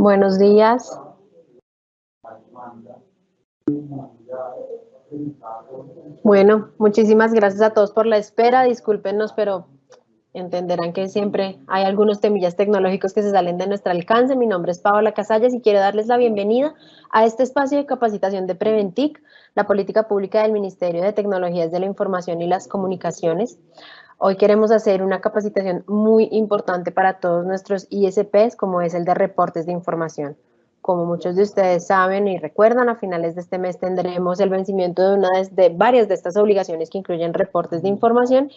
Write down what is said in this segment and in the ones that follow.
Buenos días. Bueno, muchísimas gracias a todos por la espera. Discúlpenos, pero entenderán que siempre hay algunos temillas tecnológicos que se salen de nuestro alcance. Mi nombre es Paola Casallas y quiero darles la bienvenida a este espacio de capacitación de Preventic, la política pública del Ministerio de Tecnologías de la Información y las Comunicaciones. Hoy queremos hacer una capacitación muy importante para todos nuestros ISPs, como es el de reportes de información. Como muchos de ustedes saben y recuerdan, a finales de este mes tendremos el vencimiento de una de varias de estas obligaciones que incluyen reportes de información.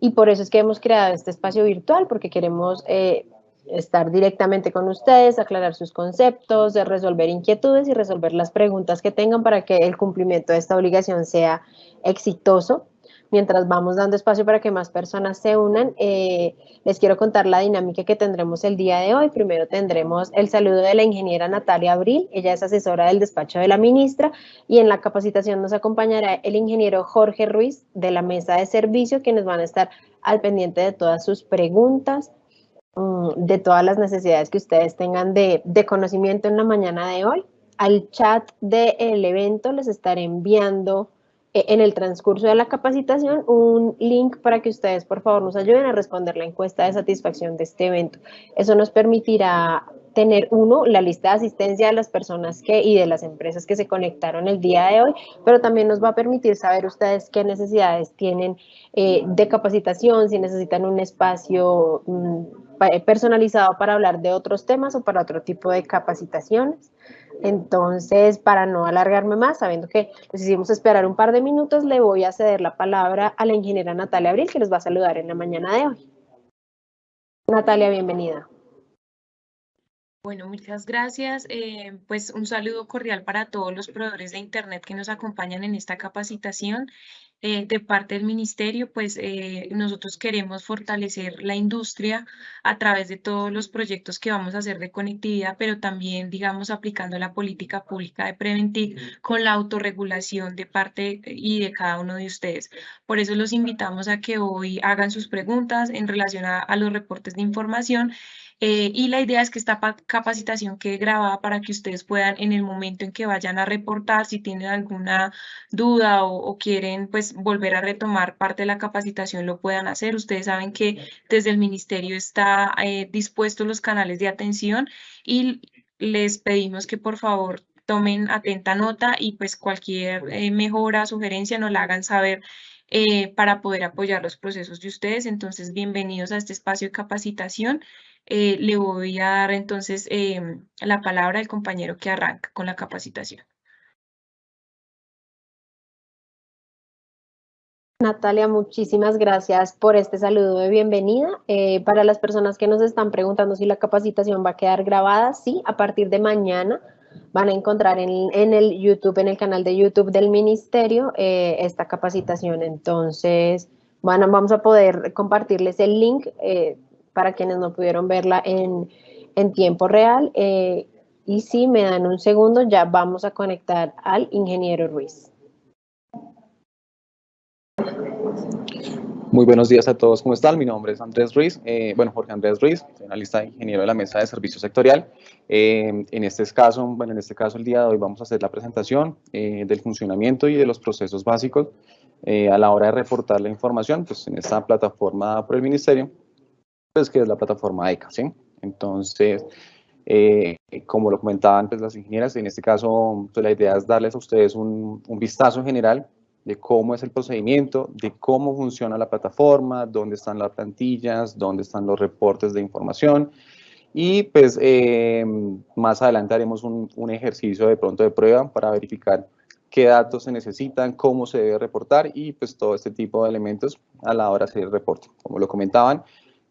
Y por eso es que hemos creado este espacio virtual porque queremos eh, estar directamente con ustedes, aclarar sus conceptos, resolver inquietudes y resolver las preguntas que tengan para que el cumplimiento de esta obligación sea exitoso mientras vamos dando espacio para que más personas se unan, eh, les quiero contar la dinámica que tendremos el día de hoy. Primero tendremos el saludo de la ingeniera Natalia Abril, ella es asesora del despacho de la ministra, y en la capacitación nos acompañará el ingeniero Jorge Ruiz de la mesa de servicio, quienes van a estar al pendiente de todas sus preguntas, mm, de todas las necesidades que ustedes tengan de, conocimiento en la mañana de hoy. Al chat del evento les estaré enviando en el transcurso de la capacitación un link para que ustedes por favor nos ayuden a responder la encuesta de satisfacción de este evento. Eso nos permitirá tener uno, la lista de asistencia de las personas que y de las empresas que se conectaron el día de hoy, pero también nos va a permitir saber ustedes qué necesidades tienen eh, de capacitación, si necesitan un espacio mm, personalizado para hablar de otros temas o para otro tipo de capacitaciones. Entonces, para no alargarme más, sabiendo que les hicimos esperar un par de minutos, le voy a ceder la palabra a la ingeniera Natalia Abril, que les va a saludar en la mañana de hoy. Natalia, bienvenida. Bueno, muchas gracias. Eh, pues un saludo cordial para todos los proveedores de Internet que nos acompañan en esta capacitación. Eh, de parte del ministerio, pues eh, nosotros queremos fortalecer la industria a través de todos los proyectos que vamos a hacer de conectividad, pero también, digamos, aplicando la política pública de Preventic con la autorregulación de parte y de cada uno de ustedes. Por eso los invitamos a que hoy hagan sus preguntas en relación a, a los reportes de información eh, y la idea es que esta capacitación quede grabada para que ustedes puedan en el momento en que vayan a reportar, si tienen alguna duda o, quieren pues volver a retomar parte de la capacitación, lo puedan hacer. Ustedes saben que desde el ministerio está eh, dispuestos los canales de atención y les pedimos que por favor tomen atenta nota y pues cualquier eh, mejora, sugerencia nos la hagan saber para poder apoyar los procesos de ustedes. Entonces, bienvenidos a este espacio de capacitación. Eh, le voy a dar entonces em, la palabra al compañero que arranca con la capacitación. Natalia, muchísimas gracias por este saludo de bienvenida. Eh, para las personas que nos están preguntando si la capacitación va a quedar grabada, sí, a partir de mañana van a encontrar en, el YouTube, en el canal de YouTube del Ministerio, eh, esta capacitación. Entonces, vamos a poder compartirles el link para quienes no pudieron verla en, tiempo real. Eh, y si me dan un segundo, ya vamos a conectar al ingeniero Ruiz. Muy buenos días a todos, ¿cómo están? Mi nombre es Andrés Ruiz, eh, bueno, Jorge Andrés Ruiz, soy analista de ingeniero de la mesa de servicio sectorial. Eh, en este caso, bueno, en este caso el día de hoy vamos a hacer la presentación del funcionamiento y de los procesos básicos a la hora de reportar la información, pues en esta plataforma por el ministerio, pues, que es la plataforma ECA, ¿sí? Entonces, eh, como lo comentaban pues, las ingenieras, en este caso pues, la idea es darles a ustedes un, un, vistazo general de cómo es el procedimiento, de cómo funciona la plataforma, dónde están las plantillas, dónde están los reportes de información y pues eh, más adelante haremos un, un, ejercicio de pronto de prueba para verificar qué datos se necesitan, cómo se debe reportar y pues todo este tipo de elementos a la hora de hacer el reporte. Como lo comentaban,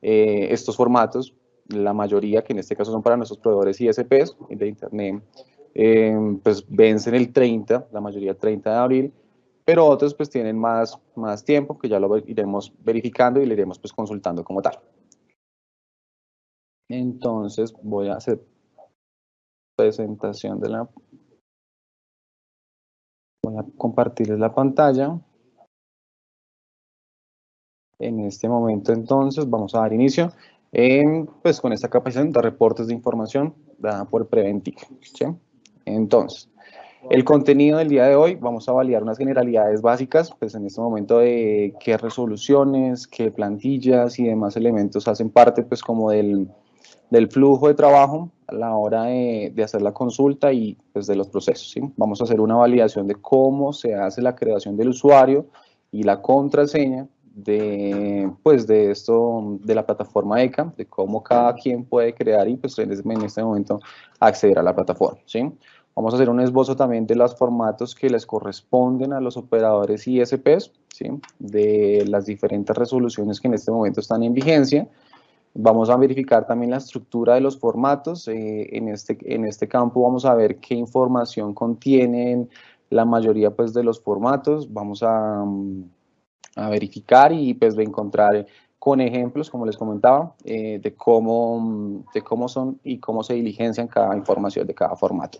eh, estos formatos, la mayoría, que en este caso son para nuestros proveedores ISPs de Internet, eh, pues vencen el 30, la mayoría el 30 de abril, pero otros pues tienen más, más tiempo, que ya lo iremos verificando y le iremos pues consultando como tal. Entonces voy a hacer presentación de la... Voy a compartirles la pantalla. En este momento entonces vamos a dar inicio. pues con esta capacitación de reportes de información dada por Preventic. Entonces, el contenido del día de hoy, vamos a validar unas generalidades básicas, pues en este momento de qué resoluciones, qué plantillas y demás elementos hacen parte pues como del, flujo de trabajo a la hora de, de, hacer la consulta y pues de los procesos. ¿sí? Vamos a hacer una validación de cómo se hace la creación del usuario y la contraseña de, pues de esto, de la plataforma ECA, de cómo cada quien puede crear y pues en este momento acceder a la plataforma. ¿sí? Vamos a hacer un esbozo también de los formatos que les corresponden a los operadores ISPs, ¿sí? de las diferentes resoluciones que en este momento están en vigencia. Vamos a verificar también la estructura de los formatos. Eh, en, este, en este campo vamos a ver qué información contienen la mayoría pues, de los formatos. Vamos a, a verificar y pues, de encontrar con ejemplos, como les comentaba, eh, de, cómo, de cómo son y cómo se diligencian cada información de cada formato.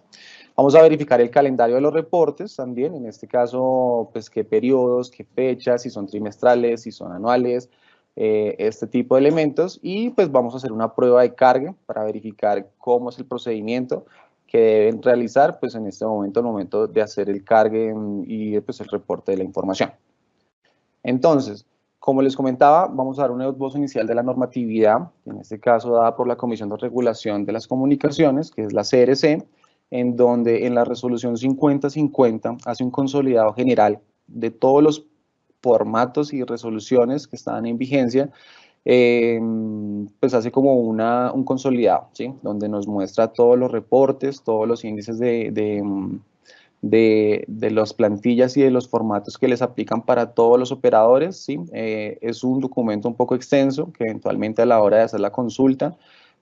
Vamos a verificar el calendario de los reportes también, en este caso, pues qué periodos, qué fechas, si son trimestrales, si son anuales, eh, este tipo de elementos y pues vamos a hacer una prueba de carga para verificar cómo es el procedimiento que deben realizar pues en este momento, el momento de hacer el cargue y pues el reporte de la información. Entonces, como les comentaba, vamos a dar un esbozo inicial de la normatividad, en este caso dada por la Comisión de Regulación de las Comunicaciones, que es la CRC, en donde en la resolución 5050 hace un consolidado general de todos los formatos y resoluciones que están en vigencia, em, pues hace como una, un consolidado, ¿sí? donde nos muestra todos los reportes, todos los índices de, de, de, las plantillas y de los formatos que les aplican para todos los operadores. ¿sí? Eh, es un documento un poco extenso que eventualmente a la hora de hacer la consulta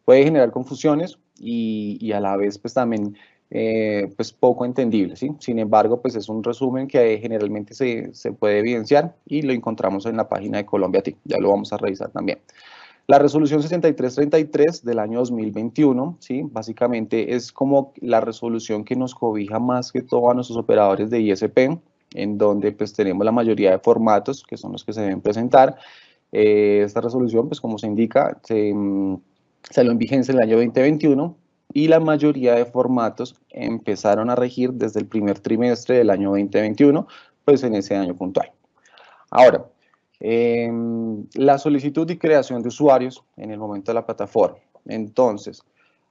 puede generar confusiones y, y a la vez pues también eh, pues poco entendible, ¿sí? Sin embargo, pues es un resumen que generalmente se, se, puede evidenciar y lo encontramos en la página de Colombia TIC, ya lo vamos a revisar también. La resolución 6333 del año 2021, ¿sí? Básicamente es como la resolución que nos cobija más que todo a nuestros operadores de ISP, en donde pues tenemos la mayoría de formatos que son los que se deben presentar. Eh, esta resolución, pues como se indica, se mm, salió en vigencia en el año 2021 y la mayoría de formatos empezaron a regir desde el primer trimestre del año 2021, pues en ese año puntual. Ahora, em, la solicitud y creación de usuarios en el momento de la plataforma. Entonces,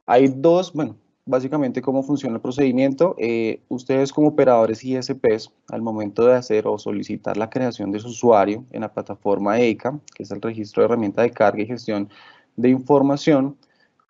hay dos, bueno, básicamente cómo funciona el procedimiento. Eh, ustedes como operadores ISPs, al momento de hacer o solicitar la creación de su usuario en la plataforma EICA, que es el registro de herramienta de carga y gestión de información,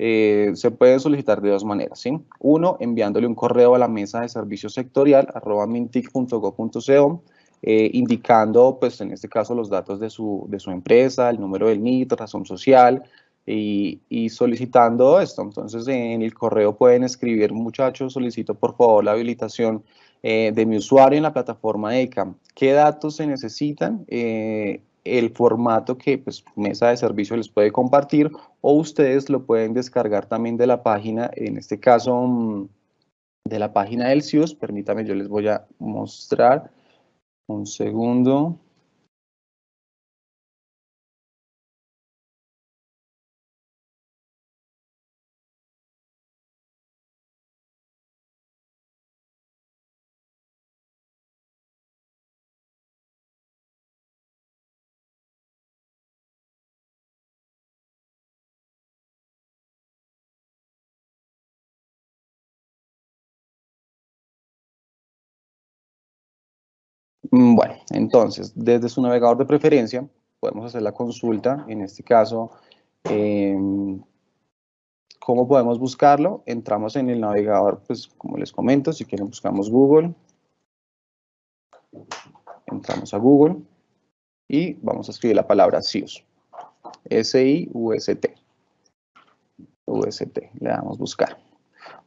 eh, se puede solicitar de dos maneras, ¿sí? Uno, enviándole un correo a la mesa de servicio sectorial, arroba mintic.go.co, eh, indicando, pues en este caso, los datos de su, de su empresa, el número del NIT, razón social, y, y, solicitando esto. Entonces, en el correo pueden escribir, muchachos, solicito por favor la habilitación eh, de mi usuario en la plataforma ECAM. ¿Qué datos se necesitan? Eh, el formato que pues, Mesa de Servicio les puede compartir o ustedes lo pueden descargar también de la página, en este caso mm, de la página del CIUS. Permítame, yo les voy a mostrar un segundo. Bueno, entonces, desde su navegador de preferencia, podemos hacer la consulta, en este caso, em, ¿cómo podemos buscarlo? Entramos en el navegador, pues como les comento, si quieren buscamos Google, entramos a Google y vamos a escribir la palabra SIUS, S-I-U-S-T, U-S-T, le damos buscar.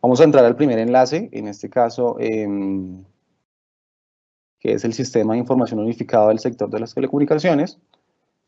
Vamos a entrar al primer enlace, en este caso, eh, que es el Sistema de Información Unificado del Sector de las Telecomunicaciones.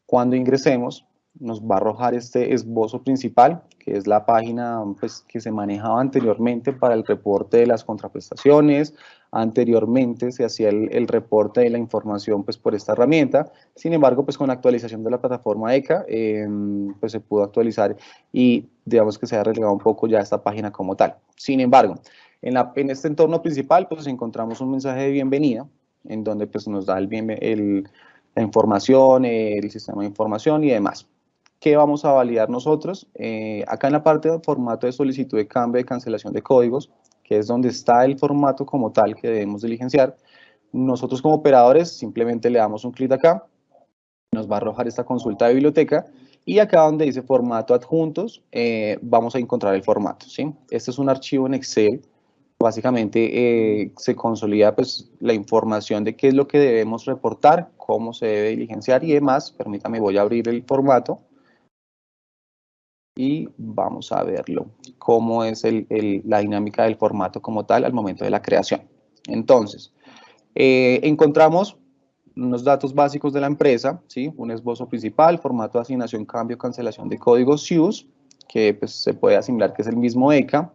Cuando ingresemos, nos va a arrojar este esbozo principal, que es la página pues, que se manejaba anteriormente para el reporte de las contraprestaciones. Anteriormente se hacía el, reporte de la información pues, por esta herramienta. Sin embargo, pues, con la actualización de la plataforma ECA, em, pues, se pudo actualizar y digamos que se ha relegado un poco ya esta página como tal. Sin embargo, en, en este entorno principal pues encontramos un mensaje de bienvenida en donde pues nos da el, el, la información, el sistema de información y demás. ¿Qué vamos a validar nosotros? Eh, acá en la parte de formato de solicitud de cambio de cancelación de códigos, que es donde está el formato como tal que debemos diligenciar, nosotros como operadores simplemente le damos un clic acá, nos va a arrojar esta consulta de biblioteca y acá donde dice formato adjuntos, eh, vamos a encontrar el formato. ¿sí? Este es un archivo en Excel básicamente eh, se consolida pues, la información de qué es lo que debemos reportar, cómo se debe diligenciar y demás. Permítame, voy a abrir el formato y vamos a verlo, cómo es la dinámica del formato como tal al momento de la creación. Entonces, eh, encontramos unos datos básicos de la empresa, ¿sí? un esbozo principal, formato de asignación, cambio, cancelación de códigos SUSE, que pues, se puede asimilar que es el mismo ECA,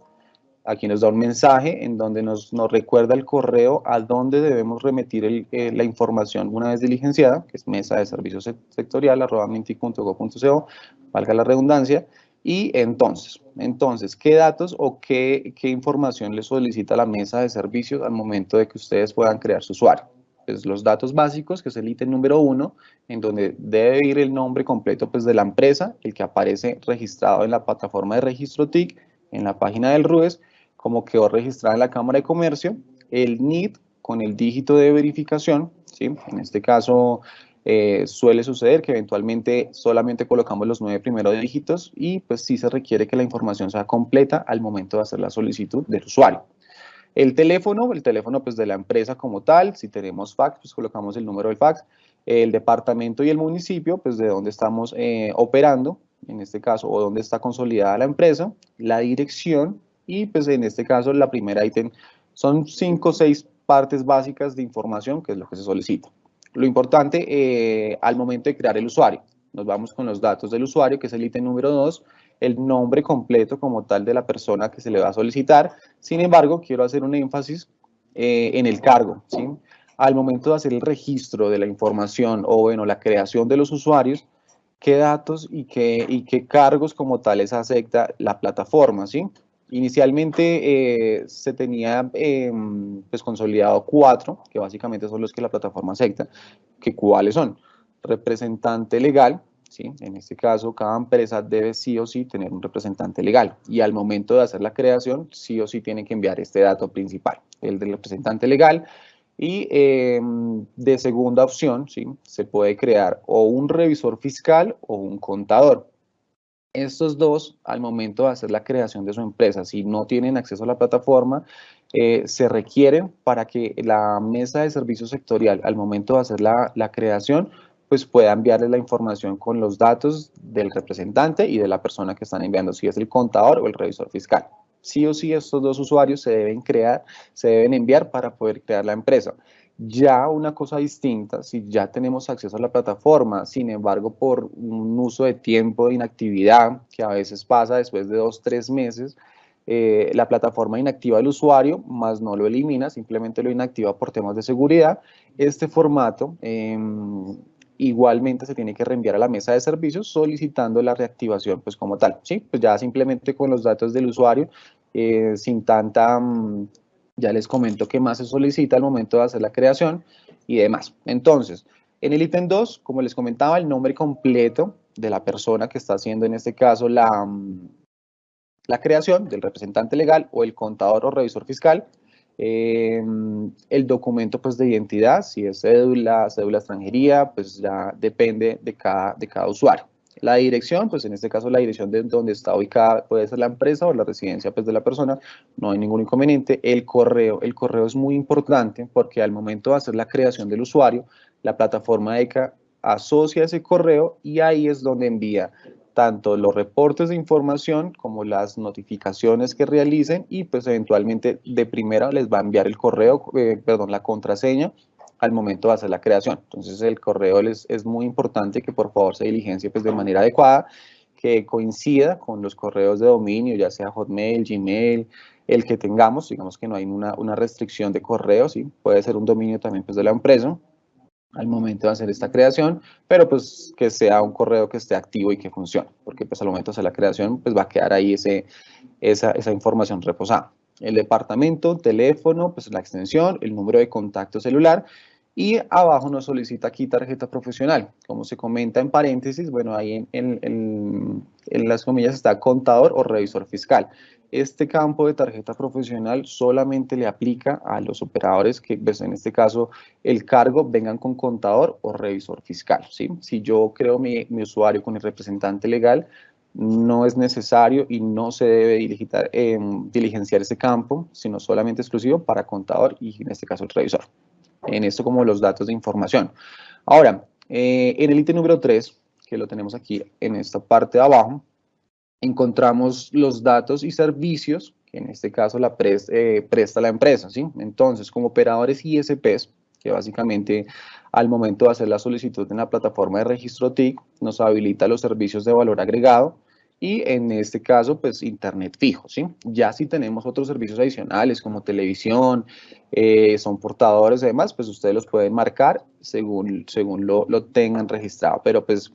Aquí nos da un mensaje en donde nos, recuerda el correo a dónde debemos remitir eh, la información una vez diligenciada, que es mesa de servicios sectorial, arroba mintic.go.co, valga la redundancia. Y entonces, entonces, ¿qué datos o qué, qué información le solicita la mesa de servicios al momento de que ustedes puedan crear su usuario? Pues los datos básicos, que es el ítem número uno, en donde debe ir el nombre completo pues, de la empresa, el que aparece registrado en la plataforma de registro TIC, en la página del RUES, como quedó registrada en la Cámara de Comercio, el NID con el dígito de verificación, ¿sí? en este caso eh, suele suceder que eventualmente solamente colocamos los nueve primeros dígitos y pues sí se requiere que la información sea completa al momento de hacer la solicitud del usuario. El teléfono, el teléfono pues de la empresa como tal, si tenemos fax, pues colocamos el número del fax, el departamento y el municipio, pues de donde estamos eh, operando, en este caso, o donde está consolidada la empresa, la dirección, y pues en este caso la primera ítem son cinco o seis partes básicas de información que es lo que se solicita. Lo importante eh, al momento de crear el usuario, nos vamos con los datos del usuario que es el ítem número dos, el nombre completo como tal de la persona que se le va a solicitar. Sin embargo, quiero hacer un énfasis eh, en el cargo. ¿sí? Al momento de hacer el registro de la información o bueno, la creación de los usuarios, qué datos y qué, y qué cargos como tales acepta la plataforma. ¿sí? Inicialmente eh, se tenía em, pues consolidado cuatro, que básicamente son los que la plataforma acepta, que cuáles son representante legal, ¿sí? en este caso cada empresa debe sí o sí tener un representante legal y al momento de hacer la creación sí o sí tiene que enviar este dato principal, el del representante legal y em, de segunda opción se puede crear o un revisor fiscal o un contador. Estos dos, al momento de hacer la creación de su empresa, si no tienen acceso a la plataforma, eh, se requieren para que la mesa de servicio sectorial, al momento de hacer la, creación, pues pueda enviarle la información con los datos del representante y de la persona que están enviando, si es el contador o el revisor fiscal. Sí o sí estos dos usuarios se deben crear, se deben enviar para poder crear la empresa. Ya una cosa distinta, si ya tenemos acceso a la plataforma, sin embargo, por un uso de tiempo de inactividad, que a veces pasa después de dos, tres meses, eh, la plataforma inactiva al usuario, más no lo elimina, simplemente lo inactiva por temas de seguridad. Este formato em, igualmente se tiene que reenviar a la mesa de servicios solicitando la reactivación pues como tal, ¿sí? Pues ya simplemente con los datos del usuario, eh, sin tanta... Mm, ya les comento qué más se solicita al momento de hacer la creación y demás. Entonces, en el ítem 2, como les comentaba, el nombre completo de la persona que está haciendo en este caso la, mm, la creación del representante legal o el contador o revisor fiscal, eh, el documento pues, de identidad, si es cédula, cédula extranjería, pues ya depende de cada, de cada usuario. La dirección, pues en este caso la dirección de donde está ubicada puede ser la empresa o la residencia pues, de la persona, no hay ningún inconveniente. El correo, el correo es muy importante porque al momento de hacer la creación del usuario, la plataforma ECA asocia ese correo y ahí es donde envía tanto los reportes de información como las notificaciones que realicen y pues eventualmente de primera les va a enviar el correo, eh, perdón, la contraseña al momento de hacer la creación. Entonces el correo es, es muy importante que por favor se diligencie pues, de manera adecuada, que coincida con los correos de dominio, ya sea Hotmail, Gmail, el que tengamos, digamos que no hay una, una restricción de correos, ¿sí? puede ser un dominio también pues, de la empresa al momento de hacer esta creación, pero pues que sea un correo que esté activo y que funcione, porque pues al momento de hacer la creación pues va a quedar ahí ese, esa, esa información reposada. El departamento, teléfono, pues la extensión, el número de contacto celular y abajo nos solicita aquí tarjeta profesional. Como se comenta en paréntesis, bueno, ahí en, en, las comillas está contador o revisor fiscal. Este campo de tarjeta profesional solamente le aplica a los operadores que, pues, en este caso, el cargo vengan con contador o revisor fiscal. ¿sí? Si yo creo mi, mi usuario con el representante legal, no es necesario y no se debe eh, diligenciar ese campo, sino solamente exclusivo para contador y en este caso el revisor en esto como los datos de información. Ahora, eh, en el ítem número 3, que lo tenemos aquí en esta parte de abajo, encontramos los datos y servicios que en este caso la eh, presta la empresa. ¿sí? Entonces, como operadores ISPs, que básicamente al momento de hacer la solicitud en la plataforma de registro TIC, nos habilita los servicios de valor agregado, y en este caso, pues internet fijo, ¿sí? Ya si tenemos otros servicios adicionales como televisión, eh, son portadores y demás, pues ustedes los pueden marcar según, según lo, lo, tengan registrado, pero pues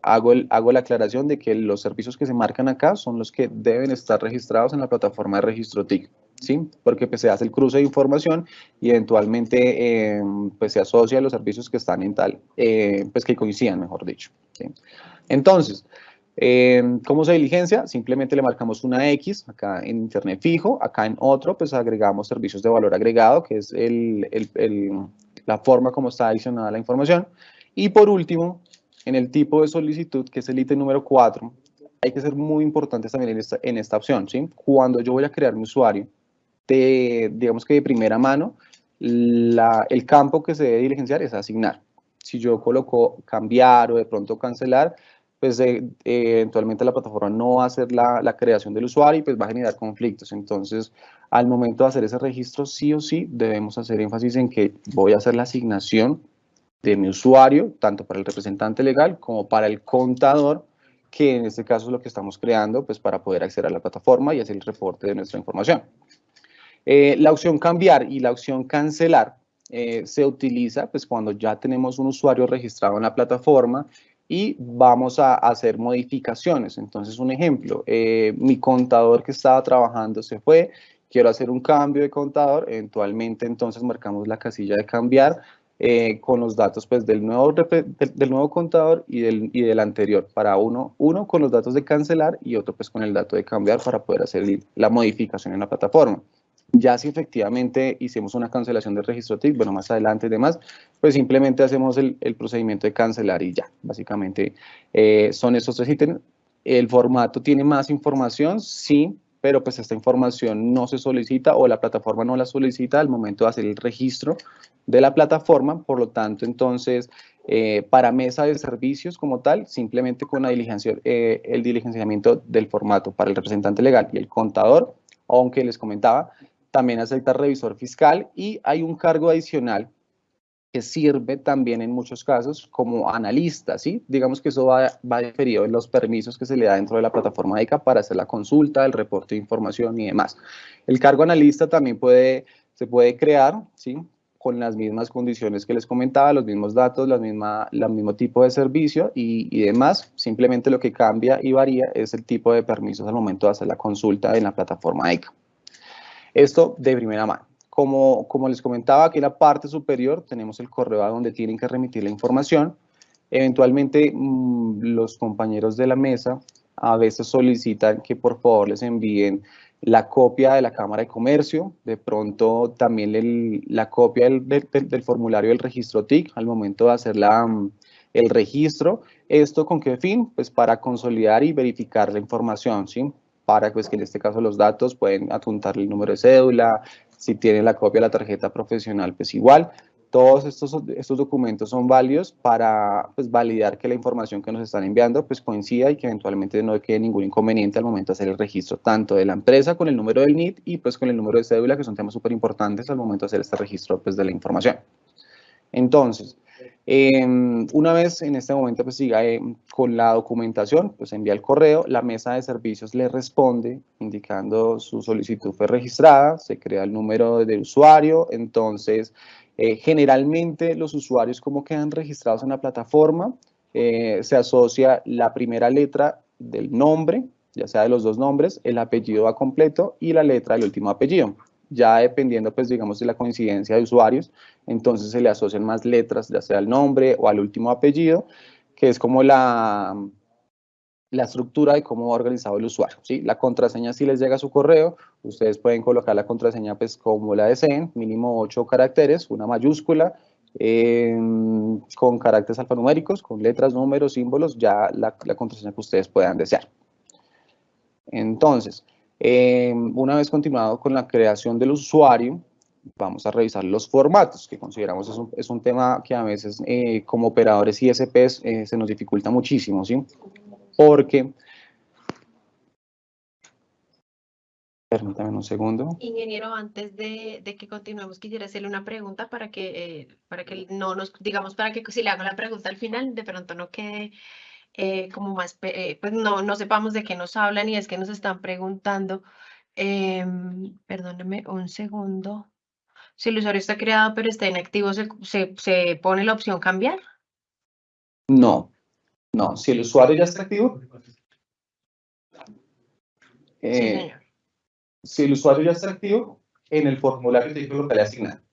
hago, el, hago la aclaración de que los servicios que se marcan acá son los que deben estar registrados en la plataforma de registro TIC, ¿sí? Porque pues se hace el cruce de información y eventualmente eh, pues se asocia a los servicios que están en tal, eh, pues que coincidan, mejor dicho, ¿sí? Entonces, eh, ¿Cómo se diligencia? Simplemente le marcamos una X acá en Internet fijo, acá en otro pues agregamos servicios de valor agregado, que es el, el, la forma como está adicionada la información. Y por último, en el tipo de solicitud, que es el ítem número 4, hay que ser muy importantes también en esta, en esta opción. ¿sí? Cuando yo voy a crear mi usuario, de, digamos que de primera mano, la, el campo que se debe diligenciar es asignar. Si yo coloco cambiar o de pronto cancelar, pues eh, eventualmente la plataforma no va a hacer la, la, creación del usuario y pues va a generar conflictos. Entonces, al momento de hacer ese registro, sí o sí, debemos hacer énfasis en que voy a hacer la asignación de mi usuario, tanto para el representante legal como para el contador, que en este caso es lo que estamos creando, pues para poder acceder a la plataforma y hacer el reporte de nuestra información. Eh, la opción cambiar y la opción cancelar eh, se utiliza pues cuando ya tenemos un usuario registrado en la plataforma y vamos a hacer modificaciones. Entonces, un ejemplo, eh, mi contador que estaba trabajando se fue, quiero hacer un cambio de contador, eventualmente entonces marcamos la casilla de cambiar eh, con los datos pues, del, nuevo, del, nuevo contador y del, y del anterior, para uno, uno con los datos de cancelar y otro pues con el dato de cambiar para poder hacer la modificación en la plataforma. Ya si efectivamente hicimos una cancelación del registro TIC, bueno, más adelante y demás, pues simplemente hacemos el, el procedimiento de cancelar y ya. Básicamente eh, son esos tres ítems. El formato tiene más información, sí, pero pues esta información no se solicita o la plataforma no la solicita al momento de hacer el registro de la plataforma, por lo tanto, entonces, eh, para mesa de servicios como tal, simplemente con la diligencia, eh, el diligenciamiento del formato para el representante legal y el contador, aunque les comentaba, también acepta revisor fiscal y hay un cargo adicional que sirve también en muchos casos como analista, ¿sí? Digamos que eso va, va diferido en los permisos que se le da dentro de la plataforma ICA para hacer la consulta, el reporte de información y demás. El cargo analista también puede, se puede crear, ¿sí? Con las mismas condiciones que les comentaba, los mismos datos, la misma, el mismo tipo de servicio y, y demás. Simplemente lo que cambia y varía es el tipo de permisos al momento de hacer la consulta en la plataforma ICA. Esto de primera mano. Como, como les comentaba, aquí en la parte superior tenemos el correo a donde tienen que remitir la información. Eventualmente, mmm, los compañeros de la mesa a veces solicitan que por favor les envíen la copia de la Cámara de Comercio, de pronto también la copia del, del, formulario del registro TIC al momento de hacer la, el registro. ¿Esto con qué fin? Pues para consolidar y verificar la información, ¿sí? Para pues, que en este caso los datos pueden adjuntarle el número de cédula, si tienen la copia de la tarjeta profesional, pues igual. Todos estos, estos documentos son válidos para pues, validar que la información que nos están enviando pues, coincida y que eventualmente no quede ningún inconveniente al momento de hacer el registro tanto de la empresa con el número del NIT y pues con el número de cédula, que son temas súper importantes al momento de hacer este registro pues, de la información. Entonces, em, una vez en este momento pues siga eh, con la documentación, pues envía el correo, la mesa de servicios le responde indicando su solicitud fue registrada, se crea el número de usuario, entonces eh, generalmente los usuarios como quedan registrados en la plataforma, eh, se asocia la primera letra del nombre, ya sea de los dos nombres, el apellido va completo y la letra del último apellido. Ya dependiendo, pues digamos, de la coincidencia de usuarios, entonces se le asocian más letras, ya sea al nombre o al último apellido, que es como la, la estructura de cómo va organizado el usuario. ¿sí? La contraseña si les llega su correo, ustedes pueden colocar la contraseña pues como la deseen, mínimo 8 caracteres, una mayúscula, em, con caracteres alfanuméricos, con letras, números, símbolos, ya la, la contraseña que ustedes puedan desear. Entonces, em, una vez continuado con la creación del usuario, vamos a revisar los formatos, que consideramos es un, es un tema que a veces eh, como operadores ISPs eh, se nos dificulta muchísimo, ¿sí? Porque, permítame un segundo. Ingeniero, antes de, de, que continuemos, quisiera hacerle una pregunta para que, eh, para que no nos, digamos, para que si le hago la pregunta al final, de pronto no quede eh, como más, eh, pues no, no sepamos de qué nos hablan y es que nos están preguntando, eh, perdóneme un segundo, si el usuario está creado pero está inactivo, ¿se, se, se pone la opción cambiar? No, no, si el usuario ya está activo, eh, sí, si el usuario ya está activo, en el formulario te dice lo que le asignan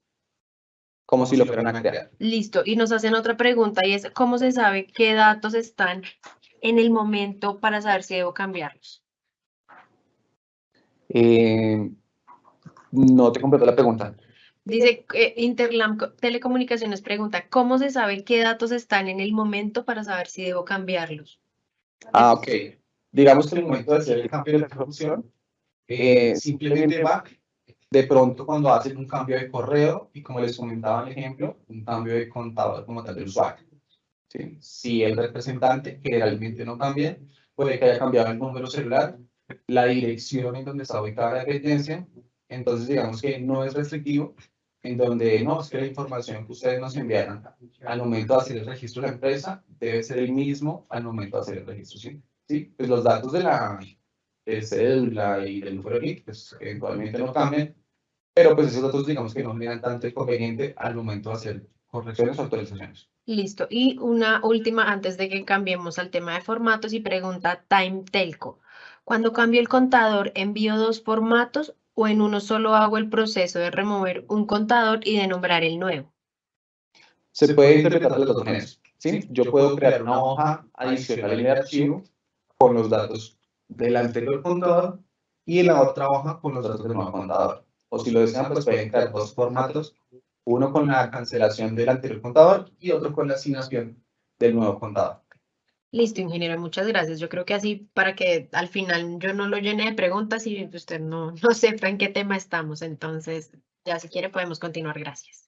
como si lo fueran a crear. Listo, y nos hacen otra pregunta y es, ¿cómo se sabe qué datos están en el momento para saber si debo cambiarlos? Eh, no te completo la pregunta. Dice, eh, Interlam Telecomunicaciones pregunta, ¿cómo se sabe qué datos están en el momento para saber si debo cambiarlos? Ah, ok. Digamos que en el momento de hacer el cambio de la información, eh, simplemente va de pronto cuando hacen un cambio de correo y como les comentaba en el ejemplo, un cambio de contador como tal del usuario. Si el representante generalmente no cambia, puede que haya cambiado el número celular, la dirección en donde está ubicada la dependencia, entonces digamos que no es restrictivo, en donde no, es que la información que ustedes nos enviaron al momento de hacer el registro de la empresa debe ser el mismo al momento de hacer el registro. Sí, ¿Sí? pues los datos de la cédula y del número de pues eventualmente no cambian, pero pues esos datos digamos que no me dan tanto inconveniente al momento de hacer correcciones o actualizaciones. Listo. Y una última antes de que cambiemos al tema de formatos y pregunta Time Telco. Cuando cambio el contador, ¿envío dos formatos o en uno solo hago el proceso de remover un contador y de nombrar el nuevo? Se puede interpretar de las dos maneras. ¿sí? Yo puedo crear una hoja adicional en el archivo con los datos del anterior contador y en la otra hoja con los datos del nuevo contador o si lo desean, pues pueden crear dos formatos, uno con la cancelación del anterior contador y otro con la asignación del nuevo contador. Listo, ingeniero, muchas gracias. Yo creo que así para que al final yo no lo llene de preguntas y usted no, no sepa en qué tema estamos. Entonces, ya si quiere podemos continuar. Gracias.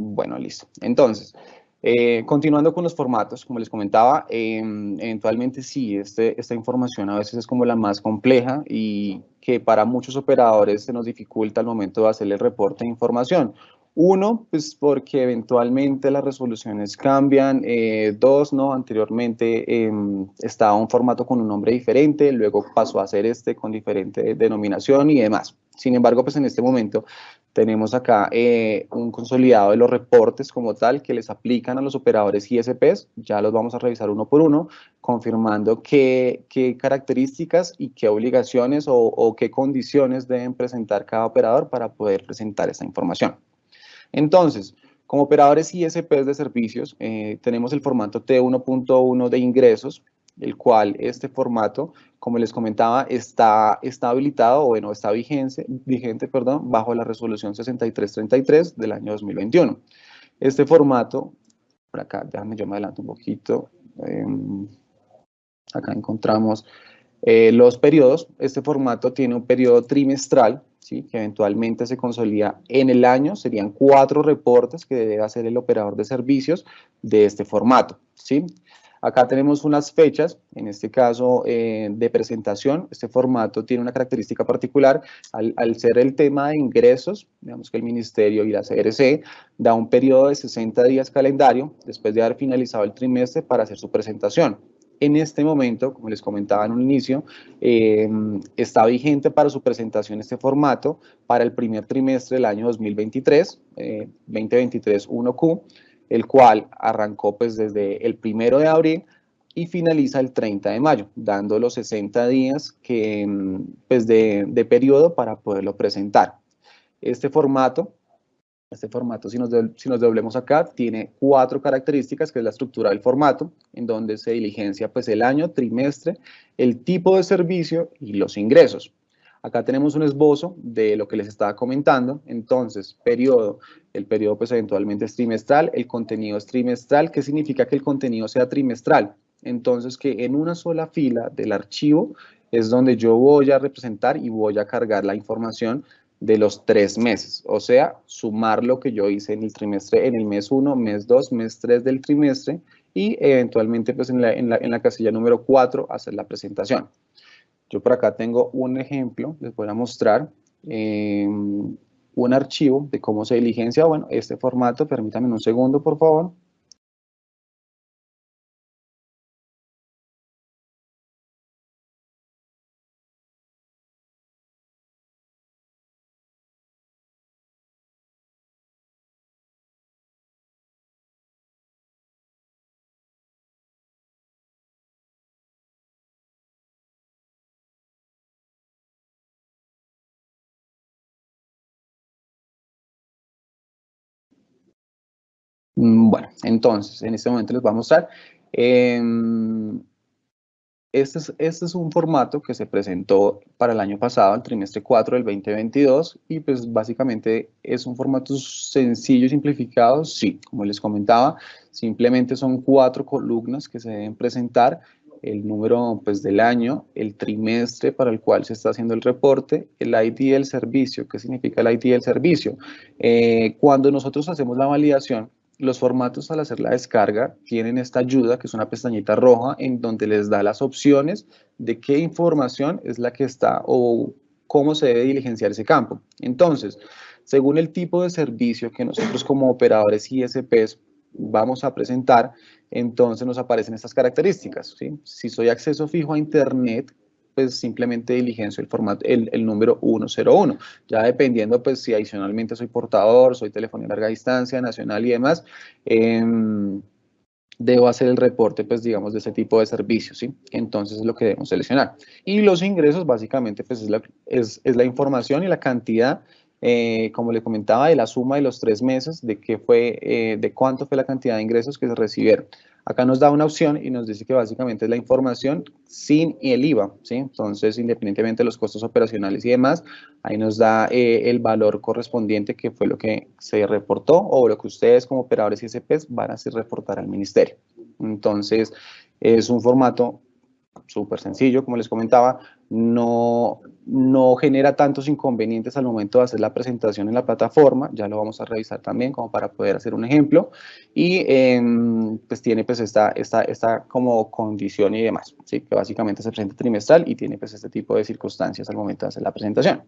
Bueno, listo. Entonces, eh, continuando con los formatos, como les comentaba, eh, eventualmente sí, este, esta información a veces es como la más compleja y que para muchos operadores se nos dificulta al momento de hacer el reporte de información. Uno, pues porque eventualmente las resoluciones cambian. Eh, dos, no, anteriormente em, estaba un formato con un nombre diferente, luego pasó a ser este con diferente denominación y demás. Sin embargo, pues en este momento tenemos acá eh, un consolidado de los reportes como tal que les aplican a los operadores ISPs. Ya los vamos a revisar uno por uno, confirmando qué, características y qué obligaciones o, o qué condiciones deben presentar cada operador para poder presentar esta información. Entonces, como operadores ISPs de servicios, eh, tenemos el formato T1.1 de ingresos, el cual este formato, como les comentaba, está, está habilitado, o bueno, está vigente, vigente perdón, bajo la resolución 6333 del año 2021. Este formato, por acá, déjame yo me adelanto un poquito, eh, acá encontramos eh, los periodos, este formato tiene un periodo trimestral, ¿sí? que eventualmente se consolida en el año, serían cuatro reportes que debe hacer el operador de servicios de este formato. ¿sí? Acá tenemos unas fechas, en este caso eh, de presentación. Este formato tiene una característica particular. Al, al, ser el tema de ingresos, digamos que el Ministerio y la CRC da un periodo de 60 días calendario después de haber finalizado el trimestre para hacer su presentación. En este momento, como les comentaba en un inicio, eh, está vigente para su presentación este formato para el primer trimestre del año 2023, eh, 2023-1Q, el cual arrancó pues desde el primero de abril y finaliza el 30 de mayo, dando los 60 días que, pues de, de periodo para poderlo presentar. Este formato este formato, si nos, si nos doblemos acá, tiene cuatro características, que es la estructura del formato, en donde se diligencia pues, el año, trimestre, el tipo de servicio y los ingresos. Acá tenemos un esbozo de lo que les estaba comentando. Entonces, periodo, el periodo pues eventualmente es trimestral, el contenido es trimestral. ¿Qué significa que el contenido sea trimestral? Entonces, que en una sola fila del archivo es donde yo voy a representar y voy a cargar la información de los tres meses, o sea, sumar lo que yo hice en el trimestre, en el mes 1, mes 2, mes 3 del trimestre y eventualmente pues en la, en la, en la casilla número 4 hacer la presentación. Yo por acá tengo un ejemplo, les voy a mostrar eh, un archivo de cómo se diligencia, bueno, este formato, permítanme un segundo por favor. Bueno, entonces, en este momento les voy a mostrar. Eh, este, es, este es un formato que se presentó para el año pasado, el trimestre 4 del 2022, y pues básicamente es un formato sencillo y simplificado, sí, como les comentaba, simplemente son cuatro columnas que se deben presentar, el número pues, del año, el trimestre para el cual se está haciendo el reporte, el ID del servicio, ¿qué significa el ID del servicio? Eh, cuando nosotros hacemos la validación, los formatos al hacer la descarga tienen esta ayuda, que es una pestañita roja, en donde les da las opciones de qué información es la que está o cómo se debe diligenciar ese campo. Entonces, según el tipo de servicio que nosotros como operadores ISPs vamos a presentar, entonces nos aparecen estas características. Si soy acceso fijo a Internet, pues simplemente diligencio el formato, el, el, número 101. Ya dependiendo, pues si adicionalmente soy portador, soy telefonía larga distancia, nacional y demás, eh, debo hacer el reporte, pues digamos, de ese tipo de servicios, ¿sí? Entonces es lo que debemos seleccionar. Y los ingresos, básicamente, pues es la, es, es la información y la cantidad eh, como le comentaba, de la suma de los tres meses, de qué fue, eh, de cuánto fue la cantidad de ingresos que se recibieron. Acá nos da una opción y nos dice que básicamente es la información sin el IVA, ¿sí? Entonces, independientemente de los costos operacionales y demás, ahí nos da eh, el valor correspondiente que fue lo que se reportó o lo que ustedes como operadores ISPs van a hacer reportar al ministerio. Entonces, es un formato súper sencillo, como les comentaba, no, no genera tantos inconvenientes al momento de hacer la presentación en la plataforma, ya lo vamos a revisar también como para poder hacer un ejemplo, y eh, pues tiene pues esta, esta, esta como condición y demás, ¿sí? que básicamente se presenta trimestral y tiene pues este tipo de circunstancias al momento de hacer la presentación.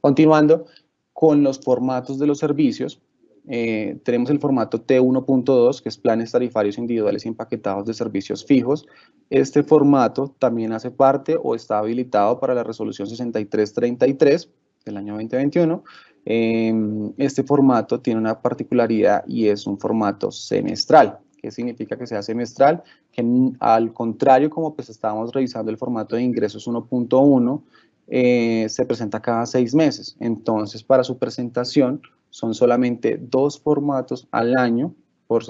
Continuando con los formatos de los servicios, eh, tenemos el formato T1.2, que es planes tarifarios individuales empaquetados de servicios fijos. Este formato también hace parte o está habilitado para la resolución 6333 del año 2021. Em, este formato tiene una particularidad y es un formato semestral. ¿Qué significa que sea semestral? Que al contrario, como pues estábamos revisando el formato de ingresos 1.1, eh, se presenta cada seis meses. Entonces, para su presentación, son solamente dos formatos al año por,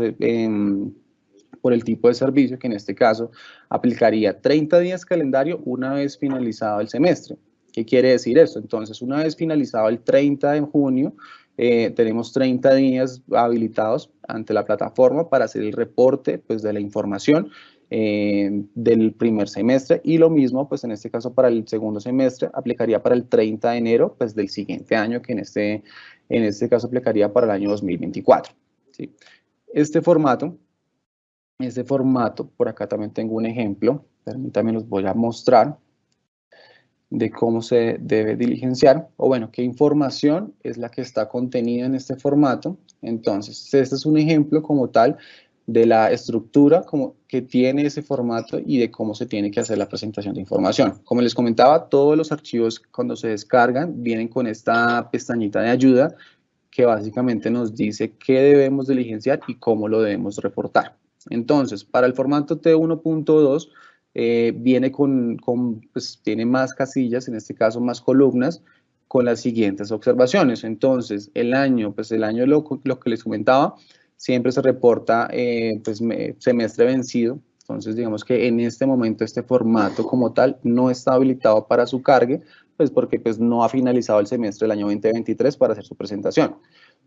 por el tipo de servicio, que en este caso aplicaría 30 días calendario una vez finalizado el semestre. ¿Qué quiere decir esto? Entonces, una vez finalizado el 30 de junio, eh, tenemos 30 días habilitados ante la plataforma para hacer el reporte pues, de la información eh, del primer semestre y lo mismo, pues en este caso para el segundo semestre, aplicaría para el 30 de enero pues, del siguiente año, que en este, en este caso aplicaría para el año 2024. ¿sí? Este formato ese formato, por acá también tengo un ejemplo, permítanme los voy a mostrar de cómo se debe diligenciar, o bueno, qué información es la que está contenida en este formato. Entonces, este es un ejemplo como tal de la estructura como que tiene ese formato y de cómo se tiene que hacer la presentación de información. Como les comentaba, todos los archivos cuando se descargan vienen con esta pestañita de ayuda que básicamente nos dice qué debemos diligenciar y cómo lo debemos reportar. Entonces, para el formato T1.2 eh, viene con, pues tiene más casillas, en este caso más columnas, con las siguientes observaciones. Entonces, el año, pues el año lo, lo que les comentaba, siempre se reporta eh, pues, semestre vencido. Entonces, digamos que en este momento este formato como tal no está habilitado para su cargue, pues porque pues, no ha finalizado el semestre del año 2023 para hacer su presentación.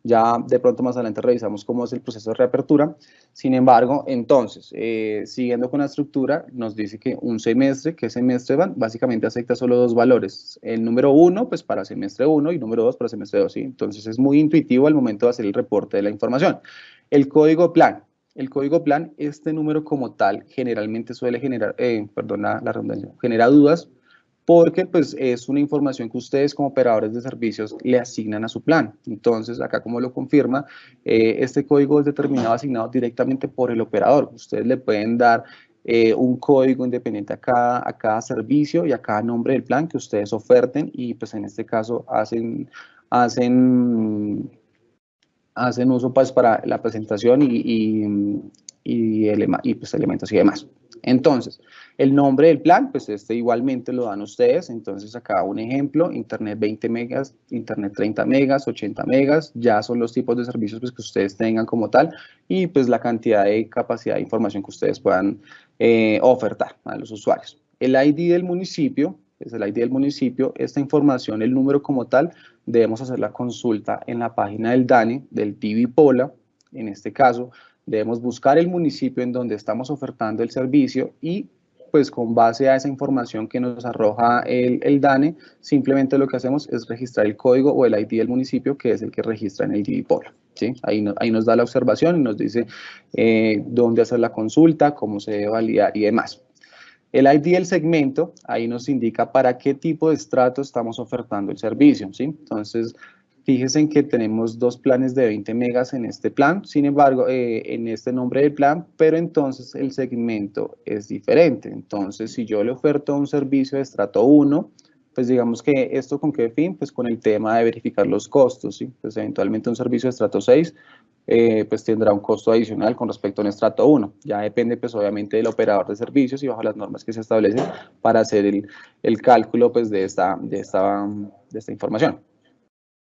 Ya de pronto más adelante revisamos cómo es el proceso de reapertura. Sin embargo, entonces, eh, siguiendo con la estructura, nos dice que un semestre, ¿qué semestre van? Básicamente acepta solo dos valores. El número uno, pues para semestre uno y número dos para semestre dos. ¿sí? Entonces es muy intuitivo al momento de hacer el reporte de la información. El código plan. El código plan, este número como tal, generalmente suele generar, eh, perdón la redundancia, genera dudas porque pues es una información que ustedes como operadores de servicios le asignan a su plan. Entonces, acá como lo confirma, eh, este código es determinado, asignado directamente por el operador. Ustedes le pueden dar eh, un código independiente a cada, a cada servicio y a cada nombre del plan que ustedes oferten y pues en este caso hacen, hacen, hacen uso pues para la presentación y, y, y, y pues, elementos y demás. Entonces, el nombre del plan, pues este igualmente lo dan ustedes. Entonces, acá un ejemplo, Internet 20 megas, Internet 30 megas, 80 megas, ya son los tipos de servicios pues, que ustedes tengan como tal y pues la cantidad de capacidad de información que ustedes puedan eh, ofertar a los usuarios. El ID del municipio, es el ID del municipio, esta información, el número como tal, debemos hacer la consulta en la página del DANE, del TV Pola, en este caso, Debemos buscar el municipio en donde estamos ofertando el servicio y pues con base a esa información que nos arroja el, el, DANE, simplemente lo que hacemos es registrar el código o el ID del municipio, que es el que registra en el DIVIPOL. ¿sí? Ahí, ahí nos da la observación y nos dice eh, dónde hacer la consulta, cómo se debe validar y demás. El ID del segmento, ahí nos indica para qué tipo de estrato estamos ofertando el servicio, ¿sí? Entonces, Fíjense en que tenemos dos planes de 20 megas en este plan, sin embargo, eh, en este nombre del plan, pero entonces el segmento es diferente. Entonces, si yo le oferto un servicio de estrato 1, pues digamos que esto con qué fin, pues con el tema de verificar los costos, ¿sí? Pues eventualmente un servicio de estrato 6, eh, pues tendrá un costo adicional con respecto a un estrato 1. Ya depende pues obviamente del operador de servicios y bajo las normas que se establecen para hacer el, el cálculo pues de esta, de esta, de esta información.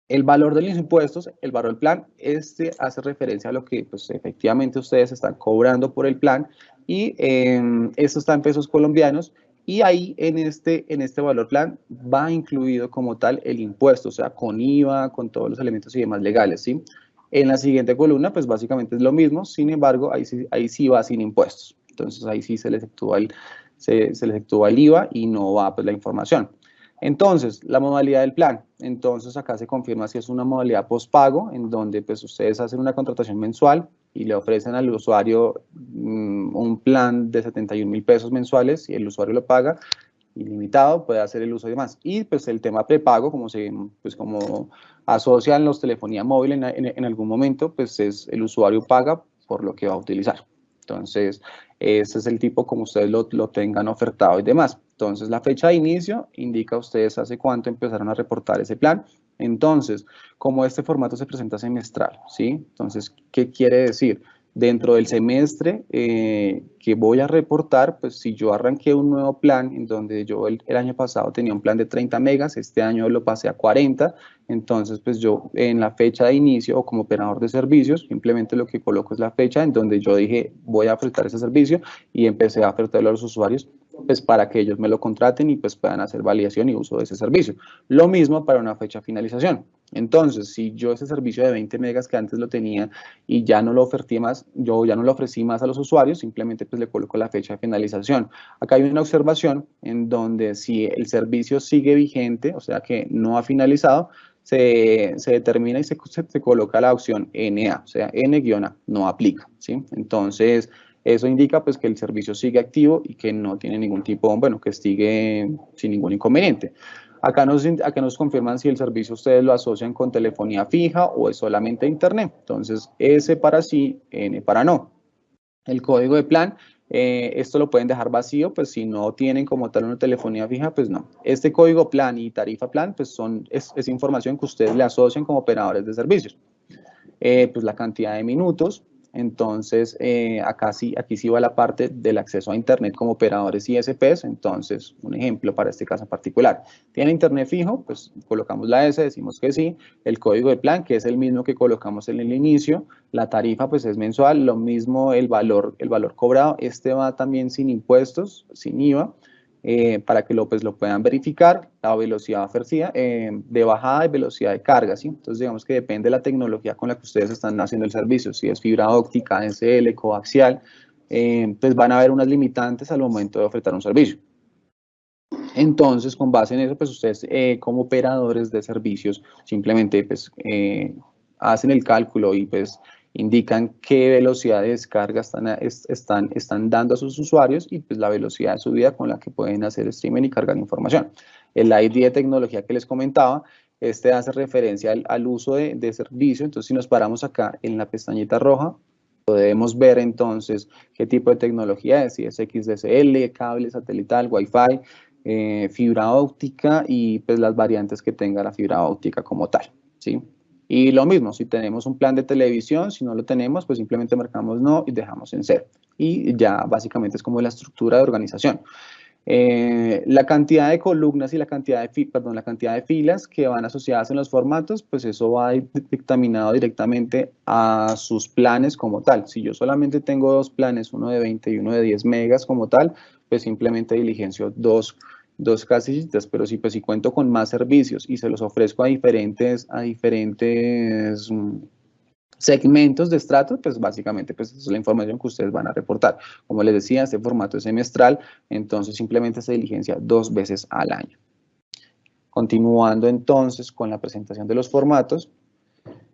El valor de los impuestos, el valor del plan, este hace referencia a lo que pues, efectivamente ustedes están cobrando por el plan y eh, esto está en pesos colombianos y ahí en este, en este valor plan va incluido como tal el impuesto, o sea, con IVA, con todos los elementos y demás legales, ¿sí? En la siguiente columna, pues básicamente es lo mismo, sin embargo, ahí sí, ahí sí va sin impuestos. Entonces ahí sí se les efectúa el, se, se les efectúa el IVA y no va pues la información. Entonces, la modalidad del plan. Entonces, acá se confirma si es una modalidad postpago, en donde pues ustedes hacen una contratación mensual y le ofrecen al usuario mm, un plan de 71 mil pesos mensuales y el usuario lo paga ilimitado, puede hacer el uso y demás. Y pues el tema prepago, como se pues como asocian los telefonía móvil en, en algún momento, pues es el usuario paga por lo que va a utilizar. Entonces, ese es el tipo como ustedes lo, lo, tengan ofertado y demás. Entonces, la fecha de inicio indica a ustedes hace cuánto empezaron a reportar ese plan. Entonces, como este formato se presenta semestral, ¿sí? Entonces, ¿qué quiere decir? Dentro del semestre eh, que voy a reportar, pues si yo arranqué un nuevo plan en donde yo el, año pasado tenía un plan de 30 megas, este año lo pasé a 40, entonces pues yo en la fecha de inicio o como operador de servicios, simplemente lo que coloco es la fecha en donde yo dije voy a ofertar ese servicio y empecé a ofertarlo a los usuarios pues para que ellos me lo contraten y pues puedan hacer validación y uso de ese servicio. Lo mismo para una fecha de finalización. Entonces, si yo ese servicio de 20 megas que antes lo tenía y ya no lo oferté más, yo ya no lo ofrecí más a los usuarios, simplemente pues le coloco la fecha de finalización. Acá hay una observación en donde si el servicio sigue vigente, o sea que no ha finalizado, se, se determina y se, se, coloca la opción NA, o sea, N-A, no aplica, ¿sí? Entonces, Eso indica pues que el servicio sigue activo y que no tiene ningún tipo, bueno, que sigue sin ningún inconveniente. Acá nos, acá nos confirman si el servicio ustedes lo asocian con telefonía fija o es solamente internet. Entonces, S para sí, N para no. El código de plan, eh, esto lo pueden dejar vacío, pues si no tienen como tal una telefonía fija, pues no. Este código plan y tarifa plan, pues son, es, información que ustedes le asocian como operadores de servicios. Eh, pues la cantidad de minutos, entonces, eh, aquí sí va la parte del acceso a Internet como operadores ISPs. Entonces, un ejemplo para este caso particular. ¿Tiene Internet fijo? Pues colocamos la S, decimos que sí. El código de plan, que es el mismo que colocamos en el inicio. La tarifa, pues es mensual. Lo mismo el valor, el valor cobrado. Este va también sin impuestos, sin IVA. Eh, para que lo, pues, lo puedan verificar, la velocidad ofrecida eh, de bajada y velocidad de carga, ¿sí? Entonces, digamos que depende de la tecnología con la que ustedes están haciendo el servicio, si es fibra óptica, SL, coaxial, eh, pues van a haber unas limitantes al momento de ofertar un servicio. Entonces, con base en eso, pues ustedes como operadores de servicios simplemente pues hacen el cálculo y pues indican qué velocidad de descarga están, están, están dando a sus usuarios y pues la velocidad de subida con la que pueden hacer streaming y cargar información. El ID de tecnología que les comentaba, este hace referencia al, uso de, de, servicio, entonces si nos paramos acá en la pestañita roja, podemos ver entonces qué tipo de tecnología es, si es XDSL, cable satelital, Wi-Fi, eh, fibra óptica y pues las variantes que tenga la fibra óptica como tal, ¿sí? Y lo mismo, si tenemos un plan de televisión, si no lo tenemos, pues simplemente marcamos no y dejamos en cero. Y ya básicamente es como la estructura de organización. Eh, la cantidad de columnas y la cantidad de, perdón, la cantidad de filas que van asociadas en los formatos, pues eso va dictaminado directamente a sus planes como tal. Si yo solamente tengo dos planes, uno de 20 y uno de 10 megas como tal, pues simplemente diligencio dos dos casillitas, pero si, pues, si cuento con más servicios y se los ofrezco a diferentes, a diferentes mm, segmentos de estratos, pues básicamente pues, es la información que ustedes van a reportar. Como les decía, este formato es semestral, entonces simplemente se diligencia dos veces al año. Continuando entonces con la presentación de los formatos,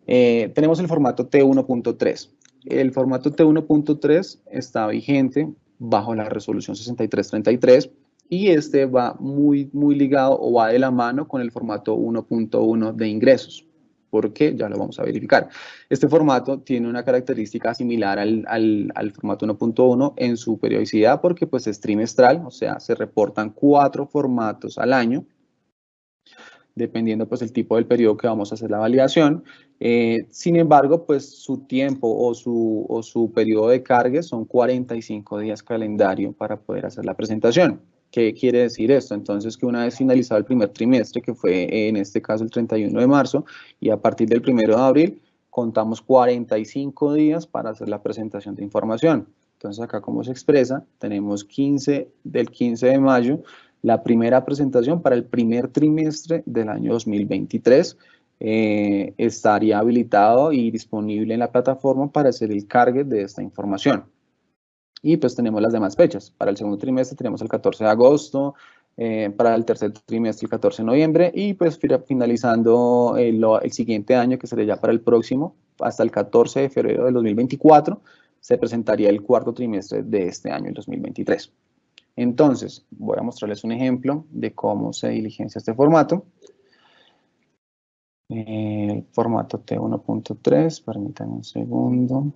eh, tenemos el formato T1.3. El formato T1.3 está vigente bajo la resolución 6333 y este va muy, muy ligado o va de la mano con el formato 1.1 de ingresos. ¿Por qué? Ya lo vamos a verificar. Este formato tiene una característica similar al, al, formato 1.1 en su periodicidad porque pues es trimestral, o sea, se reportan cuatro formatos al año, dependiendo pues el tipo del periodo que vamos a hacer la validación. Eh, sin embargo, pues su tiempo o su, o su periodo de carga son 45 días calendario para poder hacer la presentación. ¿Qué quiere decir esto? Entonces, que una vez finalizado el primer trimestre, que fue en este caso el 31 de marzo, y a partir del 1 de abril, contamos 45 días para hacer la presentación de información. Entonces, acá como se expresa, tenemos 15 del 15 de mayo, la primera presentación para el primer trimestre del año 2023. Eh, estaría habilitado y disponible en la plataforma para hacer el cargue de esta información. Y pues tenemos las demás fechas. Para el segundo trimestre tenemos el 14 de agosto, eh, para el tercer trimestre el 14 de noviembre y pues finalizando el, el, siguiente año, que sería ya para el próximo, hasta el 14 de febrero del 2024, se presentaría el cuarto trimestre de este año, el 2023. Entonces, voy a mostrarles un ejemplo de cómo se diligencia este formato. El formato T1.3, permítanme un segundo.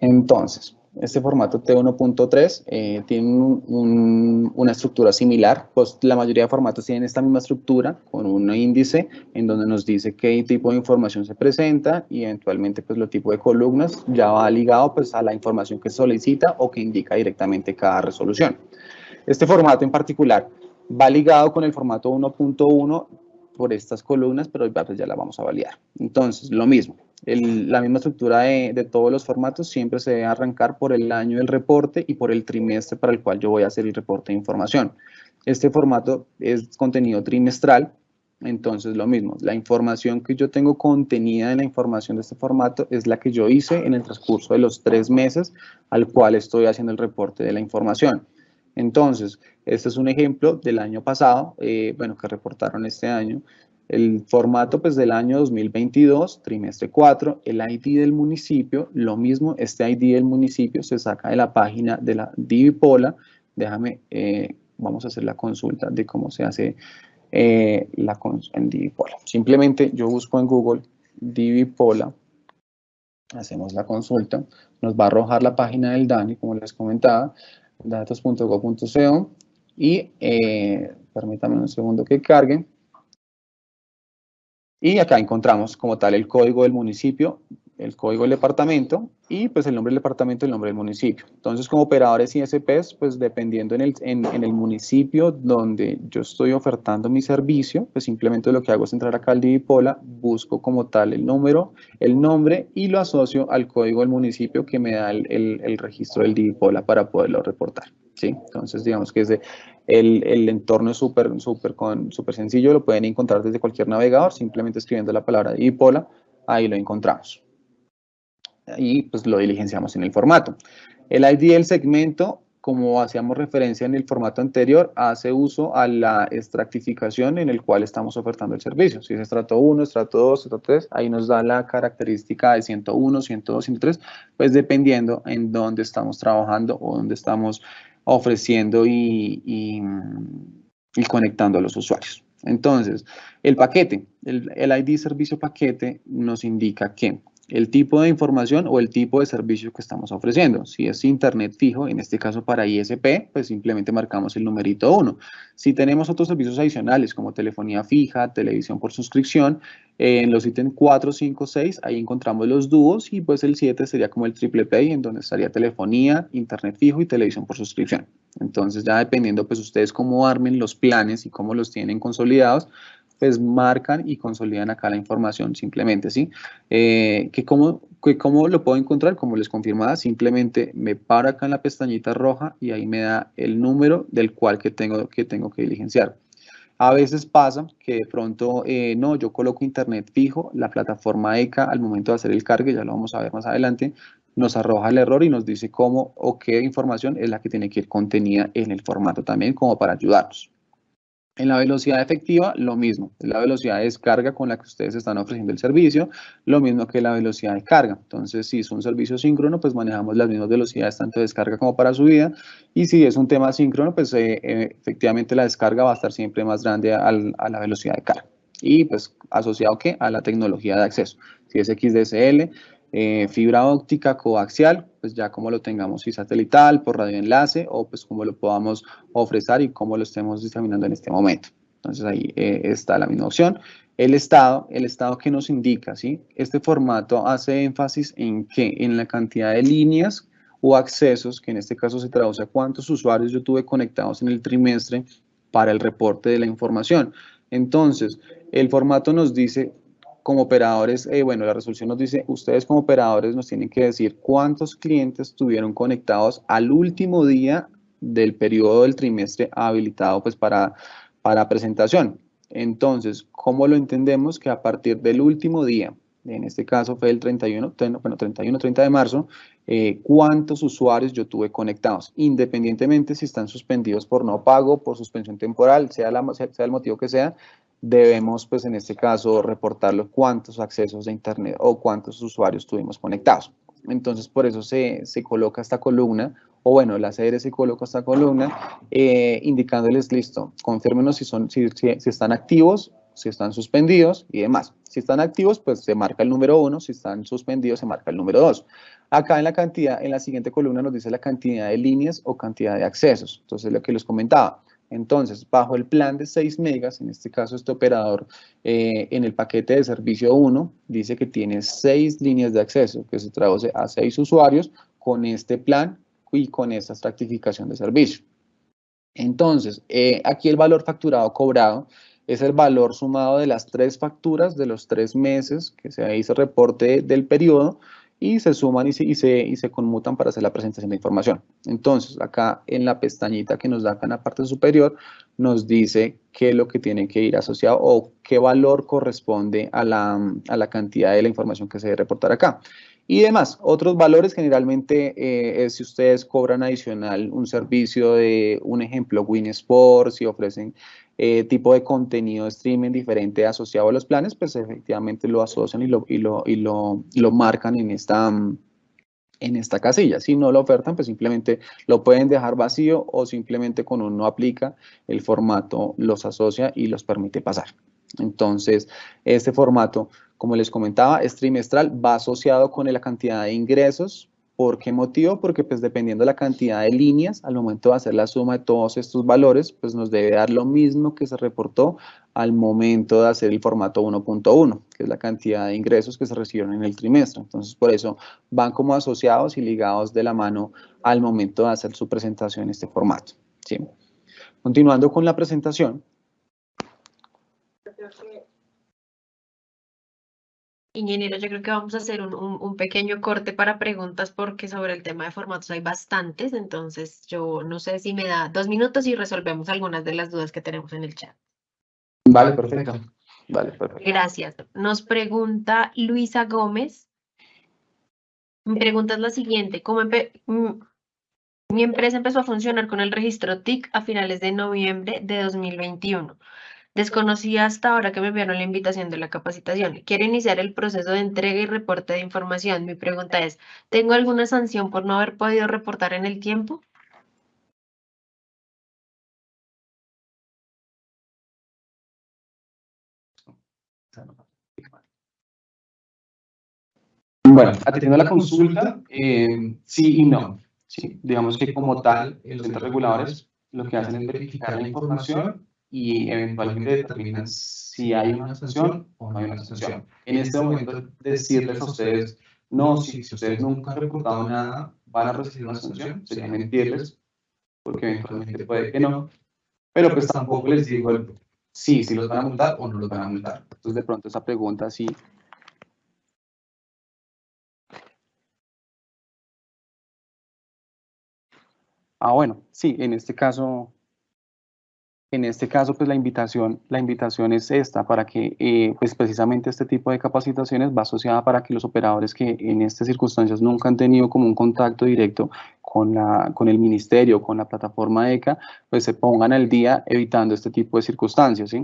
Entonces, este formato T1.3 eh, tiene una estructura similar, pues la mayoría de formatos tienen esta misma estructura con un índice en donde nos dice qué tipo de información se presenta y eventualmente pues lo tipo de columnas ya va ligado pues a la información que solicita o que indica directamente cada resolución. Este formato en particular va ligado con el formato 1.1 por estas columnas, pero ya la vamos a validar. Entonces, lo mismo, la misma estructura de, todos los formatos siempre se debe arrancar por el año del reporte y por el trimestre para el cual yo voy a hacer el reporte de información. Este formato es contenido trimestral, entonces lo mismo, la información que yo tengo contenida en la información de este formato es la que yo hice en el transcurso de los tres meses al cual estoy haciendo el reporte de la información. Entonces, este es un ejemplo del año pasado, eh, bueno, que reportaron este año. El formato pues del año 2022, trimestre 4, el ID del municipio, lo mismo, este ID del municipio se saca de la página de la Divipola. Déjame, eh, vamos a hacer la consulta de cómo se hace eh, la en Divipola. Simplemente yo busco en Google Divipola, hacemos la consulta, nos va a arrojar la página del DANI, como les comentaba, datos.go.co y eh, permítame un segundo que cargue. Y acá encontramos como tal el código del municipio, el código del departamento y pues el nombre del departamento y el nombre del municipio. Entonces como operadores ISPs, pues dependiendo en el, en, el municipio donde yo estoy ofertando mi servicio, pues simplemente lo que hago es entrar acá al Divipola, busco como tal el número, el nombre y lo asocio al código del municipio que me da el, el registro del Divipola para poderlo reportar. ¿sí? Entonces, digamos que ese, el, el entorno es súper súper sencillo, lo pueden encontrar desde cualquier navegador, simplemente escribiendo la palabra Dipola, ahí lo encontramos. Y pues lo diligenciamos en el formato. El ID del segmento como hacíamos referencia en el formato anterior, hace uso a la extractificación en el cual estamos ofertando el servicio. Si es estrato 1, estrato 2, estrato 3, ahí nos da la característica de 101, 102, 103, pues dependiendo en dónde estamos trabajando o dónde estamos ofreciendo y, y, conectando a los usuarios. Entonces, el paquete, el, el ID servicio paquete nos indica que el tipo de información o el tipo de servicio que estamos ofreciendo. Si es internet fijo, en este caso para ISP, pues simplemente marcamos el numerito 1. Si tenemos otros servicios adicionales como telefonía fija, televisión por suscripción, en los ítems 4, 5, 6, ahí encontramos los dúos y pues el 7 sería como el triple pay, en donde estaría telefonía, internet fijo y televisión por suscripción. Entonces ya dependiendo pues ustedes cómo armen los planes y cómo los tienen consolidados, pues marcan y consolidan acá la información simplemente, ¿sí? Eh, que cómo, que cómo lo puedo encontrar, como les confirmaba, simplemente me paro acá en la pestañita roja y ahí me da el número del cual que tengo que, tengo que diligenciar. A veces pasa que de pronto, eh, no, yo coloco internet fijo, la plataforma ECA al momento de hacer el cargue, ya lo vamos a ver más adelante, nos arroja el error y nos dice cómo o qué información es la que tiene que ir contenida en el formato también como para ayudarnos. En la velocidad efectiva, lo mismo. Es la velocidad de descarga con la que ustedes están ofreciendo el servicio, lo mismo que la velocidad de carga. Entonces, si es un servicio síncrono, pues manejamos las mismas velocidades tanto de descarga como para subida. Y si es un tema síncrono, pues eh, eh, efectivamente la descarga va a estar siempre más grande a la velocidad de carga. Y pues asociado a la tecnología de acceso. Si es XDSL, eh, fibra óptica coaxial, pues ya como lo tengamos, si satelital, por radioenlace o pues como lo podamos ofrecer y cómo lo estemos examinando en este momento. Entonces ahí eh, está la misma opción. El estado, el estado que nos indica, ¿sí? Este formato hace énfasis en que en la cantidad de líneas o accesos, que en este caso se traduce a cuántos usuarios yo tuve conectados en el trimestre para el reporte de la información. Entonces, el formato nos dice como operadores, eh, bueno, la resolución nos dice, ustedes como operadores nos tienen que decir cuántos clientes estuvieron conectados al último día del periodo del trimestre habilitado pues para, para presentación. Entonces, ¿cómo lo entendemos? Que a partir del último día, en este caso fue el 31, bueno, 31, 30 de marzo, eh, cuántos usuarios yo tuve conectados, independientemente si están suspendidos por no pago, por suspensión temporal, sea, la, sea el motivo que sea, debemos, pues en este caso, reportar cuántos accesos de Internet o cuántos usuarios tuvimos conectados. Entonces, por eso se, se coloca esta columna, o bueno, la CR se coloca esta columna, eh, indicándoles, listo, confírmenos si, son, si, si, están activos, si están suspendidos y demás. Si están activos, pues se marca el número 1, si están suspendidos, se marca el número 2. Acá en la cantidad, en la siguiente columna nos dice la cantidad de líneas o cantidad de accesos. Entonces, lo que les comentaba, entonces, bajo el plan de 6 megas, en este caso este operador eh, en el paquete de servicio 1 dice que tiene 6 líneas de acceso, que se traduce a 6 usuarios con este plan y con esta estratificación de servicio. Entonces, eh, aquí el valor facturado cobrado es el valor sumado de las tres facturas de los tres meses que se hizo reporte del periodo y se suman y se, y se, y se conmutan para hacer la presentación de información. Entonces, acá en la pestañita que nos da acá en la parte superior, nos dice qué es lo que tiene que ir asociado o qué valor corresponde a la, a la cantidad de la información que se debe reportar acá. y demás. Otros valores generalmente eh, es si ustedes cobran adicional un servicio de, un ejemplo, Winsport, si ofrecen eh, tipo de contenido de streaming diferente asociado a los planes, pues efectivamente lo asocian y lo, y lo, y lo, lo marcan en esta, en esta casilla. Si no lo ofertan, pues simplemente lo pueden dejar vacío o simplemente con un no aplica, el formato los asocia y los permite pasar. Entonces, este formato como les comentaba, es trimestral, va asociado con la cantidad de ingresos. ¿Por qué motivo? Porque pues dependiendo de la cantidad de líneas, al momento de hacer la suma de todos estos valores, pues nos debe dar lo mismo que se reportó al momento de hacer el formato 1.1, que es la cantidad de ingresos que se recibieron en el trimestre. Entonces, por eso van como asociados y ligados de la mano al momento de hacer su presentación en este formato. ¿sí? Continuando con la presentación, Ingeniero, yo creo que vamos a hacer un, pequeño corte para preguntas porque sobre el tema de formatos hay bastantes, entonces yo no sé si me da dos minutos y resolvemos algunas de las dudas que tenemos en el chat. Vale, perfecto. Vale, perfecto. Gracias. Nos pregunta Luisa Gómez. Mi pregunta es la siguiente. ¿Cómo mm, mi empresa empezó a funcionar con el registro TIC a finales de noviembre de 2021. Desconocía hasta ahora que me enviaron la invitación de la capacitación. Quiero iniciar el proceso de entrega y reporte de información. Mi pregunta es, ¿tengo alguna sanción por no haber podido reportar en el tiempo? Bueno, atendiendo a la consulta, eh, sí y no. Sí, digamos que como tal, los entes reguladores lo que hacen es verificar la información y eventualmente determinan si hay una sanción o no hay una sanción. En este momento, decirles a ustedes, no, si, ustedes nunca han reportado nada, van a recibir una sanción, sería mentirles, porque eventualmente puede que no, pero pues tampoco les digo sí, si los van a multar o no los van a multar. Entonces, de pronto esa pregunta sí Ah, bueno, sí, en este caso en este caso, pues la invitación, la invitación es esta, para que eh, pues precisamente este tipo de capacitaciones va asociada para que los operadores que en estas circunstancias nunca han tenido como un contacto directo con, la, con el ministerio, con la plataforma ECA, pues se pongan al día evitando este tipo de circunstancias.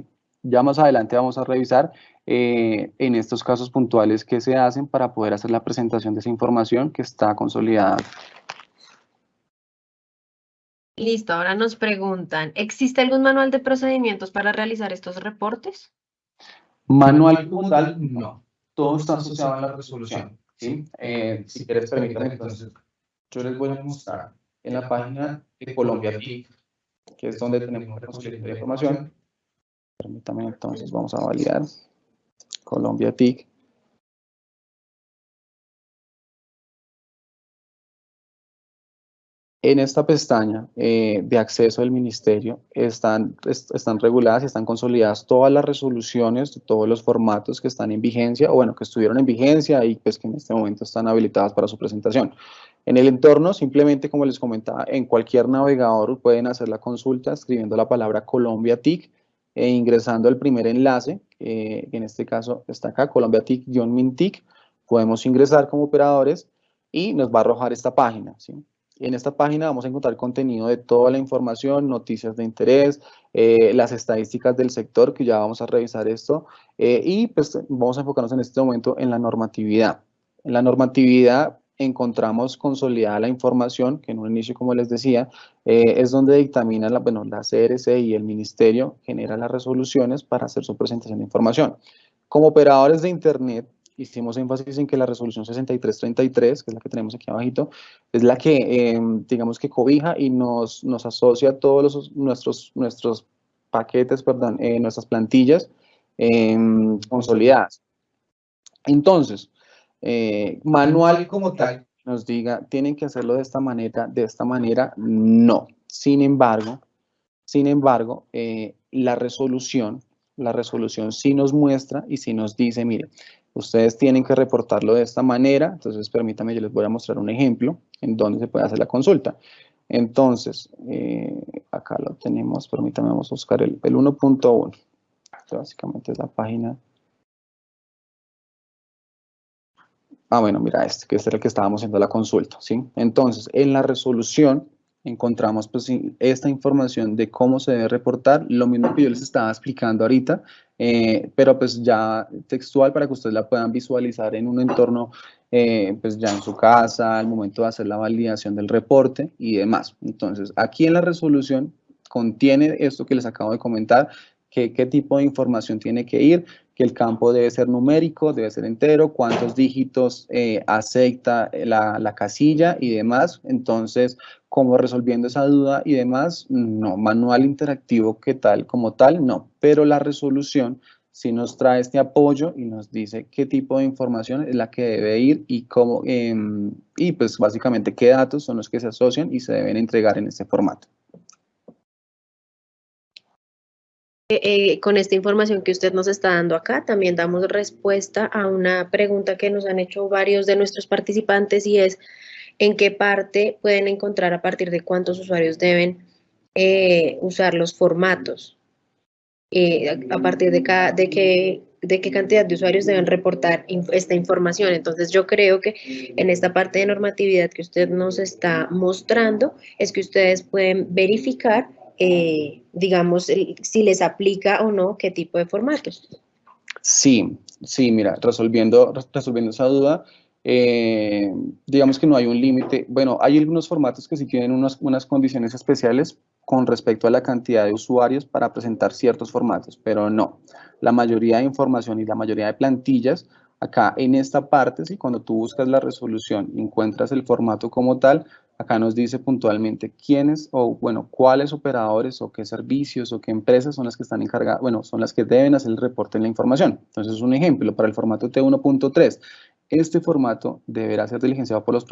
Ya más adelante vamos a revisar eh, en estos casos puntuales qué se hacen para poder hacer la presentación de esa información que está consolidada Listo, ahora nos preguntan, ¿existe algún manual de procedimientos para realizar estos reportes? Manual como tal, no. Todo está asociado a la resolución. ¿sí? Eh, si quieres, permítanme, entonces, yo les voy a mostrar en la página de Colombia TIC, que es donde tenemos la de información. Permítanme, entonces, vamos a validar Colombia TIC. En esta pestaña eh, de acceso del ministerio están, están reguladas y están consolidadas todas las resoluciones todos los formatos que están en vigencia o bueno, que estuvieron en vigencia y pues que en este momento están habilitadas para su presentación. En el entorno, simplemente como les comentaba, en cualquier navegador pueden hacer la consulta escribiendo la palabra Colombia TIC e ingresando el primer enlace, que en este caso está acá, Colombia TIC-MINTIC, podemos ingresar como operadores y nos va a arrojar esta página, ¿sí? En esta página vamos a encontrar contenido de toda la información, noticias de interés, eh, las estadísticas del sector, que ya vamos a revisar esto, eh, y pues vamos a enfocarnos en este momento en la normatividad. En la normatividad encontramos consolidada la información, que en un inicio, como les decía, eh, es donde dictamina la, bueno, la CRC y el ministerio genera las resoluciones para hacer su presentación de información. Como operadores de Internet, hicimos énfasis en que la resolución 6333, que es la que tenemos aquí abajito, es la que, em, digamos que cobija y nos, nos asocia todos los, nuestros, nuestros paquetes, perdón, eh, nuestras plantillas em, consolidadas. Entonces, eh, manual como tal nos diga, tienen que hacerlo de esta manera, de esta manera, no. Sin embargo, sin embargo, eh, la resolución, la resolución sí nos muestra y sí nos dice, mire, Ustedes tienen que reportarlo de esta manera, entonces permítanme, yo les voy a mostrar un ejemplo en donde se puede hacer la consulta. Entonces, eh, acá lo tenemos, permítanme, vamos a buscar el, el 1.1. Básicamente es la página. Ah, bueno, mira este, que este el que estábamos haciendo la consulta, ¿sí? Entonces, en la resolución encontramos pues esta información de cómo se debe reportar, lo mismo que yo les estaba explicando ahorita, eh, pero pues ya textual para que ustedes la puedan visualizar en un entorno eh, pues ya en su casa, al momento de hacer la validación del reporte y demás. Entonces, aquí en la resolución contiene esto que les acabo de comentar, qué tipo de información tiene que ir, que el campo debe ser numérico, debe ser entero, cuántos dígitos eh, acepta la, la, casilla y demás. Entonces, como resolviendo esa duda y demás, no, manual interactivo que tal como tal, no. Pero la resolución sí nos trae este apoyo y nos dice qué tipo de información es la que debe ir y cómo, em, y pues básicamente qué datos son los que se asocian y se deben entregar en este formato. Eh, eh, con esta información que usted nos está dando acá, también damos respuesta a una pregunta que nos han hecho varios de nuestros participantes y es en qué parte pueden encontrar a partir de cuántos usuarios deben eh, usar los formatos, a partir de, qué cantidad de usuarios deben reportar esta información. Entonces yo creo que en esta parte de normatividad que usted nos está mostrando es que ustedes pueden verificar eh, digamos, si les aplica o no qué tipo de formatos. Sí, sí, mira, resolviendo, resolviendo esa duda, eh, digamos que no hay un límite. Bueno, hay algunos formatos que sí tienen unas, unas condiciones especiales con respecto a la cantidad de usuarios para presentar ciertos formatos, pero no. La mayoría de información y la mayoría de plantillas, acá en esta parte, sí, cuando tú buscas la resolución y encuentras el formato como tal, Acá nos dice puntualmente quiénes o, bueno, cuáles operadores o qué servicios o qué empresas son las que están encargadas, bueno, son las que deben hacer el reporte en la información. Entonces, un ejemplo, para el formato T1.3, este formato deberá ser diligenciado por los,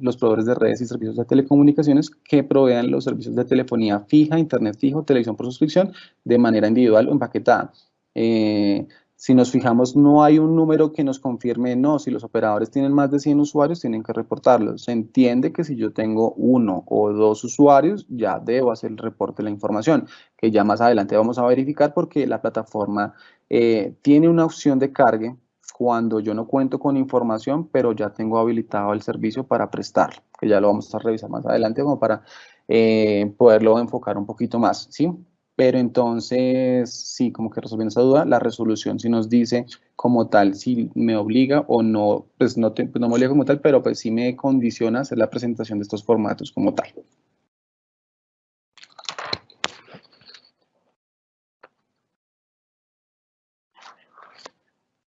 los proveedores de redes y servicios de telecomunicaciones que provean los servicios de telefonía fija, internet fijo, televisión por suscripción de manera individual o empaquetada. Eh, si nos fijamos, no hay un número que nos confirme, no, si los operadores tienen más de 100 usuarios, tienen que reportarlo. Se entiende que si yo tengo uno o dos usuarios, ya debo hacer el reporte de la información, que ya más adelante vamos a verificar porque la plataforma eh, tiene una opción de cargue cuando yo no cuento con información, pero ya tengo habilitado el servicio para prestarlo, que ya lo vamos a revisar más adelante como para eh, poderlo enfocar un poquito más, ¿sí? Pero entonces, sí, como que resolviendo esa duda, la resolución sí nos dice como tal si me obliga o no, pues no, pues no me obliga como tal, pero pues sí me condiciona hacer la presentación de estos formatos como tal.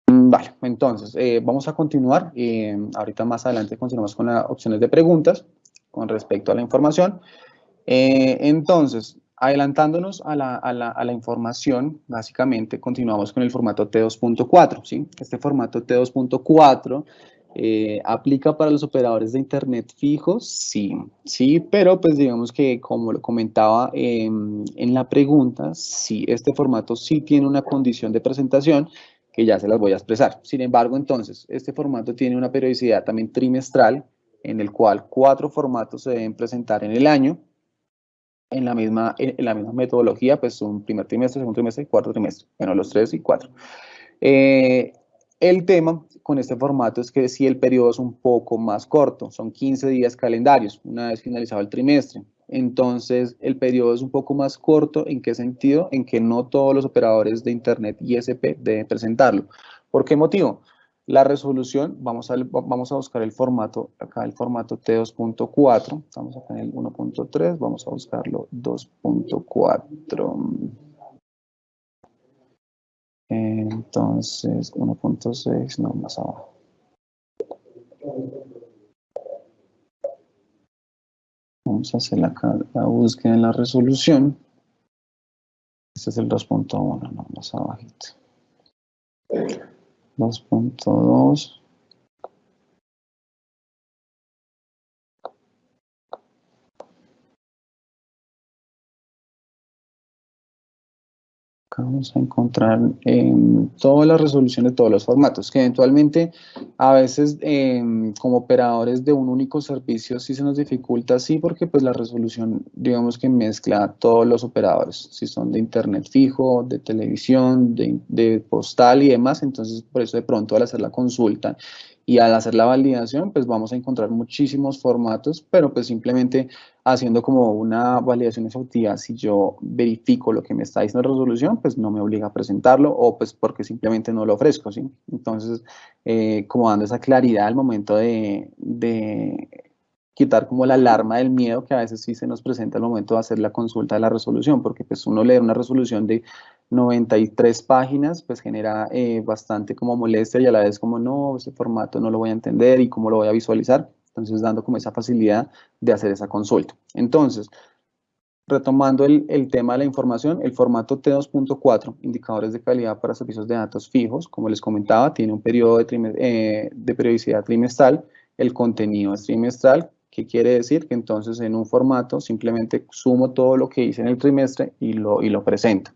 Mm, vale, entonces eh, vamos a continuar. Eh, ahorita más adelante continuamos con las opciones de preguntas con respecto a la información. Eh, entonces, Adelantándonos a la, a, la, a la, información, básicamente continuamos con el formato T2.4. ¿sí? Este formato T2.4 eh, aplica para los operadores de Internet fijos, sí, sí, pero pues digamos que como lo comentaba en la pregunta, sí, este formato sí tiene una condición de presentación que ya se las voy a expresar. Sin embargo, entonces, este formato tiene una periodicidad también trimestral en el cual cuatro formatos se deben presentar en el año en la misma, en la misma metodología, pues un primer trimestre, segundo trimestre y cuarto trimestre. Bueno, los tres y cuatro. Eh, el tema con este formato es que si el periodo es un poco más corto, son 15 días calendarios, una vez finalizado el trimestre. Entonces, el periodo es un poco más corto. ¿En qué sentido? En que no todos los operadores de Internet ISP deben presentarlo. ¿Por qué motivo? La resolución, vamos a, vamos a buscar el formato, acá el formato T2.4, estamos acá en el 1.3, vamos a buscarlo 2.4. Entonces, 1.6, no, más abajo. Vamos a hacer acá la búsqueda en la resolución. Este es el 2.1, no, más abajito. 2.2 vamos a encontrar en todas las resoluciones de todos los formatos, que eventualmente a veces em, como operadores de un único servicio sí se nos dificulta, sí, porque pues la resolución digamos que mezcla todos los operadores, si son de internet fijo, de televisión, de, de postal y demás, entonces por eso de pronto al hacer la consulta y al hacer la validación, pues vamos a encontrar muchísimos formatos, pero pues simplemente haciendo como una validación exhaustiva, si yo verifico lo que me está diciendo la resolución, pues no me obliga a presentarlo o pues porque simplemente no lo ofrezco, ¿sí? Entonces, eh, como dando esa claridad al momento de, de quitar como la alarma del miedo que a veces sí se nos presenta al momento de hacer la consulta de la resolución, porque pues uno leer una resolución de 93 páginas, pues genera eh, bastante como molestia y a la vez como no, ese formato no lo voy a entender y cómo lo voy a visualizar. Entonces, dando como esa facilidad de hacer esa consulta. Entonces, retomando el, el tema de la información, el formato T2.4, indicadores de calidad para servicios de datos fijos, como les comentaba, tiene un periodo de, eh, de periodicidad trimestral, el contenido es trimestral, ¿Qué quiere decir? Que entonces en un formato simplemente sumo todo lo que hice en el trimestre y lo, y lo presento.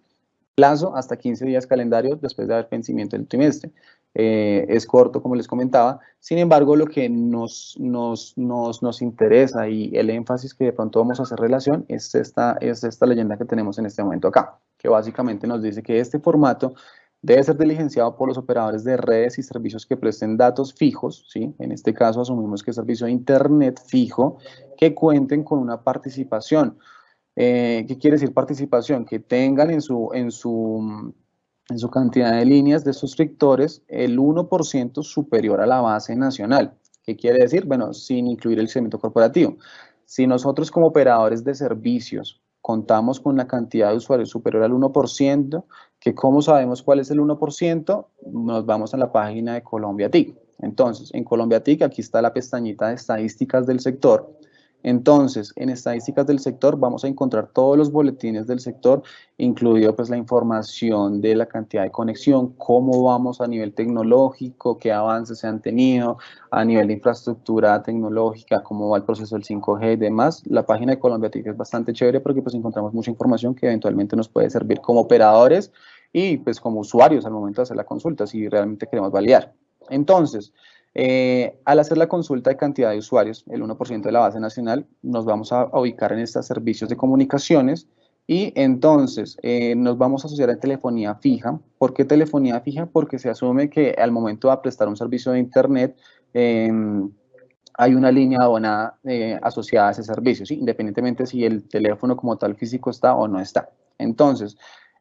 Plazo hasta 15 días calendario después de haber vencimiento del trimestre. Eh, es corto, como les comentaba. Sin embargo, lo que nos, nos, nos, nos, interesa y el énfasis que de pronto vamos a hacer relación es esta, es esta leyenda que tenemos en este momento acá, que básicamente nos dice que este formato debe ser diligenciado por los operadores de redes y servicios que presten datos fijos, ¿sí? en este caso asumimos que es servicio de Internet fijo, que cuenten con una participación. Eh, ¿Qué quiere decir participación? Que tengan en su, en su, en su cantidad de líneas de suscriptores el 1% superior a la base nacional. ¿Qué quiere decir? Bueno, sin incluir el segmento corporativo. Si nosotros como operadores de servicios contamos con la cantidad de usuarios superior al 1%, que cómo sabemos cuál es el 1%, nos vamos a la página de Colombia TIC. Entonces, en Colombia TIC, aquí está la pestañita de estadísticas del sector, entonces, en estadísticas del sector vamos a encontrar todos los boletines del sector, incluido pues la información de la cantidad de conexión, cómo vamos a nivel tecnológico, qué avances se han tenido, a nivel de infraestructura tecnológica, cómo va el proceso del 5G y demás. La página de Colombia es bastante chévere porque pues encontramos mucha información que eventualmente nos puede servir como operadores y pues como usuarios al momento de hacer la consulta si realmente queremos validar. Entonces, eh, al hacer la consulta de cantidad de usuarios, el 1% de la base nacional, nos vamos a, ubicar en estos servicios de comunicaciones y entonces eh, nos vamos a asociar a telefonía fija. ¿Por qué telefonía fija? Porque se asume que al momento de prestar un servicio de Internet em, hay una línea abonada eh, asociada a ese servicio, independientemente si el teléfono como tal físico está o no está. Entonces,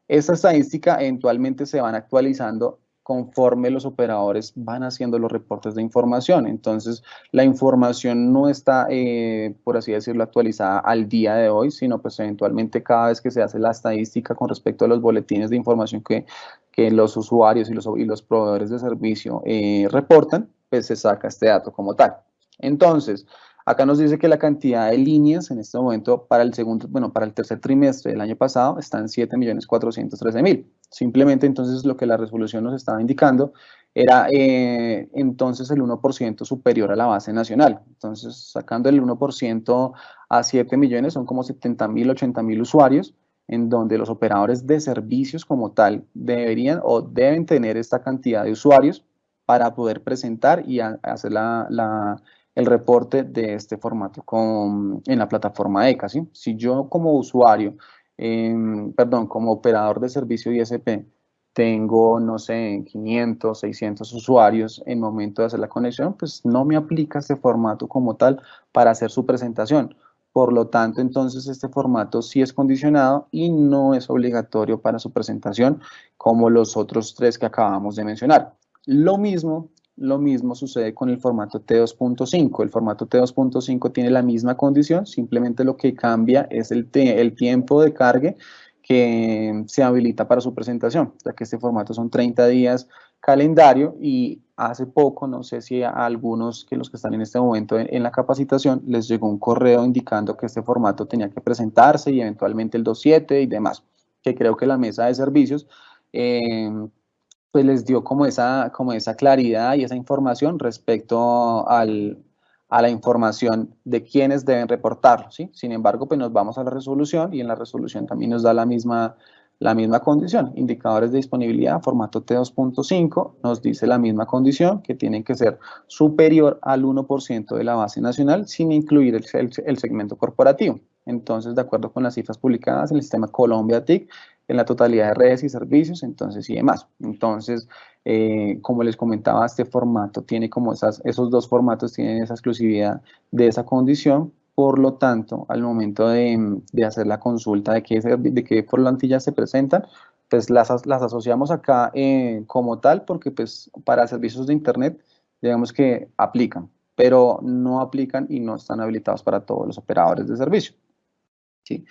esta estadística eventualmente se van actualizando conforme los operadores van haciendo los reportes de información. Entonces, la información no está, eh, por así decirlo, actualizada al día de hoy, sino pues eventualmente cada vez que se hace la estadística con respecto a los boletines de información que, que los usuarios y los, y los proveedores de servicio eh, reportan, pues se saca este dato como tal. Entonces, Acá nos dice que la cantidad de líneas en este momento para el segundo, bueno, para el tercer trimestre del año pasado están 7.413.000. Simplemente entonces lo que la resolución nos estaba indicando era eh, entonces el 1% superior a la base nacional. Entonces, sacando el 1% a 7 millones, son como 70.000, 80.000 usuarios, en donde los operadores de servicios como tal deberían o deben tener esta cantidad de usuarios para poder presentar y hacer la el reporte de este formato con, en la plataforma ECA. ¿sí? Si yo como usuario, em, perdón, como operador de servicio ISP, tengo, no sé, 500, 600 usuarios en momento de hacer la conexión, pues no me aplica este formato como tal para hacer su presentación. Por lo tanto, entonces este formato sí es condicionado y no es obligatorio para su presentación como los otros tres que acabamos de mencionar. Lo mismo lo mismo sucede con el formato T2.5. El formato T2.5 tiene la misma condición, simplemente lo que cambia es el, el tiempo de cargue que se habilita para su presentación, ya que este formato son 30 días calendario y hace poco, no sé si a algunos que los que están en este momento en, la capacitación les llegó un correo indicando que este formato tenía que presentarse y eventualmente el 2.7 y demás, que creo que la mesa de servicios eh, pues les dio como esa, como esa claridad y esa información respecto al, a la información de quienes deben reportarlo, ¿sí? Sin embargo, pues nos vamos a la resolución y en la resolución también nos da la misma, la misma condición. Indicadores de disponibilidad, formato T2.5, nos dice la misma condición, que tienen que ser superior al 1% de la base nacional sin incluir el, el segmento corporativo. Entonces, de acuerdo con las cifras publicadas en el sistema Colombia TIC, en la totalidad de redes y servicios, entonces y demás. Entonces, eh, como les comentaba, este formato tiene como esas, esos dos formatos tienen esa exclusividad de esa condición, por lo tanto, al momento de, hacer la consulta de qué, de qué plantillas se presentan, pues las, las asociamos acá eh, como tal porque pues para servicios de internet digamos que aplican, pero no aplican y no están habilitados para todos los operadores de servicio. ¿sí?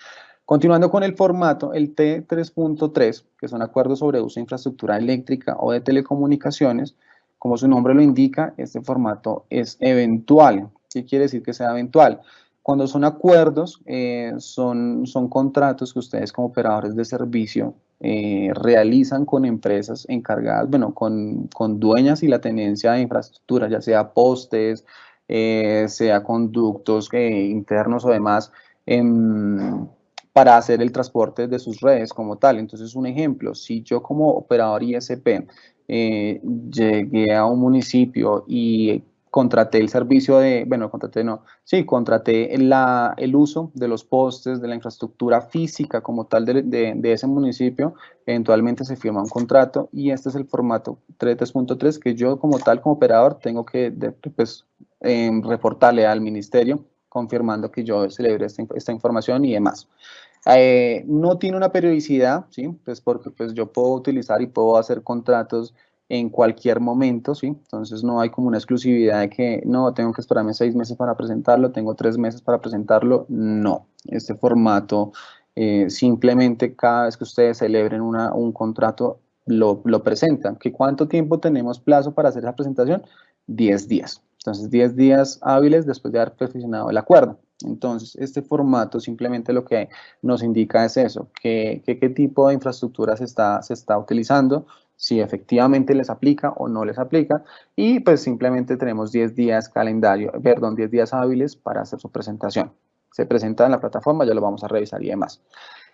Continuando con el formato, el T3.3, que son acuerdos sobre uso de infraestructura eléctrica o de telecomunicaciones, como su nombre lo indica, este formato es eventual. ¿Qué quiere decir que sea eventual? Cuando son acuerdos, eh, son, son contratos que ustedes como operadores de servicio eh, realizan con empresas encargadas, bueno, con, con, dueñas y la tenencia de infraestructura, ya sea postes, eh, sea conductos internos o demás, em, para hacer el transporte de sus redes como tal. Entonces, un ejemplo, si yo como operador ISP llegué a un municipio y contraté el servicio de, bueno, contraté no, sí, contraté la, el uso de los postes, de la infraestructura física como tal de, de, ese municipio, eventualmente se firma un contrato y este es el formato 3.3 que yo como tal, como operador, tengo que pues, em, reportarle al ministerio confirmando que yo celebré esta, esta información y demás. Eh, no tiene una periodicidad, ¿sí? Pues porque pues yo puedo utilizar y puedo hacer contratos en cualquier momento, ¿sí? Entonces no hay como una exclusividad de que no, tengo que esperarme seis meses para presentarlo, tengo tres meses para presentarlo, no. Este formato eh, simplemente cada vez que ustedes celebren una, un contrato lo, lo presentan. ¿Que ¿Cuánto tiempo tenemos plazo para hacer esa presentación? Diez días. Entonces, diez días hábiles después de haber perfeccionado el acuerdo. Entonces, este formato simplemente lo que nos indica es eso, que, qué tipo de infraestructura se está, se está utilizando, si efectivamente les aplica o no les aplica y pues simplemente tenemos 10 días calendario, perdón, 10 días hábiles para hacer su presentación. Se presenta en la plataforma, ya lo vamos a revisar y demás.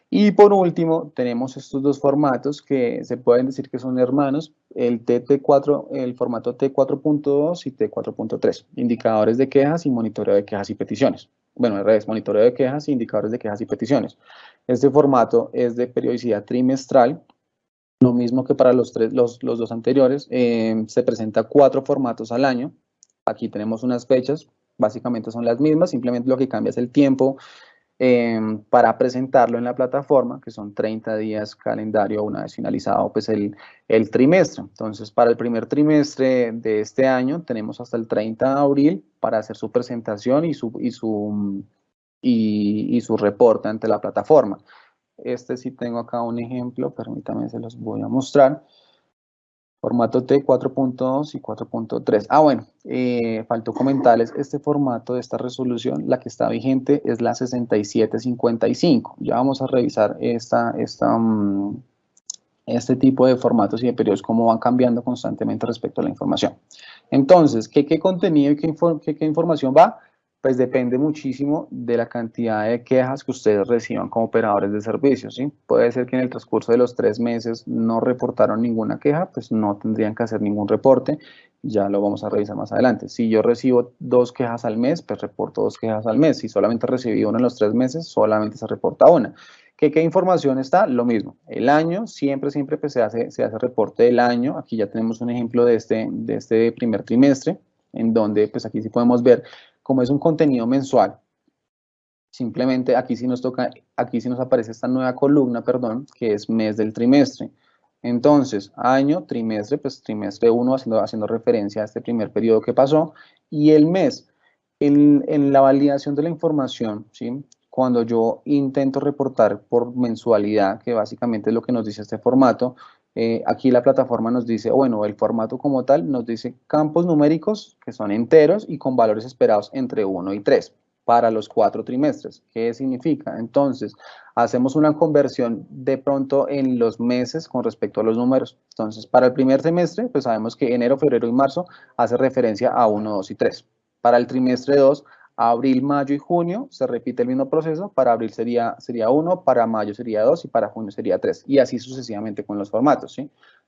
Y por último, tenemos estos dos formatos que se pueden decir que son hermanos, el TT4, el formato T4.2 y T4.3, indicadores de quejas y monitoreo de quejas y peticiones. Bueno, al revés, monitoreo de quejas e indicadores de quejas y peticiones. Este formato es de periodicidad trimestral lo mismo que para los, tres, los, los dos anteriores, eh, se presenta cuatro formatos al año. Aquí tenemos unas fechas, básicamente son las mismas, simplemente lo que cambia es el tiempo eh, para presentarlo en la plataforma, que son 30 días calendario una vez finalizado pues el, el, trimestre. Entonces, para el primer trimestre de este año tenemos hasta el 30 de abril para hacer su presentación y su, y su, y, y su reporte ante la plataforma. Este sí tengo acá un ejemplo, permítame, se los voy a mostrar. Formato T 4.2 y 4.3. Ah, bueno, eh, faltó comentarles, este formato de esta resolución, la que está vigente es la 6755. Ya vamos a revisar esta, esta, mm, este tipo de formatos y de periodos, cómo van cambiando constantemente respecto a la información. Entonces, ¿qué, qué contenido y qué, qué, qué información va? Pues depende muchísimo de la cantidad de quejas que ustedes reciban como operadores de servicios, ¿sí? Puede ser que en el transcurso de los tres meses no reportaron ninguna queja, pues no tendrían que hacer ningún reporte, ya lo vamos a revisar más adelante. Si yo recibo dos quejas al mes, pues reporto dos quejas al mes. Si solamente recibí una en los tres meses, solamente se reporta una. ¿Qué, ¿Qué, información está? Lo mismo. El año, siempre, siempre pues, se, hace, se hace reporte del año. Aquí ya tenemos un ejemplo de este, de este primer trimestre, en donde pues aquí sí podemos ver como es un contenido mensual, simplemente aquí sí nos toca, aquí sí nos aparece esta nueva columna, perdón, que es mes del trimestre. Entonces, año, trimestre, pues trimestre 1 haciendo, haciendo referencia a este primer periodo que pasó, y el mes, en, en la validación de la información, ¿sí? cuando yo intento reportar por mensualidad, que básicamente es lo que nos dice este formato, eh, aquí la plataforma nos dice, bueno, el formato como tal nos dice campos numéricos que son enteros y con valores esperados entre 1 y 3 para los cuatro trimestres. ¿Qué significa? Entonces, hacemos una conversión de pronto en los meses con respecto a los números. Entonces, para el primer trimestre, pues sabemos que enero, febrero y marzo hace referencia a 1, 2 y 3. Para el trimestre 2 abril, mayo y junio se repite el mismo proceso. Para abril sería, sería 1, para mayo sería 2 y para junio sería 3. Y así sucesivamente con los formatos.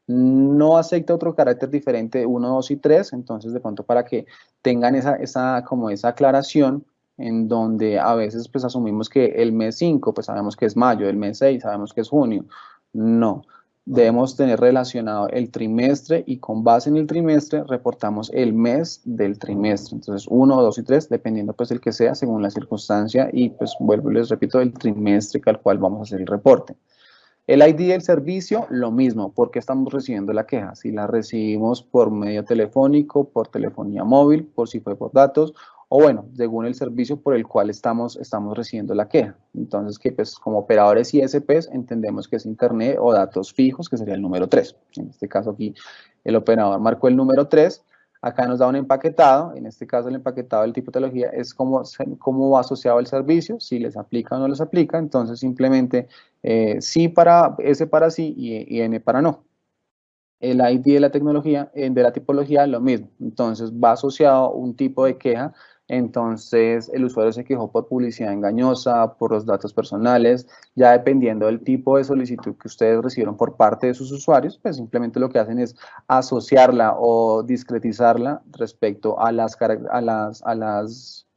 No acepta otro carácter diferente 1, 2 y 3. Entonces, de pronto, para que tengan esa, esa, como esa aclaración en donde a veces pues asumimos que el mes 5 pues sabemos que es mayo, el mes 6 sabemos que es junio, No, debemos tener relacionado el trimestre y con base en el trimestre reportamos el mes del trimestre. Entonces, uno, dos y tres, dependiendo pues el que sea, según la circunstancia y pues vuelvo y les repito, el trimestre al cual vamos a hacer el reporte. El ID del servicio, lo mismo, porque estamos recibiendo la queja. Si la recibimos por medio telefónico, por telefonía móvil, por si fue por datos, o bueno, según el servicio por el cual estamos, estamos recibiendo la queja. Entonces, que pues como operadores ISPs entendemos que es internet o datos fijos, que sería el número 3. En este caso aquí el operador marcó el número 3, Acá nos da un empaquetado, en este caso el empaquetado del tipo de tecnología es cómo, cómo va asociado el servicio, si les aplica o no les aplica, entonces simplemente eh, sí para, S para sí y, N para no. El ID de la tecnología, eh, de la tipología, lo mismo, entonces va asociado un tipo de queja entonces el usuario se quejó por publicidad engañosa, por los datos personales, ya dependiendo del tipo de solicitud que ustedes recibieron por parte de sus usuarios, pues simplemente lo que hacen es asociarla o discretizarla respecto a las,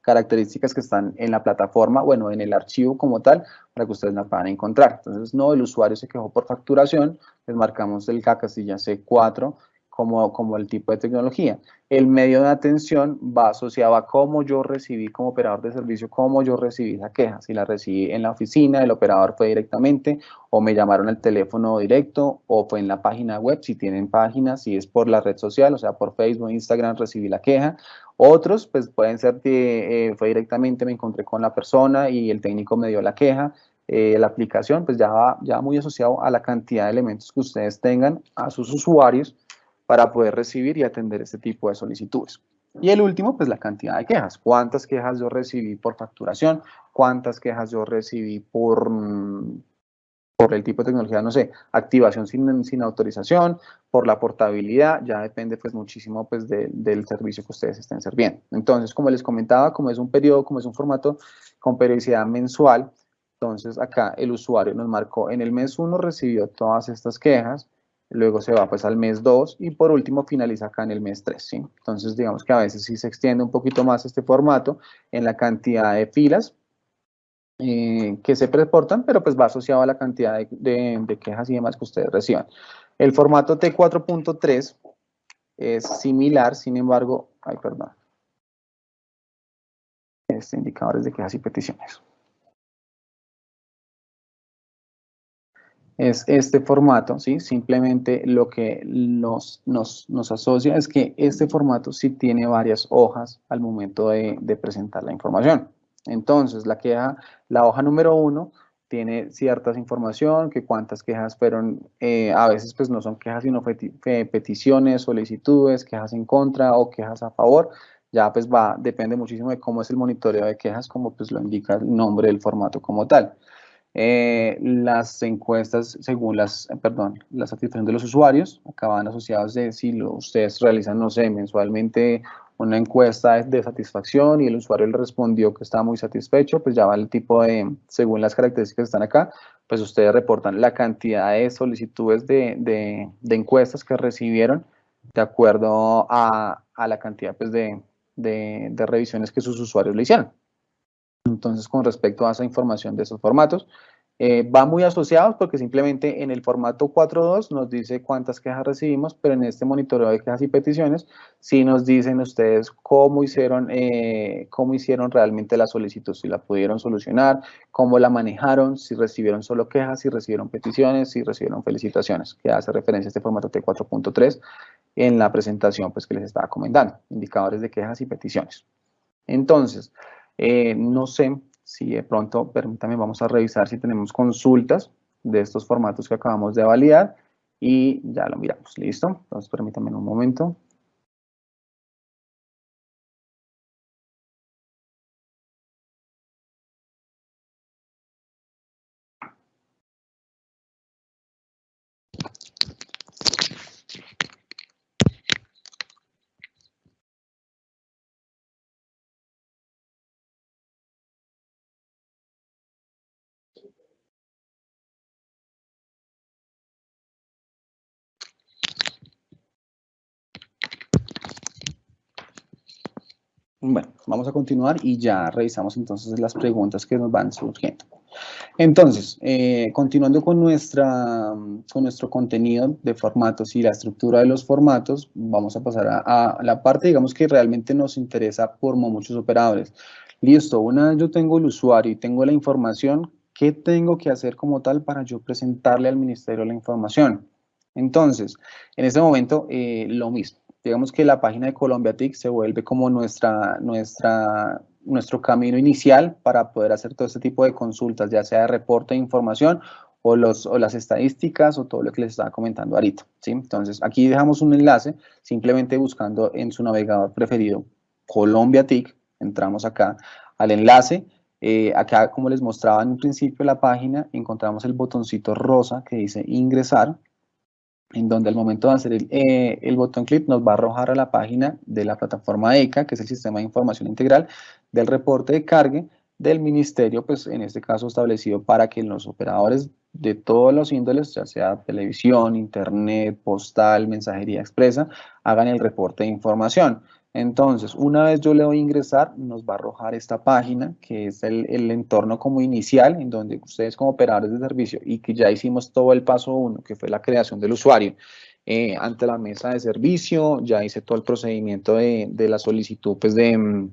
características que están en la plataforma, bueno, en el archivo como tal, para que ustedes la puedan encontrar. Entonces, no, el usuario se quejó por facturación, les marcamos el casilla C4, como, como el tipo de tecnología. El medio de atención va asociado a cómo yo recibí como operador de servicio, cómo yo recibí esa queja. Si la recibí en la oficina, el operador fue directamente, o me llamaron al teléfono directo, o fue en la página web, si tienen página, si es por la red social, o sea, por Facebook, Instagram, recibí la queja. Otros, pues pueden ser que eh, fue directamente, me encontré con la persona y el técnico me dio la queja. Eh, la aplicación, pues ya va, ya muy asociado a la cantidad de elementos que ustedes tengan a sus usuarios para poder recibir y atender este tipo de solicitudes. Y el último, pues la cantidad de quejas. ¿Cuántas quejas yo recibí por facturación? ¿Cuántas quejas yo recibí por, por el tipo de tecnología? No sé, activación sin, sin autorización, por la portabilidad, ya depende pues muchísimo pues del servicio que ustedes estén sirviendo. Entonces, como les comentaba, como es un periodo, como es un formato con periodicidad mensual, entonces acá el usuario nos marcó, en el mes 1 recibió todas estas quejas, luego se va pues al mes 2 y por último finaliza acá en el mes 3, ¿sí? Entonces digamos que a veces sí se extiende un poquito más este formato en la cantidad de filas eh, que se reportan, pero pues va asociado a la cantidad de, quejas y demás que ustedes reciban. El formato T4.3 es similar, sin embargo, ay perdón, este indicadores de quejas y peticiones. Es este formato, ¿sí? Simplemente lo que nos, nos, nos, asocia es que este formato sí tiene varias hojas al momento de, presentar la información. Entonces, la queja, la hoja número uno tiene ciertas información, que cuántas quejas fueron, eh, a veces pues no son quejas, sino peticiones, solicitudes, quejas en contra o quejas a favor, ya pues va, depende muchísimo de cómo es el monitoreo de quejas, como pues lo indica el nombre del formato como tal. Eh, las encuestas según las, eh, perdón, la satisfacción de los usuarios, acaban asociados de si ustedes realizan, no sé, mensualmente una encuesta de satisfacción y el usuario le respondió que estaba muy satisfecho, pues ya va el tipo de, según las características que están acá, pues ustedes reportan la cantidad de solicitudes de, de, de encuestas que recibieron de acuerdo a, a la cantidad pues, de, de revisiones que sus usuarios le hicieron. Entonces, con respecto a esa información de esos formatos, eh, va muy asociados porque simplemente en el formato 4.2 nos dice cuántas quejas recibimos, pero en este monitoreo de quejas y peticiones sí nos dicen ustedes cómo hicieron, eh, cómo hicieron realmente la solicitud, si la pudieron solucionar, cómo la manejaron, si recibieron solo quejas, si recibieron peticiones, si recibieron felicitaciones, que hace referencia a este formato T4.3 en la presentación pues, que les estaba comentando, indicadores de quejas y peticiones. Entonces, eh, no sé si de pronto, permítame, vamos a revisar si tenemos consultas de estos formatos que acabamos de validar y ya lo miramos, ¿listo? Entonces, permítame un momento. Bueno, vamos a continuar y ya revisamos entonces las preguntas que nos van surgiendo. Entonces, eh, continuando con, nuestra, con nuestro contenido de formatos y la estructura de los formatos, vamos a pasar a, la parte, digamos, que realmente nos interesa por muchos operadores. Listo, una vez yo tengo el usuario y tengo la información, ¿qué tengo que hacer como tal para yo presentarle al ministerio la información? Entonces, en este momento, eh, lo mismo. Digamos que la página de Colombia TIC se vuelve como nuestra, nuestra nuestro camino inicial para poder hacer todo este tipo de consultas, ya sea de reporte de información o, los, o las estadísticas o todo lo que les estaba comentando ahorita. ¿sí? Entonces, aquí dejamos un enlace, simplemente buscando en su navegador preferido Colombia TIC, entramos acá al enlace, eh, acá como les mostraba en un principio la página, encontramos el botoncito rosa que dice ingresar, en donde al momento de hacer el, eh, botón clic nos va a arrojar a la página de la plataforma ECA, que es el Sistema de Información Integral, del reporte de cargue del ministerio, pues en este caso establecido para que los operadores de todos los índoles, ya sea televisión, internet, postal, mensajería expresa, hagan el reporte de información. Entonces, una vez yo le doy ingresar, nos va a arrojar esta página, que es el, entorno como inicial, en donde ustedes como operadores de servicio y que ya hicimos todo el paso uno, que fue la creación del usuario, eh, ante la mesa de servicio, ya hice todo el procedimiento de, de la solicitud pues de, mm,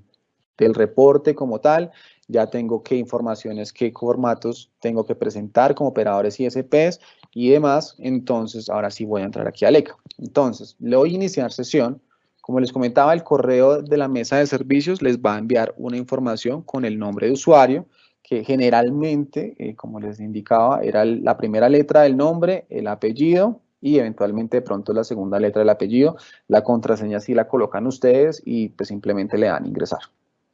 del reporte como tal, ya tengo qué informaciones, qué formatos tengo que presentar como operadores ISPs y demás, entonces ahora sí voy a entrar aquí a ECA. Entonces, le voy a iniciar sesión, como les comentaba, el correo de la mesa de servicios les va a enviar una información con el nombre de usuario, que generalmente, eh, como les indicaba, era la primera letra del nombre, el apellido y eventualmente de pronto la segunda letra del apellido. La contraseña sí la colocan ustedes y pues simplemente le dan ingresar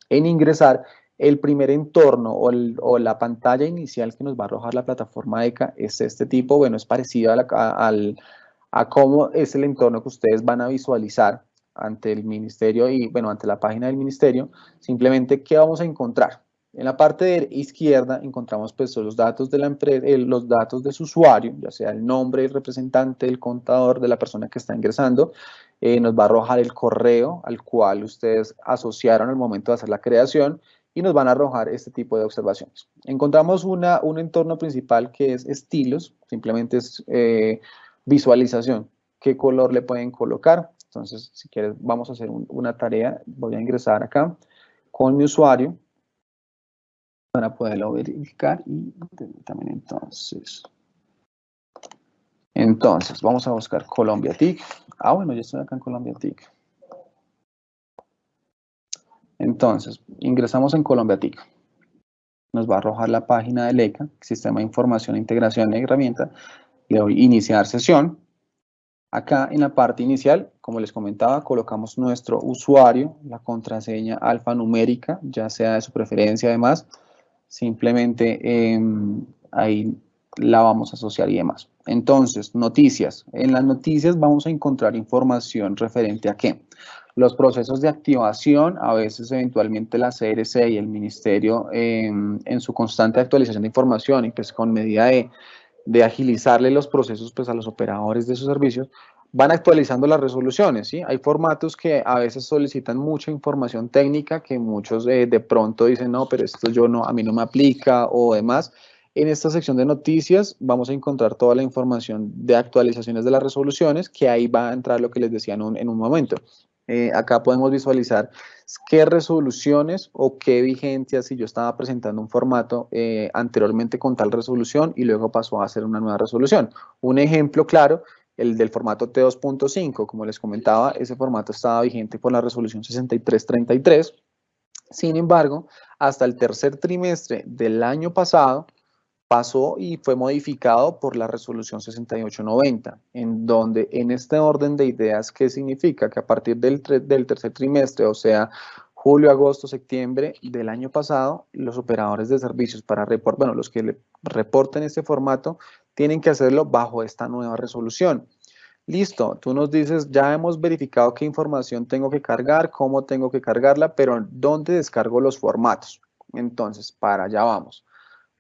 en ingresar, el primer entorno o, la pantalla inicial que nos va a arrojar la plataforma ECA es este tipo, bueno, es parecido a, a cómo es el entorno que ustedes van a visualizar ante el ministerio y, bueno, ante la página del ministerio, simplemente, ¿qué vamos a encontrar? En la parte de izquierda encontramos pues los datos de la empresa, los datos de su usuario, ya sea el nombre, el representante, el contador de la persona que está ingresando, eh, nos va a arrojar el correo al cual ustedes asociaron al momento de hacer la creación y nos van a arrojar este tipo de observaciones. Encontramos una, un entorno principal que es estilos, simplemente es eh, visualización, qué color le pueden colocar. Entonces, si quieres, vamos a hacer una tarea, voy a ingresar acá con mi usuario para poderlo verificar y también entonces entonces, vamos a buscar Colombia TIC. Ah, bueno, ya estoy acá en Colombia TIC. Entonces, ingresamos en Colombia TIC. Nos va a arrojar la página del ECA, Sistema de Información Integración de Herramienta. Le doy Iniciar Sesión. Acá en la parte inicial, como les comentaba, colocamos nuestro usuario, la contraseña alfanumérica, ya sea de su preferencia además. Simplemente eh, ahí la vamos a asociar y demás. Entonces, noticias. En las noticias vamos a encontrar información referente a qué. Los procesos de activación, a veces eventualmente la CRC y el Ministerio em, en su constante actualización de información y pues con medida de, de agilizarle los procesos pues a los operadores de sus servicios, van actualizando las resoluciones, ¿sí? Hay formatos que a veces solicitan mucha información técnica que muchos eh, de pronto dicen, no, pero esto yo no, a mí no me aplica o demás. En esta sección de noticias vamos a encontrar toda la información de actualizaciones de las resoluciones, que ahí va a entrar lo que les decía en un, momento. Eh, acá podemos visualizar qué resoluciones o qué vigencias si yo estaba presentando un formato eh, anteriormente con tal resolución y luego pasó a ser una nueva resolución. Un ejemplo claro, el del formato T2.5, como les comentaba, ese formato estaba vigente por la resolución 6333. Sin embargo, hasta el tercer trimestre del año pasado, pasó y fue modificado por la resolución 6890, en donde en este orden de ideas, ¿qué significa? Que a partir del, tercer trimestre, o sea, julio, agosto, septiembre del año pasado, los operadores de servicios para reportar, bueno, los que le reporten este formato, tienen que hacerlo bajo esta nueva resolución. Listo, tú nos dices, ya hemos verificado qué información tengo que cargar, cómo tengo que cargarla, pero ¿dónde descargo los formatos? Entonces, para allá vamos.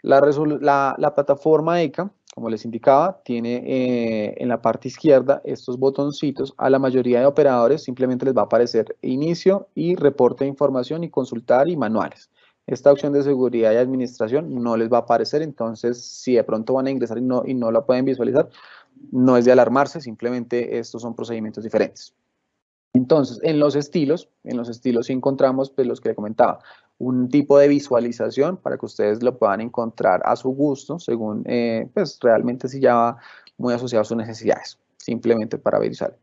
La, plataforma ECA, como les indicaba, tiene eh, en la parte izquierda estos botoncitos. A la mayoría de operadores simplemente les va a aparecer inicio y reporte de información y consultar y manuales. esta opción de seguridad y administración no les va a aparecer, entonces si de pronto van a ingresar y no, y no la pueden visualizar, no es de alarmarse, simplemente estos son procedimientos diferentes. Entonces, en los estilos, en los estilos encontramos pues, los que le comentaba, un tipo de visualización para que ustedes lo puedan encontrar a su gusto, según, eh, pues realmente si ya va muy asociado a sus necesidades, simplemente para visualizar.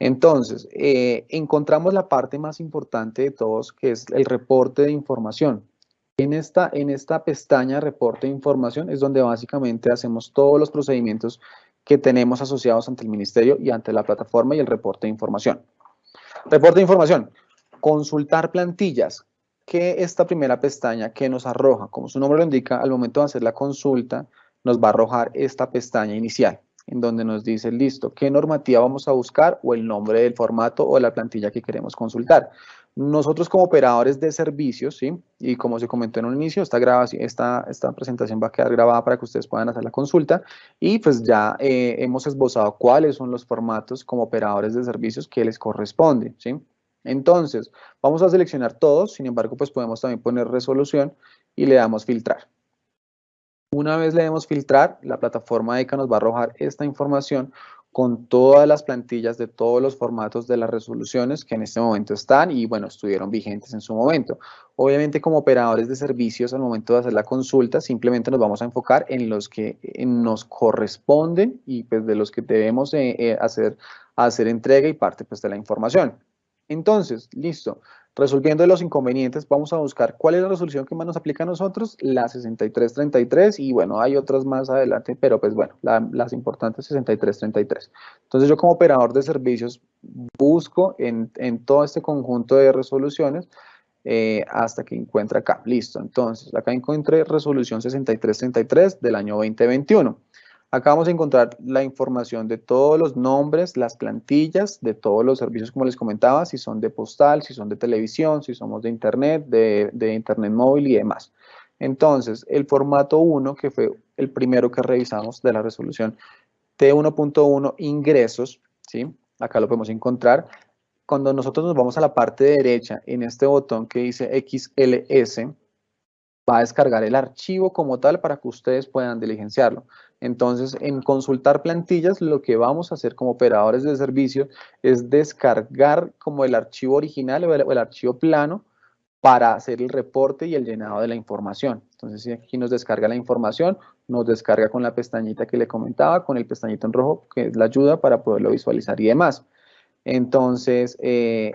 Entonces, eh, encontramos la parte más importante de todos, que es el reporte de información. En esta, en esta pestaña reporte de información es donde básicamente hacemos todos los procedimientos que tenemos asociados ante el ministerio y ante la plataforma y el reporte de información. Reporte de información, consultar plantillas, que esta primera pestaña que nos arroja, como su nombre lo indica, al momento de hacer la consulta, nos va a arrojar esta pestaña inicial, en donde nos dice, listo, qué normativa vamos a buscar o el nombre del formato o la plantilla que queremos consultar. Nosotros como operadores de servicios, ¿sí? y como se comentó en un inicio, esta, grabación, esta, esta presentación va a quedar grabada para que ustedes puedan hacer la consulta y pues ya eh, hemos esbozado cuáles son los formatos como operadores de servicios que les corresponde. ¿sí? Entonces, vamos a seleccionar todos, sin embargo, pues podemos también poner resolución y le damos filtrar. Una vez le demos filtrar, la plataforma ECA nos va a arrojar esta información con todas las plantillas de todos los formatos de las resoluciones que en este momento están y, bueno, estuvieron vigentes en su momento. Obviamente, como operadores de servicios, al momento de hacer la consulta, simplemente nos vamos a enfocar en los que nos corresponden y pues de los que debemos eh, eh, hacer, hacer entrega y parte pues de la información. Entonces, listo. Resolviendo los inconvenientes, vamos a buscar cuál es la resolución que más nos aplica a nosotros, la 6333, y bueno, hay otras más adelante, pero pues bueno, las importantes 6333. Entonces yo como operador de servicios busco en, todo este conjunto de resoluciones eh, hasta que encuentre acá. Listo, entonces acá encontré resolución 6333 del año 2021. Acá vamos a encontrar la información de todos los nombres, las plantillas de todos los servicios, como les comentaba, si son de postal, si son de televisión, si somos de internet, de, internet móvil y demás. Entonces, el formato 1, que fue el primero que revisamos de la resolución T1.1 ingresos, ¿sí? Acá lo podemos encontrar. Cuando nosotros nos vamos a la parte derecha, en este botón que dice XLS, va a descargar el archivo como tal para que ustedes puedan diligenciarlo. Entonces, en consultar plantillas, lo que vamos a hacer como operadores de servicio es descargar como el archivo original o el, archivo plano para hacer el reporte y el llenado de la información. Entonces, si aquí nos descarga la información, nos descarga con la pestañita que le comentaba, con el pestañito en rojo, que es la ayuda para poderlo visualizar y demás. Entonces, eh,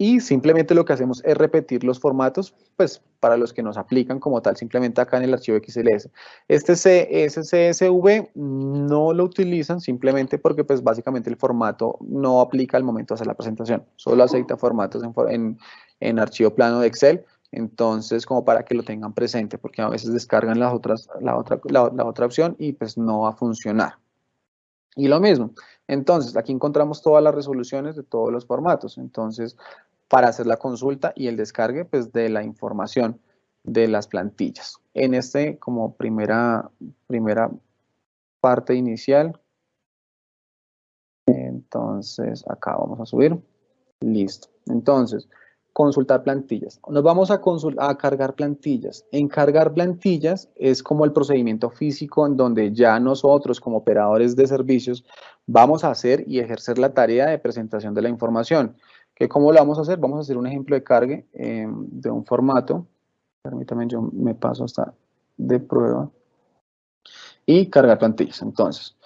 y simplemente lo que hacemos es repetir los formatos, pues para los que nos aplican como tal, simplemente acá en el archivo XLS. Este CSV no lo utilizan simplemente porque pues básicamente el formato no aplica al momento de hacer la presentación, solo acepta formatos en, en, archivo plano de Excel, entonces como para que lo tengan presente, porque a veces descargan las otras, la, otra, la otra opción y pues no va a funcionar. Y lo mismo, entonces aquí encontramos todas las resoluciones de todos los formatos, entonces para hacer la consulta y el descargue pues, de la información de las plantillas. En este, como primera, primera parte inicial, entonces acá vamos a subir, listo. Entonces, consultar plantillas. Nos vamos a, a cargar plantillas. En cargar plantillas es como el procedimiento físico en donde ya nosotros como operadores de servicios vamos a hacer y ejercer la tarea de presentación de la información. ¿Cómo lo vamos a hacer? Vamos a hacer un ejemplo de cargue eh, de un formato. Permítame, yo me paso hasta de prueba. Y cargar plantillas. Entonces,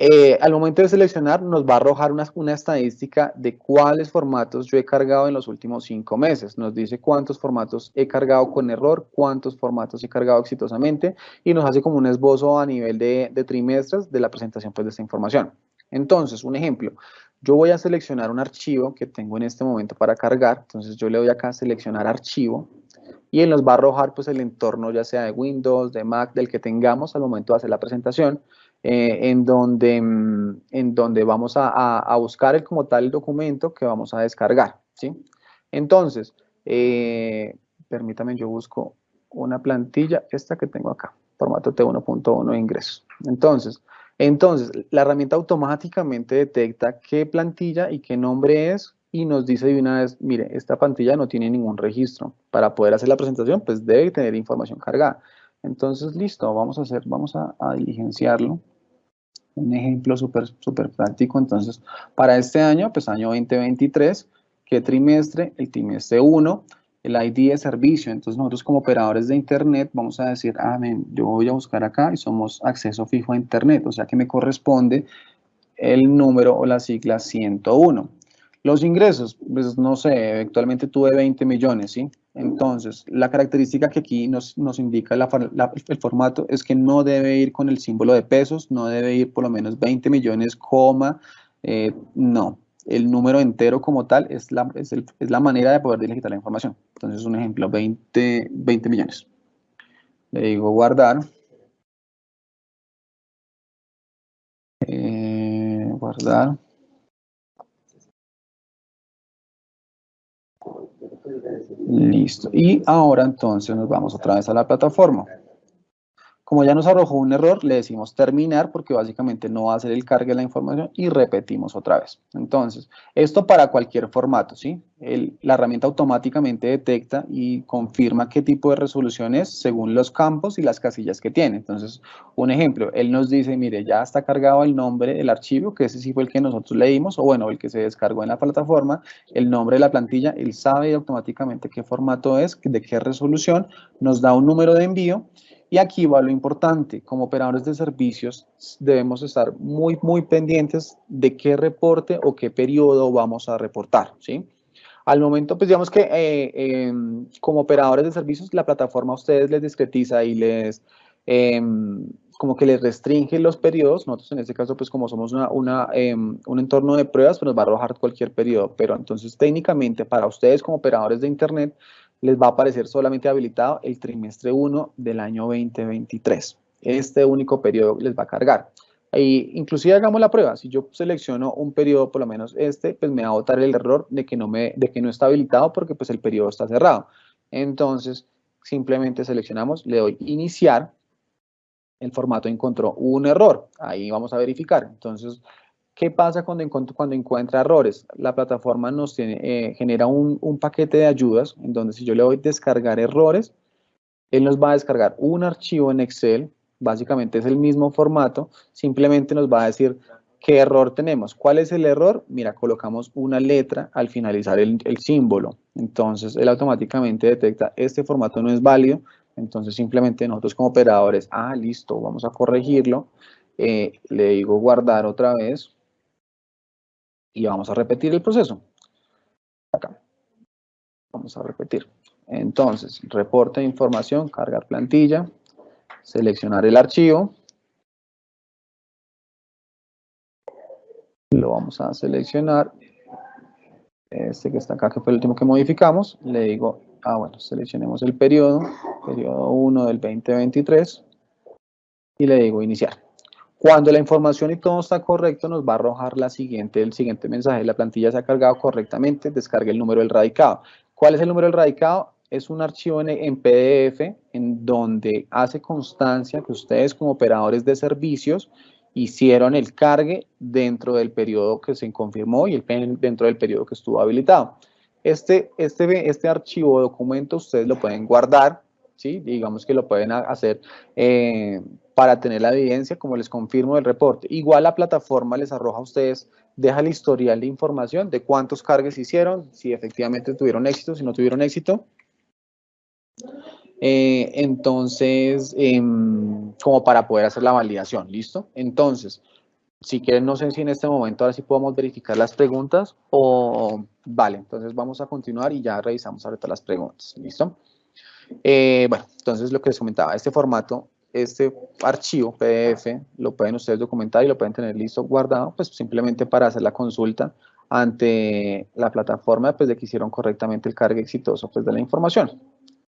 eh, al momento de seleccionar nos va a arrojar una, una, estadística de cuáles formatos yo he cargado en los últimos cinco meses. Nos dice cuántos formatos he cargado con error, cuántos formatos he cargado exitosamente y nos hace como un esbozo a nivel de, de trimestres de la presentación pues, de esta información. Entonces, un ejemplo, yo voy a seleccionar un archivo que tengo en este momento para cargar, entonces yo le doy acá a seleccionar archivo y él nos va a arrojar pues el entorno ya sea de Windows, de Mac, del que tengamos al momento de hacer la presentación, eh, en, donde, mm, en donde vamos a, buscar el, como tal documento que vamos a descargar, ¿sí? Entonces, eh, permítame, yo busco una plantilla, esta que tengo acá, formato T1.1 ingresos. Entonces, entonces, la herramienta automáticamente detecta qué plantilla y qué nombre es y nos dice de una vez, mire, esta pantalla no tiene ningún registro. Para poder hacer la presentación, pues debe tener información cargada. Entonces, listo, vamos a hacer, vamos a, diligenciarlo. Un ejemplo súper súper práctico. Entonces, para este año, pues año 2023, ¿qué trimestre? El trimestre 1, el ID de servicio. Entonces, nosotros como operadores de Internet vamos a decir, ah, ven, yo voy a buscar acá y somos acceso fijo a Internet, o sea que me corresponde el número o la sigla 101. Los ingresos, pues no sé, eventualmente tuve 20 millones, ¿sí? Entonces, la característica que aquí nos, nos indica el formato es que no debe ir con el símbolo de pesos, no debe ir por lo menos 20 millones, coma, eh, no. El número entero como tal es la, es, la manera de poder digitar la información. Entonces, un ejemplo, 20, 20 millones. Le digo guardar. Eh, guardar. Listo. Y ahora entonces nos vamos otra vez a la plataforma. Como ya nos arrojó un error, le decimos terminar porque básicamente no va a hacer el cargue de la información y repetimos otra vez. Entonces, esto para cualquier formato, ¿sí? La herramienta automáticamente detecta y confirma qué tipo de resolución es según los campos y las casillas que tiene. Entonces, un ejemplo, él nos dice, mire, ya está cargado el nombre del archivo, que ese sí fue el que nosotros leímos, o bueno, el que se descargó en la plataforma, el nombre de la plantilla, él sabe automáticamente qué formato es, de qué resolución, nos da un número de envío y aquí va lo importante, como operadores de servicios debemos estar muy, muy pendientes de qué reporte o qué periodo vamos a reportar, ¿sí? Al momento, pues digamos que eh, em, como operadores de servicios, la plataforma a ustedes les discretiza y les, em, como que les restringe los periodos. Nosotros en este caso, pues como somos una, em, un entorno de pruebas, pues nos va a arrojar cualquier periodo. Pero entonces técnicamente para ustedes como operadores de Internet, les va a aparecer solamente habilitado el trimestre 1 del año 2023. Este único periodo les va a cargar. Y inclusive hagamos la prueba, si yo selecciono un periodo, por lo menos este, pues me va a botar el error de que no, me, de que no está habilitado porque pues el periodo está cerrado. Entonces, simplemente seleccionamos, le doy iniciar, el formato encontró un error, ahí vamos a verificar. Entonces, ¿Qué pasa cuando, cuando encuentra errores? La plataforma nos tiene, eh, genera un, un, paquete de ayudas en donde si yo le doy descargar errores, él nos va a descargar un archivo en Excel, básicamente es el mismo formato, simplemente nos va a decir qué error tenemos. ¿Cuál es el error? Mira, colocamos una letra al finalizar el, símbolo. Entonces, él automáticamente detecta este formato no es válido, entonces simplemente nosotros como operadores, ah, listo, vamos a corregirlo. Eh, le digo guardar otra vez, y vamos a repetir el proceso. Acá. Vamos a repetir. Entonces, reporte de información, cargar plantilla, seleccionar el archivo. Lo vamos a seleccionar. Este que está acá, que fue el último que modificamos. Le digo, ah, bueno, seleccionemos el periodo, periodo 1 del 2023. Y le digo iniciar. Cuando la información y todo está correcto, nos va a arrojar la siguiente, el siguiente mensaje. La plantilla se ha cargado correctamente, descargue el número del radicado. ¿Cuál es el número del radicado? Es un archivo en, PDF en donde hace constancia que ustedes como operadores de servicios hicieron el cargue dentro del periodo que se confirmó y el, dentro del periodo que estuvo habilitado. Este, este, este archivo o documento ustedes lo pueden guardar, ¿sí? digamos que lo pueden hacer eh, para tener la evidencia, como les confirmo del reporte. Igual la plataforma les arroja a ustedes, deja el historial de información de cuántos cargues hicieron, si efectivamente tuvieron éxito, si no tuvieron éxito. Eh, entonces, em, como para poder hacer la validación, ¿listo? Entonces, si quieren, no sé si en este momento ahora sí podemos verificar las preguntas o, vale, entonces vamos a continuar y ya revisamos ahorita las preguntas, ¿listo? Eh, bueno, entonces lo que les comentaba, este formato este archivo PDF lo pueden ustedes documentar y lo pueden tener listo guardado, pues simplemente para hacer la consulta ante la plataforma pues de que hicieron correctamente el cargue exitoso pues de la información.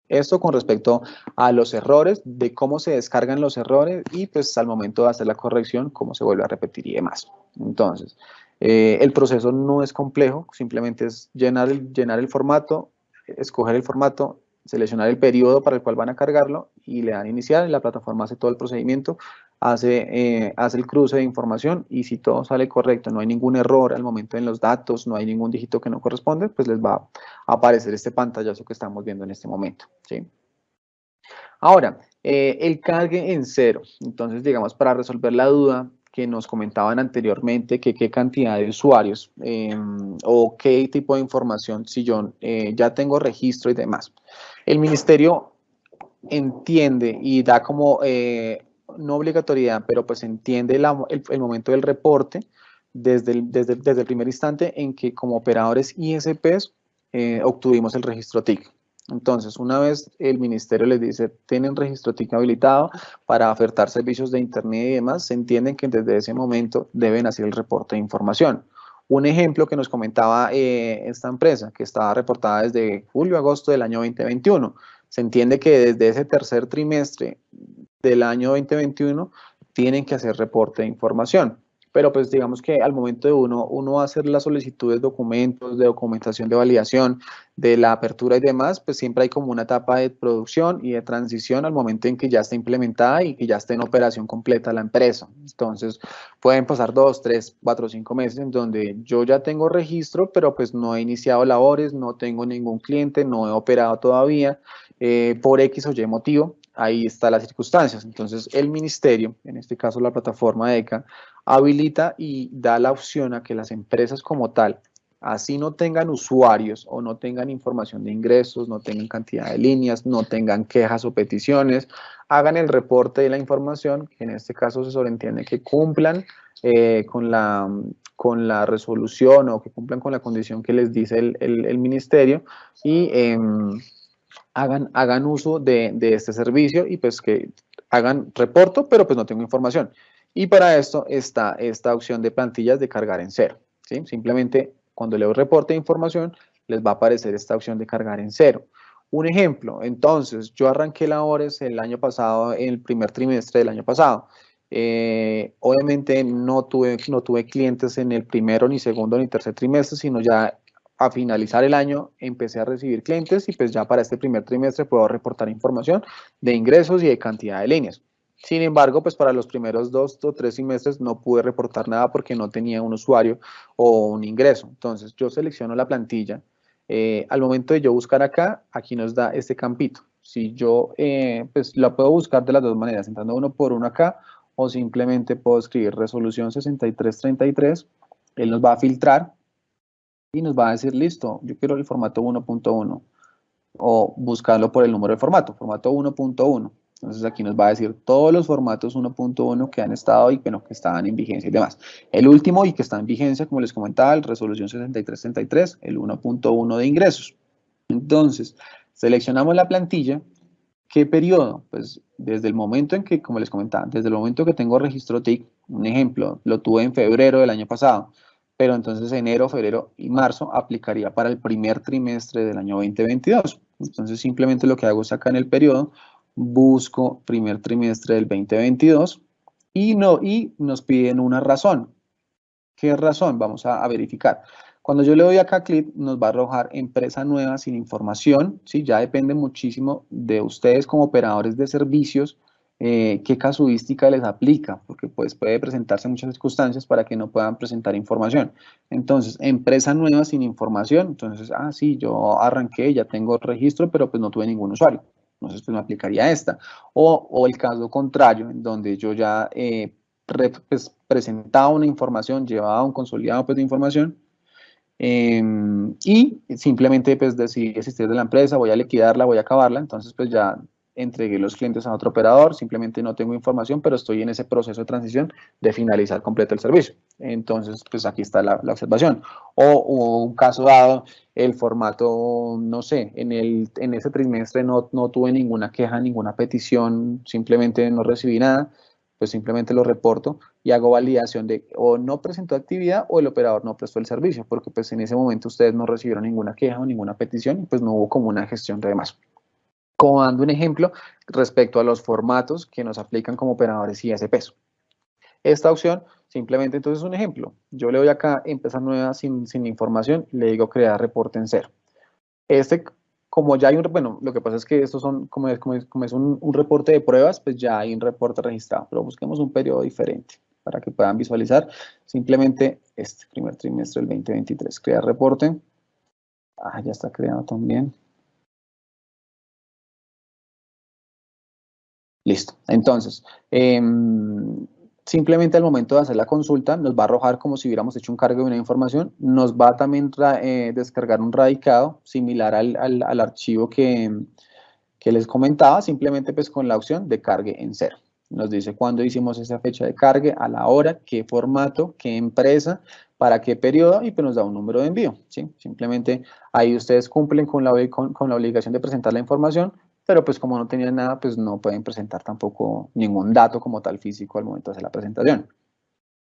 Esto con respecto a los errores, de cómo se descargan los errores y pues al momento de hacer la corrección, cómo se vuelve a repetir y demás. Entonces, eh, el proceso no es complejo, simplemente es llenar el, llenar el formato, escoger el formato, seleccionar el periodo para el cual van a cargarlo y le dan iniciar la plataforma hace todo el procedimiento hace, eh, hace el cruce de información y si todo sale correcto, no hay ningún error al momento en los datos, no hay ningún dígito que no corresponde, pues les va a aparecer este pantallazo que estamos viendo en este momento. ¿sí? Ahora, eh, el cargue en cero. Entonces, digamos, para resolver la duda que nos comentaban anteriormente, que qué cantidad de usuarios em, o qué tipo de información, si yo eh, ya tengo registro y demás. El ministerio entiende y da como no obligatoriedad, pero pues entiende el, momento del reporte desde el, primer instante en que como operadores ISPs eh, obtuvimos el registro TIC. Entonces, una vez el ministerio les dice, tienen registro TIC habilitado para ofertar servicios de Internet y demás, se entienden que desde ese momento deben hacer el reporte de información. Un ejemplo que nos comentaba eh, esta empresa, que estaba reportada desde julio-agosto del año 2021. Se entiende que desde ese tercer trimestre del año 2021 tienen que hacer reporte de información. Pero pues digamos que al momento de uno, uno hacer las solicitudes, documentos, de documentación de validación, de la apertura y demás, pues siempre hay como una etapa de producción y de transición al momento en que ya está implementada y que ya está en operación completa la empresa. Entonces pueden pasar dos, tres, cuatro, cinco meses en donde yo ya tengo registro, pero pues no he iniciado labores, no tengo ningún cliente, no he operado todavía eh, por X o Y motivo ahí están las circunstancias. Entonces, el ministerio, en este caso la plataforma ECA, habilita y da la opción a que las empresas como tal, así no tengan usuarios o no tengan información de ingresos, no tengan cantidad de líneas, no tengan quejas o peticiones, hagan el reporte de la información, que en este caso se sobreentiende que cumplan eh, con, la, con la resolución o que cumplan con la condición que les dice el, ministerio y... Em, hagan, hagan uso de, este servicio y pues que hagan reporto, pero pues no tengo información. Y para esto está esta opción de plantillas de cargar en cero. ¿sí? Simplemente cuando leo reporte de información, les va a aparecer esta opción de cargar en cero. Un ejemplo, entonces, yo arranqué labores el año pasado, en el primer trimestre del año pasado. Eh, obviamente no tuve, no tuve clientes en el primero, ni segundo, ni tercer trimestre, sino ya a finalizar el año empecé a recibir clientes y pues ya para este primer trimestre puedo reportar información de ingresos y de cantidad de líneas. Sin embargo, pues para los primeros dos o tres trimestres no pude reportar nada porque no tenía un usuario o un ingreso. Entonces yo selecciono la plantilla. Eh, al momento de yo buscar acá, aquí nos da este campito. Si yo, eh, pues la puedo buscar de las dos maneras, entrando uno por uno acá o simplemente puedo escribir resolución 6333. Él nos va a filtrar y nos va a decir, listo, yo quiero el formato 1.1 o buscarlo por el número de formato, formato 1.1. Entonces aquí nos va a decir todos los formatos 1.1 que han estado y que estaban en vigencia y demás. El último y que está en vigencia, como les comentaba, el resolución 6333, el 1.1 de ingresos. Entonces, seleccionamos la plantilla. ¿Qué periodo? Pues desde el momento en que, como les comentaba, desde el momento que tengo registro TIC, un ejemplo, lo tuve en febrero del año pasado pero entonces enero, febrero y marzo aplicaría para el primer trimestre del año 2022. Entonces simplemente lo que hago es acá en el periodo, busco primer trimestre del 2022 y, no, y nos piden una razón. ¿Qué razón? Vamos a, verificar. Cuando yo le doy acá clic, nos va a arrojar empresa nueva sin información, ¿sí? Ya depende muchísimo de ustedes como operadores de servicios eh, qué casuística les aplica, porque pues puede presentarse muchas circunstancias para que no puedan presentar información. Entonces, empresa nueva sin información, entonces, ah, sí, yo arranqué, ya tengo registro, pero pues no tuve ningún usuario. Entonces, pues me aplicaría esta. O, el caso contrario, en donde yo ya eh, pues, presentaba una información, llevaba un consolidado pues, de información, em, y simplemente pues decidí existir de la empresa, voy a liquidarla, voy a acabarla, entonces pues ya entregué los clientes a otro operador, simplemente no tengo información, pero estoy en ese proceso de transición de finalizar completo el servicio. Entonces, pues aquí está la, observación. O, un caso dado, el formato, no sé, en, el, en ese trimestre no, no tuve ninguna queja, ninguna petición, simplemente no recibí nada, pues simplemente lo reporto y hago validación de o no presentó actividad o el operador no prestó el servicio, porque pues en ese momento ustedes no recibieron ninguna queja o ninguna petición y pues no hubo como una gestión de demás como dando un ejemplo respecto a los formatos que nos aplican como operadores ISPs. Esta opción simplemente entonces es un ejemplo. Yo le doy acá empezar nueva sin, sin información, le digo crear reporte en cero. Este como ya hay un, bueno, lo que pasa es que estos son, como es, como es, como es un, un, reporte de pruebas, pues ya hay un reporte registrado, pero busquemos un periodo diferente para que puedan visualizar simplemente este primer trimestre del 2023. Crear reporte. Ah, ya está creado también. Listo. Entonces, eh, simplemente al momento de hacer la consulta nos va a arrojar como si hubiéramos hecho un cargo de una información, nos va también a eh, descargar un radicado similar al, al, al archivo que, que, les comentaba, simplemente pues con la opción de cargue en cero. Nos dice cuándo hicimos esa fecha de cargue, a la hora, qué formato, qué empresa, para qué periodo y pues nos da un número de envío. ¿sí? Simplemente ahí ustedes cumplen con la, con, con la obligación de presentar la información, pero pues como no tenían nada, pues no pueden presentar tampoco ningún dato como tal físico al momento de hacer la presentación.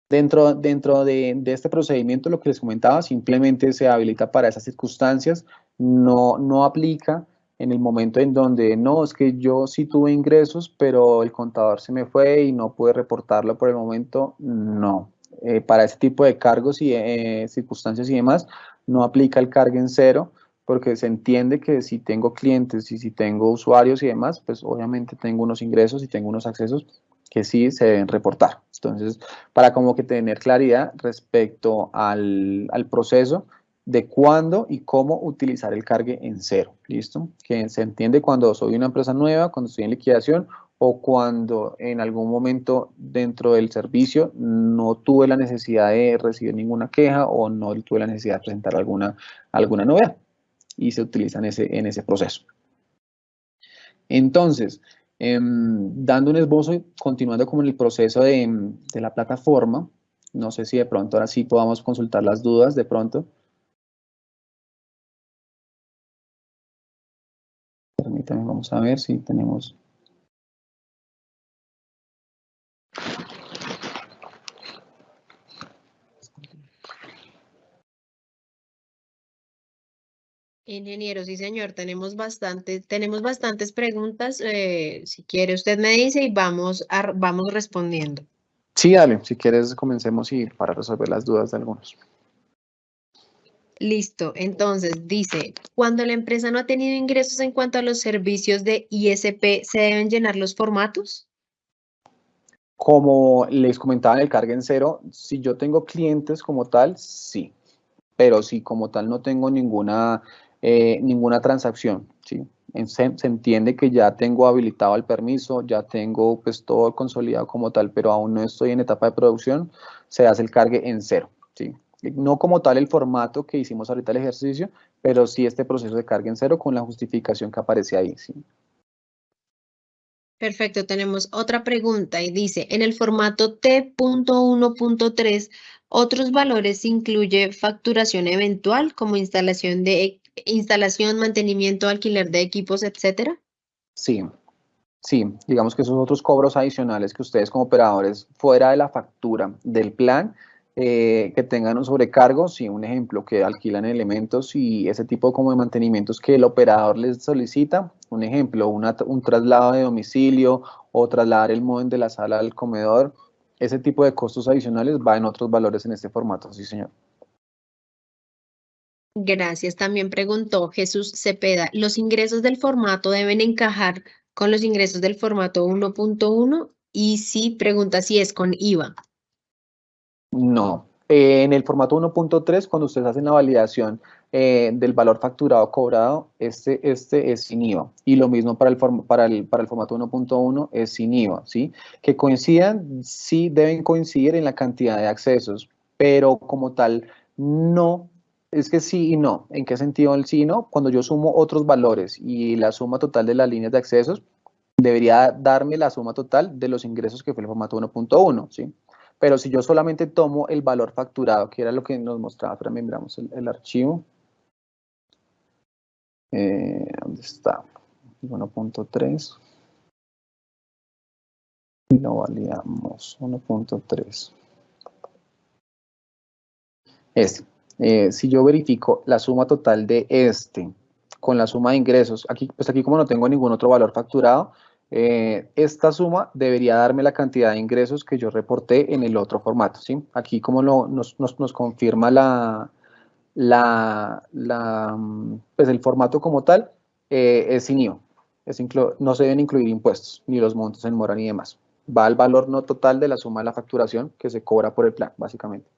Dentro, dentro de, este procedimiento, lo que les comentaba, simplemente se habilita para esas circunstancias, no, no aplica en el momento en donde no, es que yo sí tuve ingresos, pero el contador se me fue y no pude reportarlo por el momento, no. Eh, para ese tipo de cargos y eh, circunstancias y demás, no aplica el cargo en cero, porque se entiende que si tengo clientes y si tengo usuarios y demás, pues obviamente tengo unos ingresos y tengo unos accesos que sí se deben reportar. Entonces, para como que tener claridad respecto al, al proceso de cuándo y cómo utilizar el cargue en cero, ¿listo? Que se entiende cuando soy una empresa nueva, cuando estoy en liquidación o cuando en algún momento dentro del servicio no tuve la necesidad de recibir ninguna queja o no tuve la necesidad de presentar alguna, alguna novedad y se utiliza en ese, en ese proceso. Entonces, eh, dando un esbozo y continuando con el proceso de, de, la plataforma, no sé si de pronto ahora sí podamos consultar las dudas de pronto. Permítanme, vamos a ver si tenemos Ingeniero, sí señor, tenemos, bastante, tenemos bastantes preguntas. Eh, si quiere usted me dice y vamos, a, vamos respondiendo. Sí, dale, si quieres comencemos y para resolver las dudas de algunos. Listo, entonces dice, cuando la empresa no ha tenido ingresos en cuanto a los servicios de ISP, ¿se deben llenar los formatos? Como les comentaba en el carga en cero, si yo tengo clientes como tal, sí, pero si como tal no tengo ninguna eh, ninguna transacción, ¿sí? Se, entiende que ya tengo habilitado el permiso, ya tengo pues todo consolidado como tal, pero aún no estoy en etapa de producción, se hace el cargue en cero, ¿sí? No como tal el formato que hicimos ahorita el ejercicio, pero sí este proceso de carga en cero con la justificación que aparece ahí, ¿sí? Perfecto, tenemos otra pregunta y dice, en el formato T.1.3, ¿otros valores incluye facturación eventual como instalación de instalación, mantenimiento, alquiler de equipos, etcétera? Sí, sí, digamos que esos otros cobros adicionales que ustedes como operadores fuera de la factura del plan eh, que tengan un sobrecargo, sí, un ejemplo, que alquilan elementos y ese tipo como de mantenimientos que el operador les solicita, un ejemplo, una, un traslado de domicilio o trasladar el móvil de la sala al comedor, ese tipo de costos adicionales va en otros valores en este formato, sí señor. Gracias. También preguntó Jesús Cepeda, ¿los ingresos del formato deben encajar con los ingresos del formato 1.1? Y si pregunta si es con IVA. No. Eh, en el formato 1.3, cuando ustedes hacen la validación eh, del valor facturado cobrado, este, este es sin IVA. Y lo mismo para el, para el, para el formato 1.1 es sin IVA, ¿sí? Que coincidan, sí deben coincidir en la cantidad de accesos, pero como tal, no es que sí y no. ¿En qué sentido el sí y no? Cuando yo sumo otros valores y la suma total de las líneas de accesos, debería darme la suma total de los ingresos que fue el formato 1.1, ¿sí? Pero si yo solamente tomo el valor facturado, que era lo que nos mostraba, pero miramos el, el archivo. Eh, ¿Dónde está? 1.3. Y lo validamos. 1.3. Este. Eh, si yo verifico la suma total de este con la suma de ingresos, aquí, pues aquí como no tengo ningún otro valor facturado, eh, esta suma debería darme la cantidad de ingresos que yo reporté en el otro formato, ¿sí? Aquí como lo, nos, nos, nos, confirma la, la, la, pues el formato como tal, eh, es sin IVA. no se deben incluir impuestos, ni los montos en mora ni demás. Va al valor no total de la suma de la facturación que se cobra por el plan, básicamente.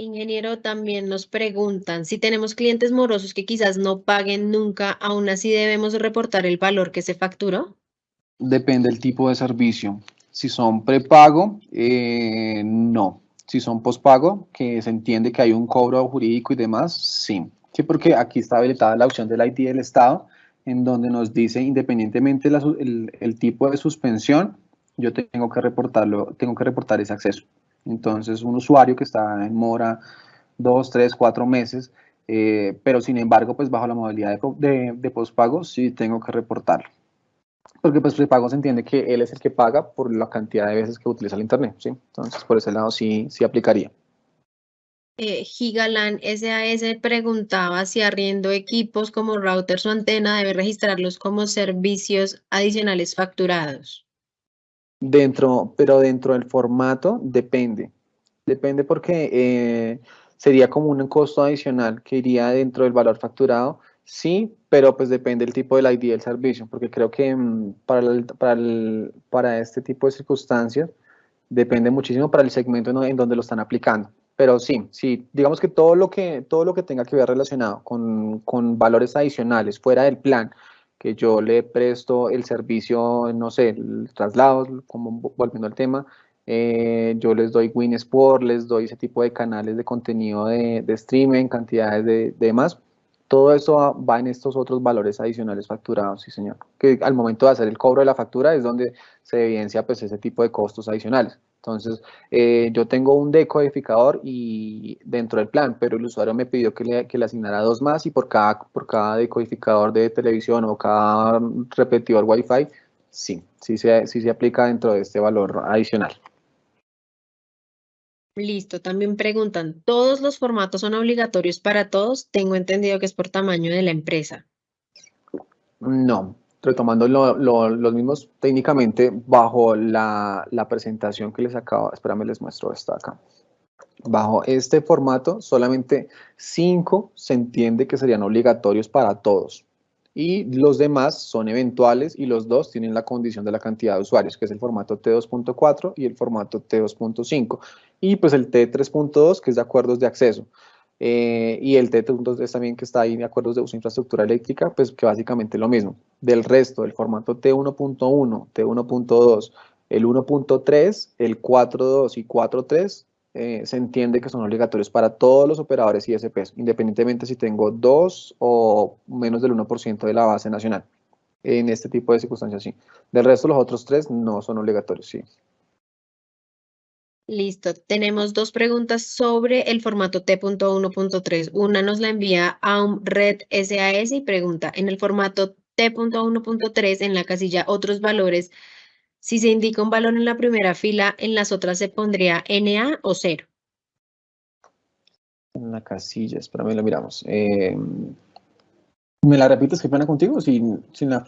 Ingeniero, también nos preguntan si tenemos clientes morosos que quizás no paguen nunca, aún así debemos reportar el valor que se facturó. Depende del tipo de servicio. Si son prepago, eh, no. Si son pospago, que se entiende que hay un cobro jurídico y demás, sí. Sí, porque aquí está habilitada la opción del ID del Estado, en donde nos dice, independientemente el, el tipo de suspensión, yo tengo que reportarlo, tengo que reportar ese acceso. Entonces, un usuario que está en mora dos, tres, cuatro meses, eh, pero sin embargo, pues bajo la modalidad de, de, postpago, sí tengo que reportarlo. Porque pues prepago se entiende que él es el que paga por la cantidad de veces que utiliza el Internet, ¿sí? Entonces, por ese lado sí, sí aplicaría. Eh, Gigalan SAS preguntaba si arriendo equipos como routers o antena debe registrarlos como servicios adicionales facturados. Dentro, pero dentro del formato depende. Depende porque eh, sería como un costo adicional que iría dentro del valor facturado, sí, pero pues depende del tipo del ID del servicio, porque creo que mm, para, para, para, este tipo de circunstancias depende muchísimo para el segmento en, donde lo están aplicando. Pero sí, sí, digamos que todo lo que, todo lo que tenga que ver relacionado con, con valores adicionales fuera del plan, que yo le presto el servicio, no sé, el traslado, como volviendo al tema, eh, yo les doy Winsport, les doy ese tipo de canales de contenido de, de streaming, cantidades de, demás. Todo eso va en estos otros valores adicionales facturados, sí señor. Que al momento de hacer el cobro de la factura es donde se evidencia pues ese tipo de costos adicionales. Entonces, eh, yo tengo un decodificador y dentro del plan, pero el usuario me pidió que le, que le asignara dos más y por cada, por cada decodificador de televisión o cada repetidor Wi-Fi, sí, sí se, sí se aplica dentro de este valor adicional. Listo, también preguntan, ¿todos los formatos son obligatorios para todos? Tengo entendido que es por tamaño de la empresa. No, retomando los mismos técnicamente bajo la, presentación que les acabo, espérame les muestro esta acá. Bajo este formato, solamente cinco se entiende que serían obligatorios para todos. Y los demás son eventuales y los dos tienen la condición de la cantidad de usuarios, que es el formato T2.4 y el formato T2.5. Y pues el T3.2, que es de acuerdos de acceso. Eh, y el T2 también que está ahí de acuerdos de uso de infraestructura eléctrica, pues que básicamente es lo mismo. Del resto, el formato T1.1, T1.2, el 1.3, el 4.2 y 4.3 eh, se entiende que son obligatorios para todos los operadores ISPs, independientemente si tengo dos o menos del 1% de la base nacional. En este tipo de circunstancias, sí. Del resto, los otros tres no son obligatorios, sí. Listo, tenemos dos preguntas sobre el formato T.1.3. Una nos la envía a un red SAS y pregunta, en el formato T.1.3, en la casilla otros valores, si se indica un valor en la primera fila, en las otras se pondría NA o 0. En la casilla, espérame, lo miramos. Eh, ¿Me la repites qué pena contigo sin, sin la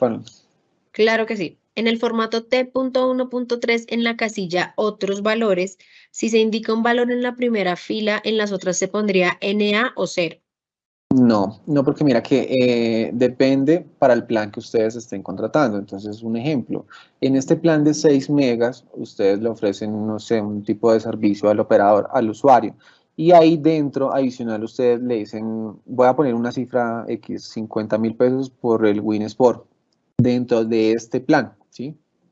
Claro que sí. En el formato T.1.3 en la casilla Otros valores, si se indica un valor en la primera fila, en las otras se pondría NA o 0. No, no porque mira que eh, depende para el plan que ustedes estén contratando. Entonces, un ejemplo, en este plan de 6 megas, ustedes le ofrecen, no sé, un tipo de servicio al operador, al usuario. Y ahí dentro, adicional, ustedes le dicen, voy a poner una cifra X, 50 mil pesos por el WinSport dentro de este plan.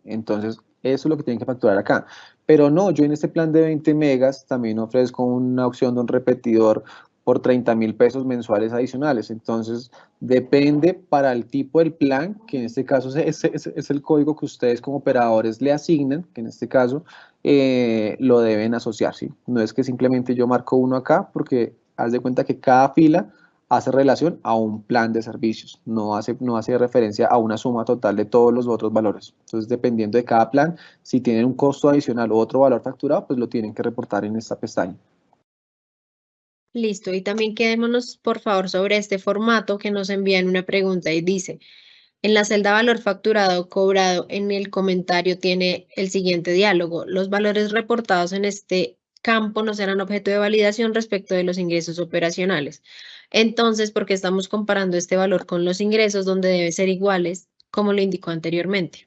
Entonces, eso es lo que tienen que facturar acá. Pero no, yo en este plan de 20 megas también ofrezco una opción de un repetidor por 30 mil pesos mensuales adicionales. Entonces, depende para el tipo del plan, que en este caso es, es, el código que ustedes como operadores le asignan, que en este caso eh, lo deben asociar. ¿sí? No es que simplemente yo marco uno acá, porque haz de cuenta que cada fila hace relación a un plan de servicios, no hace, no hace referencia a una suma total de todos los otros valores. Entonces, dependiendo de cada plan, si tienen un costo adicional u otro valor facturado, pues lo tienen que reportar en esta pestaña. Listo, y también quedémonos, por favor, sobre este formato que nos envían una pregunta y dice, en la celda valor facturado cobrado en el comentario tiene el siguiente diálogo. Los valores reportados en este campo no serán objeto de validación respecto de los ingresos operacionales. Entonces, ¿por qué estamos comparando este valor con los ingresos donde deben ser iguales, como lo indicó anteriormente?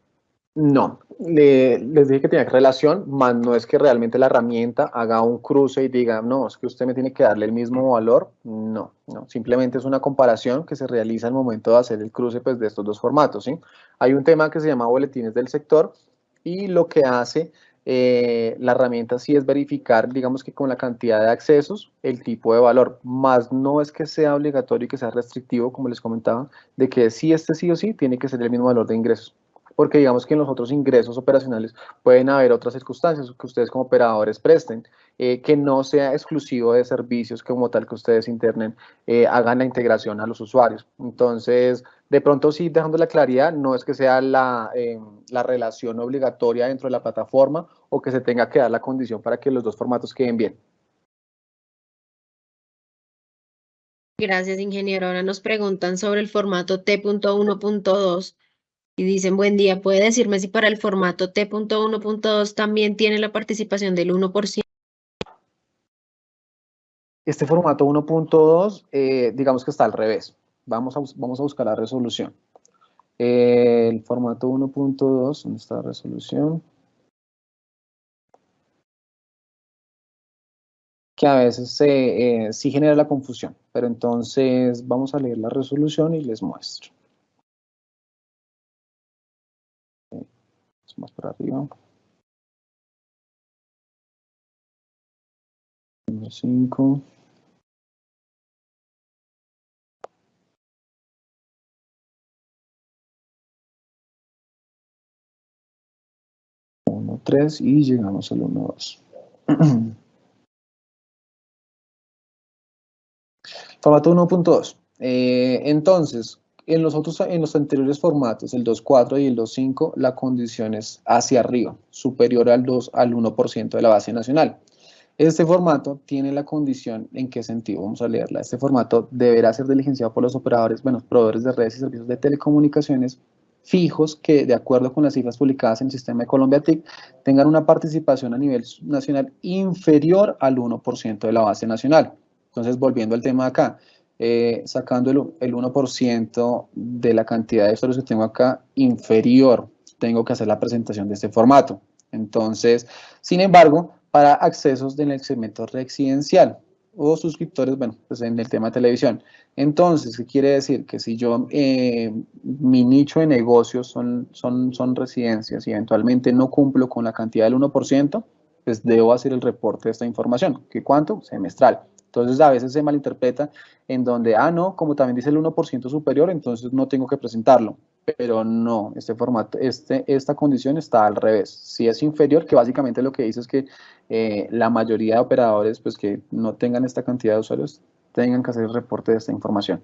No, les dije que tenía relación, más no es que realmente la herramienta haga un cruce y diga, no, es que usted me tiene que darle el mismo valor. No, no, simplemente es una comparación que se realiza al momento de hacer el cruce pues, de estos dos formatos. ¿sí? Hay un tema que se llama boletines del sector y lo que hace eh, la herramienta sí es verificar, digamos que con la cantidad de accesos, el tipo de valor, más no es que sea obligatorio y que sea restrictivo, como les comentaba, de que si este sí o sí tiene que ser el mismo valor de ingresos porque digamos que en los otros ingresos operacionales pueden haber otras circunstancias que ustedes como operadores presten, eh, que no sea exclusivo de servicios como tal que ustedes internen, eh, hagan la integración a los usuarios. Entonces, de pronto sí, dejando la claridad, no es que sea la, eh, la relación obligatoria dentro de la plataforma o que se tenga que dar la condición para que los dos formatos queden bien. Gracias, ingeniero. Ahora nos preguntan sobre el formato T.1.2 y dicen, buen día, ¿puede decirme si para el formato T.1.2 también tiene la participación del 1%? Este formato 1.2, eh, digamos que está al revés. Vamos a, vamos a buscar la resolución. el formato 1.2, ¿dónde está la resolución? Que a veces eh, sí genera la confusión, pero entonces vamos a leer la resolución y les muestro. más para arriba. Número 5. Uno, tres y llegamos al uno, dos. Formato 1.2. Eh, entonces, en los, otros, en los anteriores formatos, el 2.4 y el 2.5, la condición es hacia arriba, superior al, 2, al 1% de la base nacional. Este formato tiene la condición, ¿en qué sentido? Vamos a leerla. Este formato deberá ser diligenciado por los operadores, bueno, proveedores de redes y servicios de telecomunicaciones fijos que, de acuerdo con las cifras publicadas en el sistema de Colombia TIC, tengan una participación a nivel nacional inferior al 1% de la base nacional. Entonces, volviendo al tema acá, eh, sacando el, 1% de la cantidad de usuarios que tengo acá inferior, tengo que hacer la presentación de este formato. Entonces, sin embargo, para accesos en el segmento residencial o suscriptores, bueno, pues en el tema de televisión. Entonces, ¿qué quiere decir? Que si yo, eh, mi nicho de negocios son, son, son residencias y eventualmente no cumplo con la cantidad del 1%, pues debo hacer el reporte de esta información. ¿Qué cuánto? Semestral. Entonces a veces se malinterpreta en donde, ah, no, como también dice el 1% superior, entonces no tengo que presentarlo. Pero no, este formato, este, esta condición está al revés. Si es inferior, que básicamente lo que dice es que eh, la mayoría de operadores pues que no tengan esta cantidad de usuarios tengan que hacer el reporte de esta información.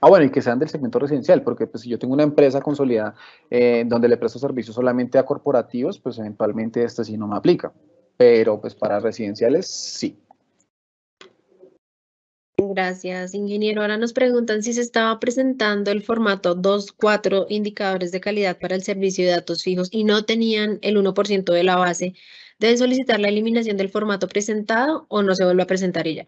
Ah, bueno, y que sean del segmento residencial, porque pues, si yo tengo una empresa consolidada eh, donde le presto servicios solamente a corporativos, pues eventualmente este sí no me aplica pero pues para residenciales sí. Gracias, ingeniero. Ahora nos preguntan si se estaba presentando el formato 2.4 indicadores de calidad para el servicio de datos fijos y no tenían el 1% de la base. ¿Deben solicitar la eliminación del formato presentado o no se vuelve a presentar ella?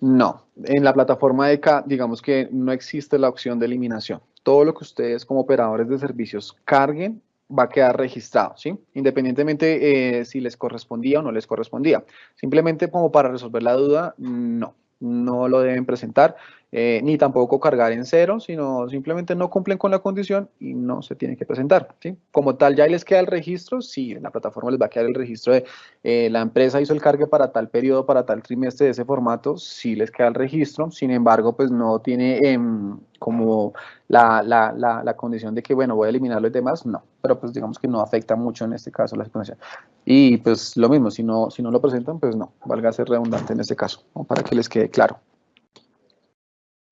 No, en la plataforma de ECA, digamos que no existe la opción de eliminación. Todo lo que ustedes como operadores de servicios carguen va a quedar registrado, ¿sí? Independientemente eh, si les correspondía o no les correspondía. Simplemente como para resolver la duda, no, no lo deben presentar. Eh, ni tampoco cargar en cero, sino simplemente no cumplen con la condición y no se tiene que presentar. Como tal, ya les queda el registro, sí, en la plataforma les va a quedar el registro de eh, la empresa hizo el cargue para tal periodo, para tal trimestre de ese formato, sí les queda el registro, sin embargo, pues no tiene em, como la, la, la, condición de que, bueno, voy a eliminar los demás, no, pero pues digamos que no afecta mucho en este caso la situación. Y pues lo mismo, si no, si no lo presentan, pues no, valga ser redundante en este caso, para que les quede claro.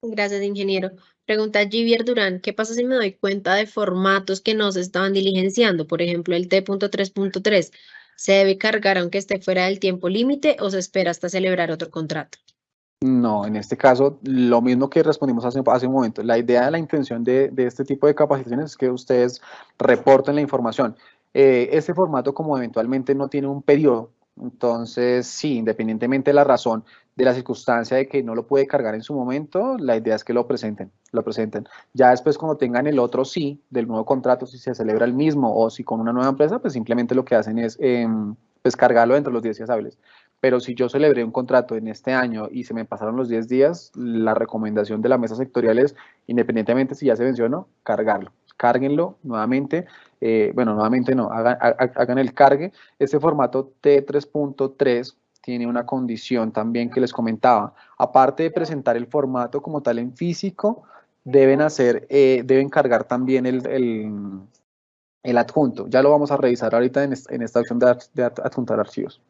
Gracias, ingeniero. Pregunta Givier Durán, ¿qué pasa si me doy cuenta de formatos que no se estaban diligenciando? Por ejemplo, el T.3.3. ¿Se debe cargar aunque esté fuera del tiempo límite o se espera hasta celebrar otro contrato? No, en este caso, lo mismo que respondimos hace, hace un momento. La idea de la intención de, de, este tipo de capacitaciones es que ustedes reporten la información. Eh, este formato como eventualmente no tiene un periodo, entonces sí, independientemente de la razón, de la circunstancia de que no lo puede cargar en su momento, la idea es que lo presenten, lo presenten. Ya después cuando tengan el otro sí del nuevo contrato, si se celebra el mismo o si con una nueva empresa, pues simplemente lo que hacen es eh, pues cargarlo dentro de los 10 días hábiles. Pero si yo celebré un contrato en este año y se me pasaron los 10 días, la recomendación de la mesa sectorial es, independientemente si ya se venció o no, cargarlo. Cárguenlo nuevamente. Eh, bueno, nuevamente no, hagan, el cargue. Este formato T3.3 tiene una condición también que les comentaba. Aparte de presentar el formato como tal en físico, deben hacer, eh, deben cargar también el, el, adjunto. Ya lo vamos a revisar ahorita en, esta opción de adjuntar archivos.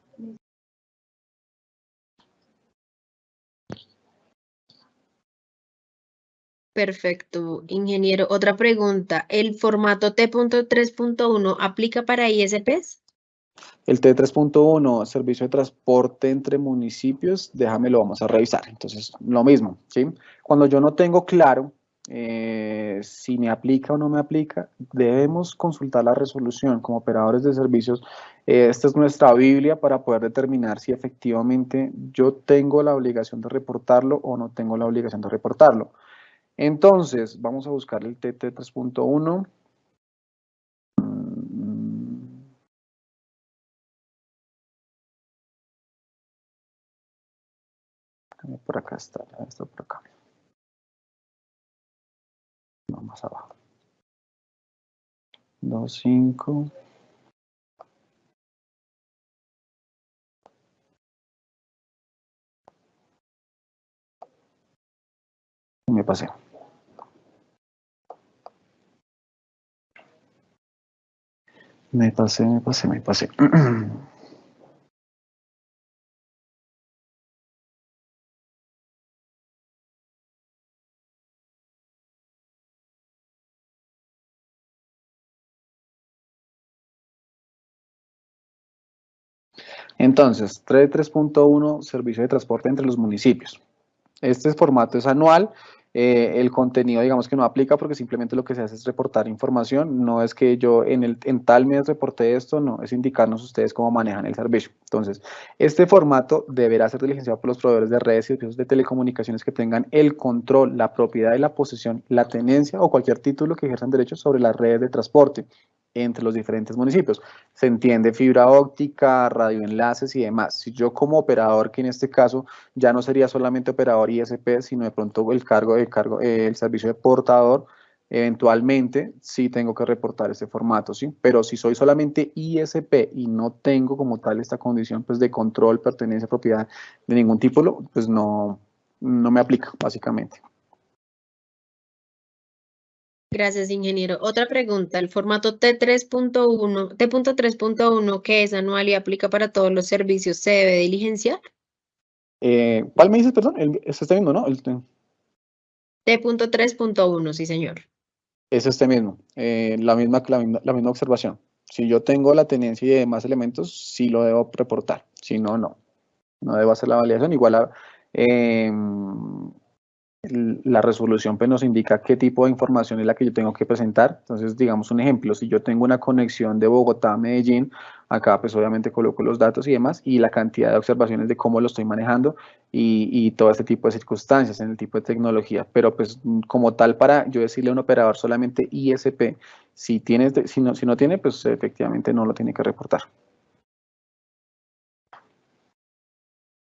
Perfecto, ingeniero. Otra pregunta, ¿el formato T.3.1 aplica para ISPs? El T3.1, servicio de transporte entre municipios, déjame lo vamos a revisar. Entonces, lo mismo, ¿sí? Cuando yo no tengo claro eh, si me aplica o no me aplica, debemos consultar la resolución como operadores de servicios. Eh, esta es nuestra Biblia para poder determinar si efectivamente yo tengo la obligación de reportarlo o no tengo la obligación de reportarlo. Entonces, vamos a buscar el TT 3.1. Por acá está, esto por acá. No, más abajo. 2.5. Me pasé. Me pasé, me pasé, me pasé. Entonces, 3.1, servicio de transporte entre los municipios. Este formato es anual eh, el contenido, digamos que no aplica porque simplemente lo que se hace es reportar información, no es que yo en, el, en tal mes reporte esto, no, es indicarnos ustedes cómo manejan el servicio. Entonces, este formato deberá ser diligenciado por los proveedores de redes y servicios de telecomunicaciones que tengan el control, la propiedad y la posesión, la tenencia o cualquier título que ejerzan derechos sobre las redes de transporte entre los diferentes municipios. Se entiende fibra óptica, radioenlaces y demás. Si yo como operador, que en este caso ya no sería solamente operador ISP, sino de pronto el cargo, el, cargo, el servicio de portador, eventualmente sí tengo que reportar este formato, ¿sí? Pero si soy solamente ISP y no tengo como tal esta condición pues, de control, pertenencia, propiedad de ningún tipo, pues no, no me aplica, básicamente. Gracias, ingeniero. Otra pregunta, el formato T3.1, T.3.1, que es anual y aplica para todos los servicios, ¿se debe diligenciar? Eh, ¿Cuál me dices, perdón? El, se está viendo, ¿no? T.3.1, sí, señor. Es este mismo, eh, la, misma, la, misma, la misma observación. Si yo tengo la tenencia y demás elementos, sí lo debo reportar. Si no, no. No debo hacer la validación. Igual a, eh, la resolución pues, nos indica qué tipo de información es la que yo tengo que presentar. Entonces, digamos un ejemplo, si yo tengo una conexión de Bogotá a Medellín, acá pues obviamente coloco los datos y demás, y la cantidad de observaciones de cómo lo estoy manejando y, y todo este tipo de circunstancias en el tipo de tecnología. Pero pues como tal para yo decirle a un operador solamente ISP, si, tienes, si, no, si no tiene, pues efectivamente no lo tiene que reportar.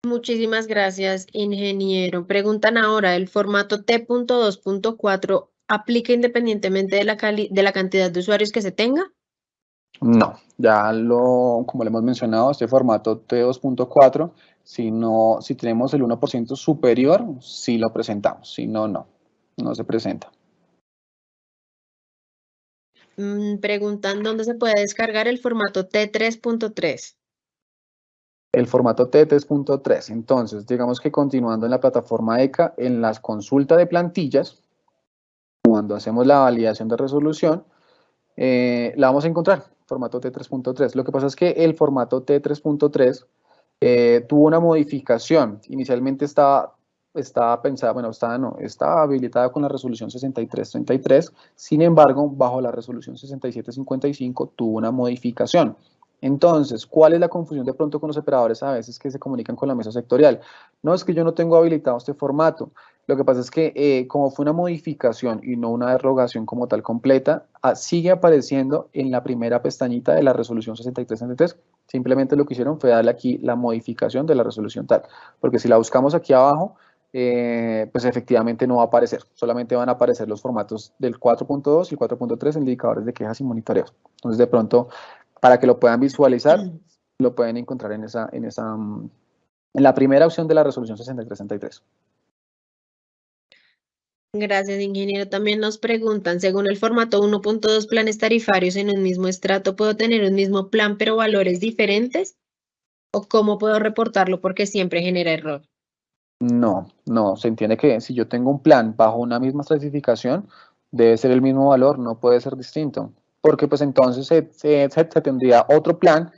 Muchísimas gracias, ingeniero. Preguntan ahora, ¿el formato T.2.4 aplica independientemente de la, de la cantidad de usuarios que se tenga? No, ya lo, como le hemos mencionado, este formato T2.4, si, no, si tenemos el 1% superior, sí lo presentamos, si no, no, no se presenta. Mm, preguntan dónde se puede descargar el formato T3.3 el formato T3.3. Entonces, digamos que continuando en la plataforma ECA, en las consultas de plantillas, cuando hacemos la validación de resolución, eh, la vamos a encontrar, formato T3.3. Lo que pasa es que el formato T3.3 eh, tuvo una modificación. Inicialmente estaba estaba pensada, bueno, estaba, no, estaba habilitada con la resolución 6333, sin embargo, bajo la resolución 6755 tuvo una modificación. Entonces, ¿cuál es la confusión de pronto con los operadores a veces que se comunican con la mesa sectorial? No, es que yo no tengo habilitado este formato. Lo que pasa es que eh, como fue una modificación y no una derogación como tal completa, ah, sigue apareciendo en la primera pestañita de la resolución 6333. Simplemente lo que hicieron fue darle aquí la modificación de la resolución tal. Porque si la buscamos aquí abajo, eh, pues efectivamente no va a aparecer. Solamente van a aparecer los formatos del 4.2 y 4.3 indicadores de quejas y monitoreos. Entonces, de pronto, para que lo puedan visualizar, lo pueden encontrar en esa, en esa, mm, en la primera opción de la resolución 6363. Gracias, ingeniero. También nos preguntan, según el formato 1.2 planes tarifarios en un mismo estrato, ¿puedo tener un mismo plan pero valores diferentes? ¿O cómo puedo reportarlo porque siempre genera error? No, no, se entiende que si yo tengo un plan bajo una misma clasificación, debe ser el mismo valor, no puede ser distinto porque pues entonces se, tendría otro plan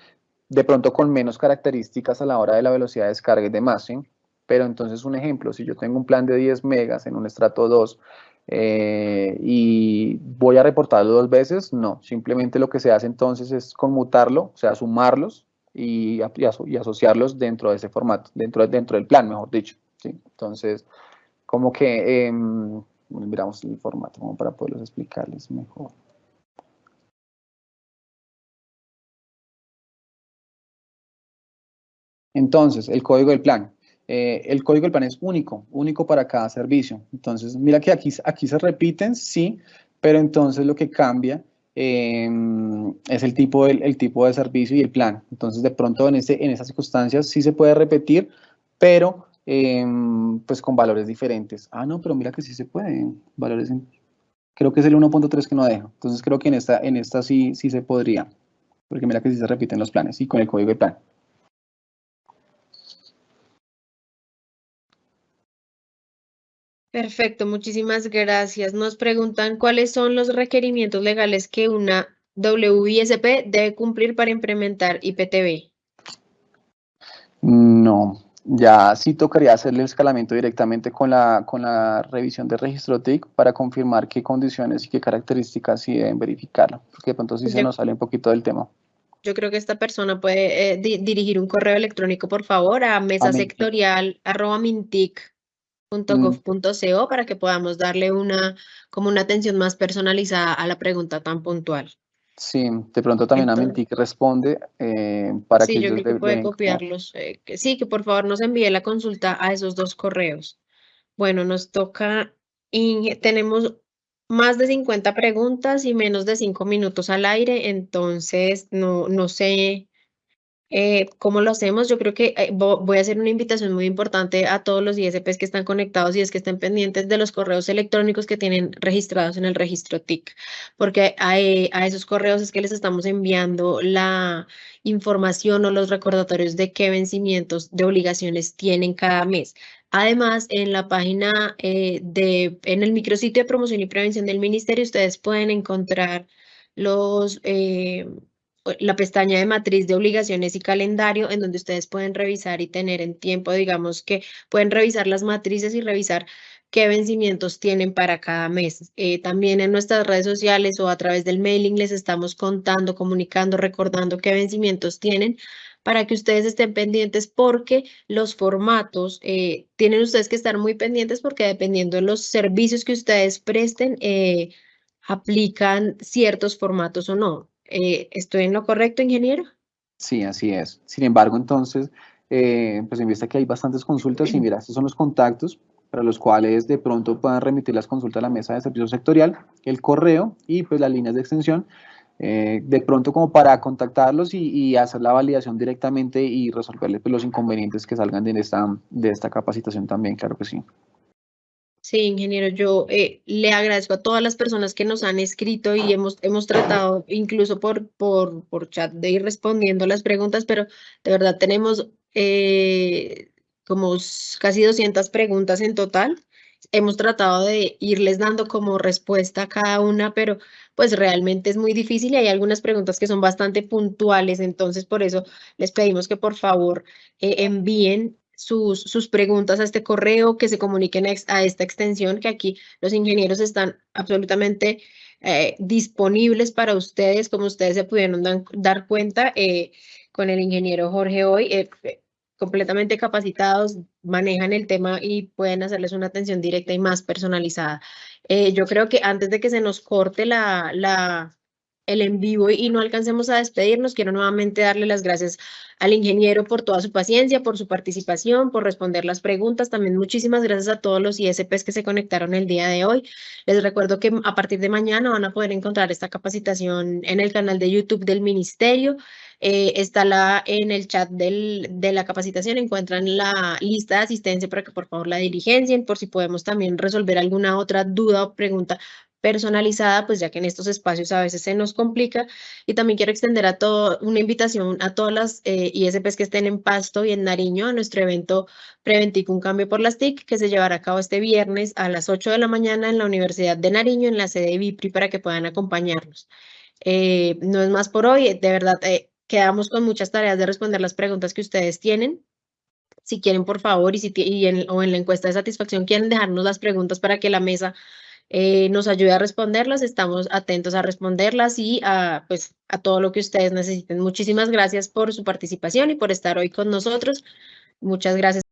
de pronto con menos características a la hora de la velocidad de descarga y demás, ¿sí? Pero entonces un ejemplo, si yo tengo un plan de 10 megas en un estrato 2 eh, y voy a reportarlo dos veces, no, simplemente lo que se hace entonces es conmutarlo, o sea, sumarlos y, y, asociarlos dentro de ese formato, dentro, dentro del plan, mejor dicho, ¿sí? Entonces, como que em, miramos el formato como para poderlos explicarles mejor. Entonces, el código del plan. Eh, el código del plan es único, único para cada servicio. Entonces, mira que aquí, aquí se repiten, sí, pero entonces lo que cambia em, es el tipo, el tipo de servicio y el plan. Entonces, de pronto en, ese, en esas circunstancias sí se puede repetir, pero em, pues con valores diferentes. Ah, no, pero mira que sí se puede, valores creo que es el 1.3 que no deja. Entonces, creo que en esta, en esta sí, sí se podría, porque mira que sí se repiten los planes y con el código del plan. Perfecto, muchísimas gracias. Nos preguntan cuáles son los requerimientos legales que una WISP debe cumplir para implementar IPTV. No, ya sí tocaría hacerle el escalamiento directamente con la, con la revisión de registro TIC para confirmar qué condiciones y qué características sí deben verificarla, porque de pronto sí se nos sale un poquito del tema. Yo creo que esta persona puede eh, dirigir un correo electrónico, por favor, a mesasectorial.mintic .gov.co para que podamos darle una, como una atención más personalizada a la pregunta tan puntual. Sí, de pronto también a Mintic responde eh, para sí, que yo creo que puede copiarlos. Eh, que sí, que por favor nos envíe la consulta a esos dos correos. Bueno, nos toca, y tenemos más de 50 preguntas y menos de 5 minutos al aire, entonces no, no sé eh, ¿Cómo lo hacemos? Yo creo que eh, voy a hacer una invitación muy importante a todos los ISPs que están conectados y es que estén pendientes de los correos electrónicos que tienen registrados en el registro TIC, porque a, a esos correos es que les estamos enviando la información o los recordatorios de qué vencimientos de obligaciones tienen cada mes. Además, en la página eh, de, en el micrositio de promoción y prevención del ministerio, ustedes pueden encontrar los, la pestaña de matriz de obligaciones y calendario en donde ustedes pueden revisar y tener en tiempo, digamos que pueden revisar las matrices y revisar qué vencimientos tienen para cada mes. Eh, también en nuestras redes sociales o a través del mailing les estamos contando, comunicando, recordando qué vencimientos tienen para que ustedes estén pendientes porque los formatos eh, tienen ustedes que estar muy pendientes porque dependiendo de los servicios que ustedes presten, eh, aplican ciertos formatos o no. Eh, ¿Estoy en lo correcto, ingeniero? Sí, así es. Sin embargo, entonces, eh, pues en vista que hay bastantes consultas, y mira, estos son los contactos para los cuales de pronto puedan remitir las consultas a la mesa de servicio sectorial, el correo y pues las líneas de extensión, eh, de pronto como para contactarlos y, hacer la validación directamente y resolverles pues, los inconvenientes que salgan de esta, de esta capacitación también, claro que sí. Sí, ingeniero, yo eh, le agradezco a todas las personas que nos han escrito y hemos, hemos tratado incluso por, por, por chat de ir respondiendo las preguntas, pero de verdad tenemos eh, como casi 200 preguntas en total. Hemos tratado de irles dando como respuesta a cada una, pero pues realmente es muy difícil y hay algunas preguntas que son bastante puntuales, entonces por eso les pedimos que por favor eh, envíen sus, sus preguntas a este correo, que se comuniquen a esta extensión, que aquí los ingenieros están absolutamente eh, disponibles para ustedes, como ustedes se pudieron dar cuenta eh, con el ingeniero Jorge hoy, eh, eh, completamente capacitados, manejan el tema y pueden hacerles una atención directa y más personalizada. Yo creo que antes de que se nos corte la, la, el en vivo y no alcancemos a despedirnos, quiero nuevamente darle las gracias al ingeniero por toda su paciencia, por su participación, por responder las preguntas. También muchísimas gracias a todos los ISPs que se conectaron el día de hoy. Les recuerdo que a partir de mañana van a poder encontrar esta capacitación en el canal de YouTube del Ministerio. Eh, está la, en el chat del, de la capacitación, encuentran la lista de asistencia para que por favor la diligencien, por si podemos también resolver alguna otra duda o pregunta personalizada, pues ya que en estos espacios a veces se nos complica. Y también quiero extender a todo, una invitación a todas las eh, ISPs que estén en Pasto y en Nariño a nuestro evento Preventico Un Cambio por las TIC, que se llevará a cabo este viernes a las 8 de la mañana en la Universidad de Nariño, en la sede de VIPRI, para que puedan acompañarnos. Eh, no es más por hoy, de verdad, eh, quedamos con muchas tareas de responder las preguntas que ustedes tienen. Si quieren, por favor, y, si o en la encuesta de satisfacción quieren dejarnos las preguntas para que la mesa eh, nos ayude a responderlas, estamos atentos a responderlas y a, pues, a todo lo que ustedes necesiten. Muchísimas gracias por su participación y por estar hoy con nosotros. Muchas gracias.